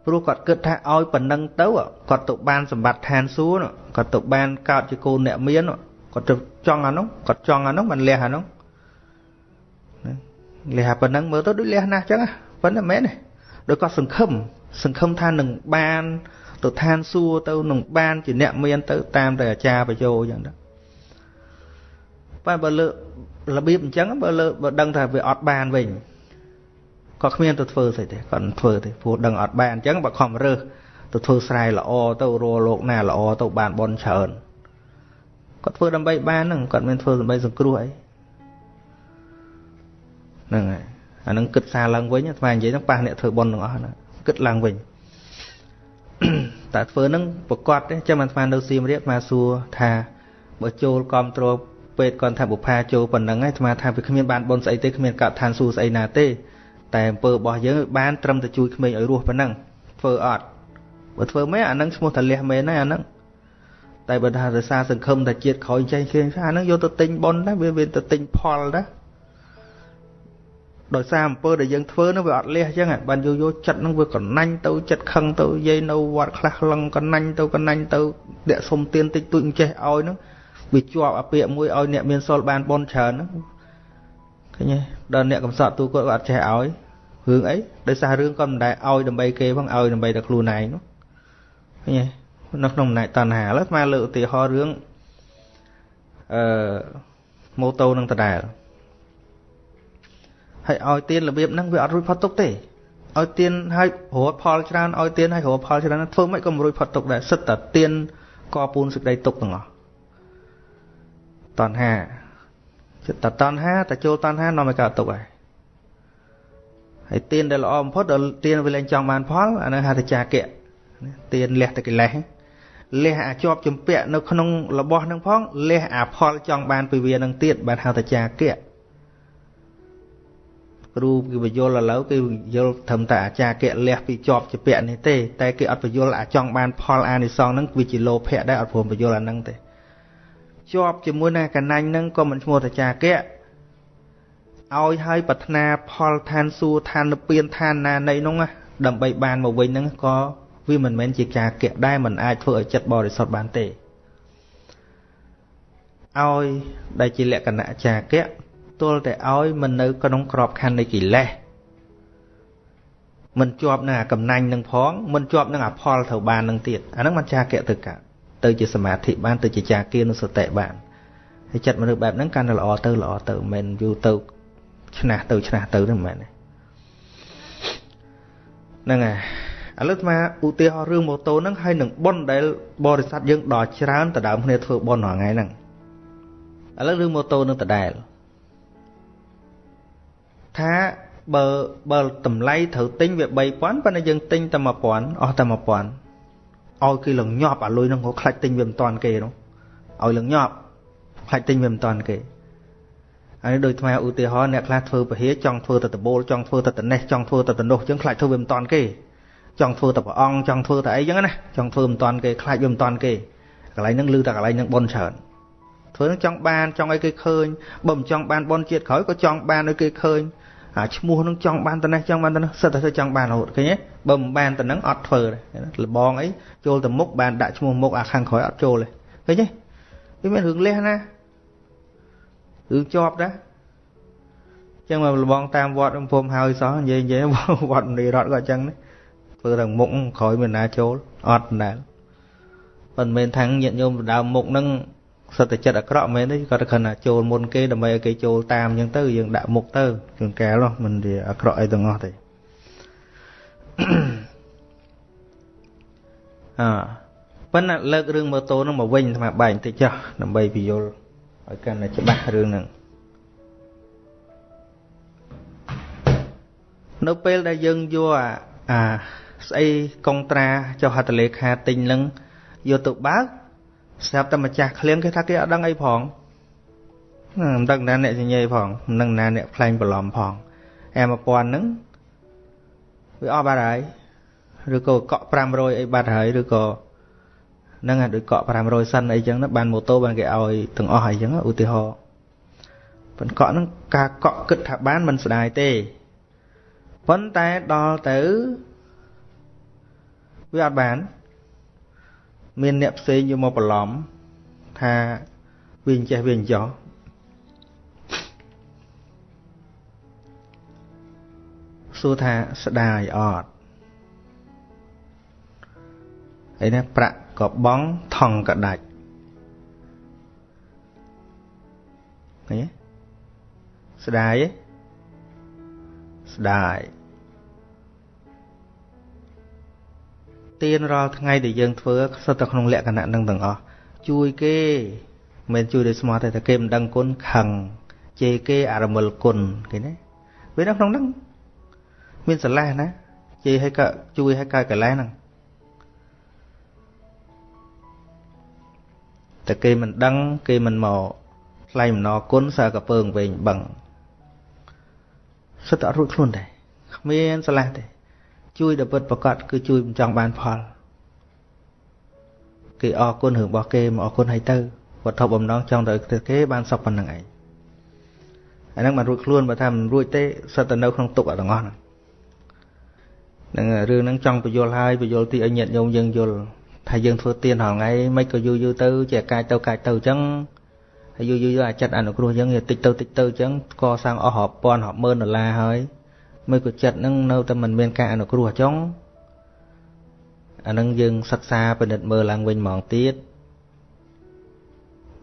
ព្រោះគាត់គិតថាឲ្យប៉ុណ្ណឹងទៅគាត់ទៅបានសម្បត្តិឋានសួគ៌គាត់ទៅបានកើតជាកូនអ្នកមានគាត់ទៅចង់អានោះគាត់ចង់អានោះមិនលះអានោះលះប៉ុណ្ណឹងមើលទៅដូចលះណាស់ចឹងប៉ុន្តែមែនទេដោយគាត់សង្ឃឹម សង្ឃឹមថានឹងបានទៅឋានសួគ៌ទៅនឹងបានជាអ្នកមានទៅតាមតែអាចារ្យបញ្យោចឹងទៅបើបើលើរបៀបអញ្ចឹងបើលើបើដឹងថាវាអត់បានវិញក៏គ្មានទៅធ្វើស្អីទេគាត់មិនធ្វើទេព្រោះដឹងអត់បានអញ្ចឹងបើខំរើសទៅធ្វើស្រែល្អទៅរស់លោកណាល្អទៅបានបនច្រើនគាត់ធ្វើដើម្បីបានហ្នឹងគាត់មិនធ្វើដើម្បីសង្គ្រោះអីហ្នឹងហើយអានឹងគិតសារឡើងវិញស្មាននិយាយហ្នឹងប៉ះអ្នកធ្វើបុណ្យទាំងអស់ហ្នឹង គិតឡើងវិញតែធ្វើហ្នឹងប្រកាសទេចាំអាស្មាននៅសៀមរាបអាសួរថាបើចូលគ្រប់គ្រងពេទ្យគាត់ថាបុផាចូលប៉ុណ្ណឹងហើយអាស្មាថាវាគ្មានបានបុណ្យស្អីទេគ្មានកាត់ឋានសួគ៌ស្អីណាទេតែអំពើរបស់យើងបានត្រឹមតែជួយក្មេងឲ្យរស់ប៉ុណ្ណឹងធ្វើអត់បើធ្វើមែនអានឹងឈ្មោះតលះមែនហើយអានឹងតែបើថារសារសង្ឃឹមតែជាតិក្រោយចេះឃើញថាអានឹងយកទៅទិញប៉ុនដែរវាវាទៅទិញផលដែរ ដោយសារអំពើដែលយើងធ្វើនោះវាអត់លះអញ្ចឹងបានយោយោចិត្តនោះវាកណាញ់ទៅចិត្តខឹងទៅយាយនៅវត្តខ្លះខ្លងកណាញ់ទៅកណាញ់ទៅអ្នកសុំទៀនតិចតួចអញ្ចេះឲ្យនោះវាជាប់អាពាកមួយឲ្យអ្នកមានសុលបានបនច្រើនហ្នឹងឃើញទេដល់អ្នកកំសត់ទូគាត់ក៏អត់ចេះឲ្យរឿងអីដោយសាររឿងគាត់មិនដែលឲ្យដើម្បីគេផងឲ្យដើម្បីតែខ្លួនឯងនោះឃើញទេនៅក្នុងអំណាចតណ្ហាឥឡូវស្មើលើកឧទាហរណ៍រឿងអឺម៉ូតូនឹងដដែល ហើយឲ្យទៀនរបៀបហ្នឹងវាអត់រួចផុតទុកទេឲ្យទៀនឲ្យរត់ផលច្រើនឲ្យទៀនឲ្យរត់ផលច្រើនធ្វើមិនក៏មិនរួចផុតទុកដែរសិតតែទៀនកពូនសេចក្តីទុកទាំងអស់តណ្ហាចិត្តតណ្ហាតែចូលតណ្ហានាំឲ្យកើតទុកហើយហើយទៀនដែលល្អបំផុតដល់ទៀនវាលែងចង់បានផលអានោះហៅថាចាគៈទៀនលះតែកិលេសលះអាចប់ជំពាក់នៅក្នុងរបស់នឹងផងលះអាផលចង់បានពីវានឹងទៀតបានហៅថាចាគៈ គ្រូគេបញ្យល់ឥឡូវគេយល់ត្រឹមតែអាចារ្យកៈលះពីជាប់ជាពាក់នេះទេតែគេអត់បញ្យល់អាចង់បានផលអានិសងហ្នឹងវាជាលោភៈដែរអត់ព្រមបញ្យល់អាហ្នឹងទេជាប់ជាមួយនឹងកណាញ់ហ្នឹងក៏មិនឈ្មោះតាចាគៈឲ្យឲ្យប្រាថ្នាផលឋានសួគ៌ឋាននិព្វានឋានណានៃនោះដើម្បីបានមកវិញហ្នឹងក៏វាមិនមែនជាការគៈដែរมันអាចធ្វើឲ្យចិត្តបរិសុទ្ធបានទេឲ្យដែលជាលក្ខណៈចាគៈ ទល់តែឲ្យមិននៅក្នុងក្របខ័ណ្ឌនៃកិលេសមិនជាប់នឹងអាកំណាញ់នឹងផងមិនជាប់នឹងអាផលត្រូវបាននឹងទៀតអាហ្នឹងមិនចាគៈទៅកើតទៅជាសមាធិបានទៅជាចាគានុសតិបានហើយចិត្តមនុស្សបែបហ្នឹងកាន់តែល្អទៅល្អទៅមិនមែនយូរទៅឆ្នះទៅឆ្នះទៅទេមិនមែនទេហ្នឹងហើយឥឡូវស្មាឧទាហរណ៍រឿងម៉ូតូហ្នឹងហើយនឹងប៉ុនដែលបរិស័ទយើងដល់ច្រើនតដើមគ្នាធ្វើប៉ុនរាល់ថ្ងៃហ្នឹងឥឡូវរឿងម៉ូតូនឹងដដែល ថាបើបើតម្លៃត្រូវទិញវា3000ប៉ុន្តែយើងទិញតែ1000អស់តែ1000ឲ្យគេលងញាប់អាលុយហ្នឹងក៏ខ្លាច់ទិញវាមិនតាន់គេនោះឲ្យលងញាប់ខ្លាច់ទិញវាមិនតាន់គេហើយដូចថ្មឧទាហរណ៍អ្នកខ្លះធ្វើពហិចង់ធ្វើតែដបូលចង់ធ្វើតែតនេះចង់ធ្វើតែតនោះចឹងខ្លាច់ធ្វើវាមិនតាន់គេចង់ធ្វើតែព្រះអង្គចង់ធ្វើតែអីចឹងណាចង់ធ្វើមិនតាន់គេខ្លាច់វាមិនតាន់គេកន្លែងហ្នឹងឮតែកន្លែងហ្នឹងបនច្រើនធ្វើនឹងចង់បានចង់ឲ្យគេឃើញបើមិនចង់បានបនជាតិក្រោយក៏ចង់បានឲ្យគេឃើញ អាឈ្មោះនឹងចង់បានតំណេះចង់បានតំណេះសិតតែធ្វើចង់បានរហូតឃើញទេបើមិនបានតំណឹងអត់ធ្វើទេលបងអីចូលទៅមុខបានដាក់ឈ្មោះមុខអាខាងក្រោយអត់ចូលទេឃើញទេវាមានរឿងលះណារឿងជាប់ដែរចឹងមកលបងតាមវត្តភូមិហើយសោះនិយាយនិយាយវត្តនីរតក៏ចឹងធ្វើតែមុខក្រោយមានណាចូលអត់ដែរមិនមែនថាញាតញោមដើមមុខហ្នឹង សិតតែចិត្តអាក្រក់មែនទេគាត់តែគ្រាន់តែចូលមុនគេដើម្បីឲ្យគេចូលតាមអញ្ចឹងទៅយើងដាក់មុខទៅជួនកែលនោះមិនវាអាក្រក់អីទាំងអស់ទេអើប៉ុន្តែលើករឿងម៉ូតូនឹងមកវិញអាត្មាបែកបន្តិចចុះដើម្បីពយល់ឲ្យកាន់តែច្បាស់រឿងហ្នឹងនៅពេលដែលយើងយកអាស្អីកុងត្រាចុះហត្ថលេខាទិញនឹងយកទៅបើក ស្រាប់តែម្ចាស់ឃ្លៀងគេថាគេអត់ដឹងអីផងមិនដឹងណាអ្នកសញ្ញេផងមិនដឹងណាអ្នកផ្លែងបន្លំផងអែ1000ហ្នឹងវាអស់បាត់ហើយឬក៏កក់500អីបាត់ហើយឬក៏ហ្នឹងអាដូចកក់500សិនអីចឹងណាបានម៉ូតូបានគេឲ្យទាំងអស់អីចឹងឧទាហរណ៍ប៉ុន្តែកក់ហ្នឹងការកក់គិតថាបានមិនស្ដាយទេប៉ុន្តែដល់ទៅវាអត់បាន មានអ្នកផ្សេងយកមកបន្លំថាវាអញ្ចេះវាអញ្ចោះសួរថាស្ដាយអត់ហើយណាប្រាក់ក៏បងថងក៏ដាច់ឃើញទេស្ដាយទេស្ដាយ ទានរាល់ថ្ងៃដែលយើងធ្វើសុទ្ធតែក្នុងលក្ខណៈនឹងទាំងអស់ជួយគេមិនជួយដោយស្មោះទេតែគេមិនដឹងគុណខឹងជេរគេអរមិលគុណគេណាវានៅក្នុងហ្នឹងមានស្រឡះណាជេរឲ្យក៏ជួយឲ្យកើតកលែហ្នឹងតែគេមិនដឹងគេមិនមកថ្លៃអំណរគុណសើកពើងវិញបឹងសិតអត់រួចខ្លួនដែរគ្មានស្រឡះទេ ជួយដល់ពិតប្រកបគឺជួយមិនចង់បានផល គេអរគុណរឿងរបស់គេមកអរគុណឲ្យទៅវត្ថុបំណងចង់ទៅគេបានសុខប៉ុណ្្នឹងឯងអាហ្នឹងមិនរួចខ្លួនបើថាមិនរួចទេសិតតែនៅក្នុងទុកអត់ទាំងអស់ហ្នឹងនឹងរឿងហ្នឹងចង់បញ្យល់ហើយបញ្យល់ទីឲ្យញាតញោមយើងយល់ថាយើងធ្វើទៀនរាល់ថ្ងៃមិនក៏យូរយូរទៅជាកាយទៅកាយទៅអញ្ចឹងហើយយូរយូរអាចិត្តអនុគ្រោះអញ្ចឹងតិចទៅតិចទៅអញ្ចឹងកសាងអស់រាប់ពាន់រាប់ម៉ឺនដុល្លារហើយ មួយក៏ចិត្តនឹងនៅតែមិនមានការអនុគ្រោះចុងអានឹងយើងសិក្សាពិនិត្យមើលឡើងវិញហ្មងទៀត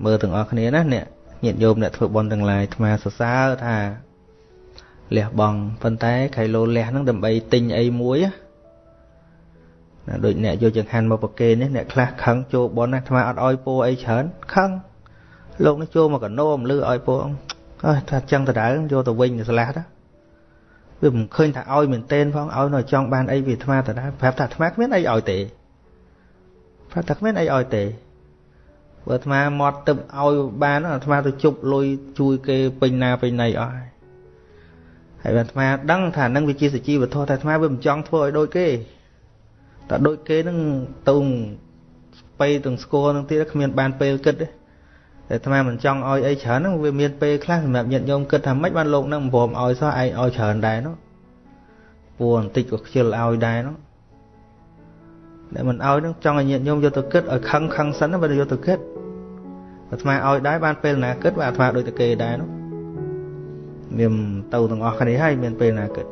មើលទាំងអស់គ្នាណាអ្នកញាតិញោមអ្នកធ្វើបុណ្យទាំងឡាយអាត្មាសរសើរថាលះបង់ប៉ុន្តែខៃលោលះហ្នឹងដើម្បីទិញអីមួយណាដូចអ្នកយកចង្ហាន់មកប្រគេនេះអ្នកខ្លះខឹងចូលបុណ្យណាអាត្មាអត់អោយពោអីច្រើនខឹងលោកនេះចូលមកកណោមលឺអោយពោអើថាចឹងដដែលយកទៅវិញស្លាស់ទៅ វាមិនឃើញថាឲ្យមែនទែនផងឲ្យនៅចង់បានអីវាអាត្មាតដែរប្រាប់ថាអាត្មាគ្មានអីឲ្យទេប្រាប់ថាគ្មានអីឲ្យទេបើអាត្មាមកទឹកឲ្យបានអាត្មាទៅជប់លុយជួយគេពេញណាពេញណីអស់ហើយហើយអាត្មាដឹងថានឹងវាជាសជីវធម៌តែអាត្មាវាមិនចង់ធ្វើឲ្យដូចគេតែដូចគេនឹងទៅស្បៃទាំងស្គរនឹងទៀតគ្មានបានពេលគិតទេ តែអាត្មាមិនចង់ឲ្យអីច្រើនហ្នឹងវាមានពេលខ្លះសម្រាប់ញាតិញោមគិតថាម៉េចបានលោកហ្នឹងមិនព្រមឲ្យសោះឯងឲ្យច្រើនដែរនោះពួរបន្តិចក៏ខ្ជិលឲ្យដែរនោះដែលមិនឲ្យហ្នឹងចង់ឲ្យញាតិញោមយកទៅគិតឲ្យខឹងខឹងសិនបើយកទៅគិតអាត្មាឲ្យដែរបានពេលណាគិតបើអាត្មាដូចតែគេដែរនោះមានទៅទាំងអស់គ្នាហើយមានពេលណាគិត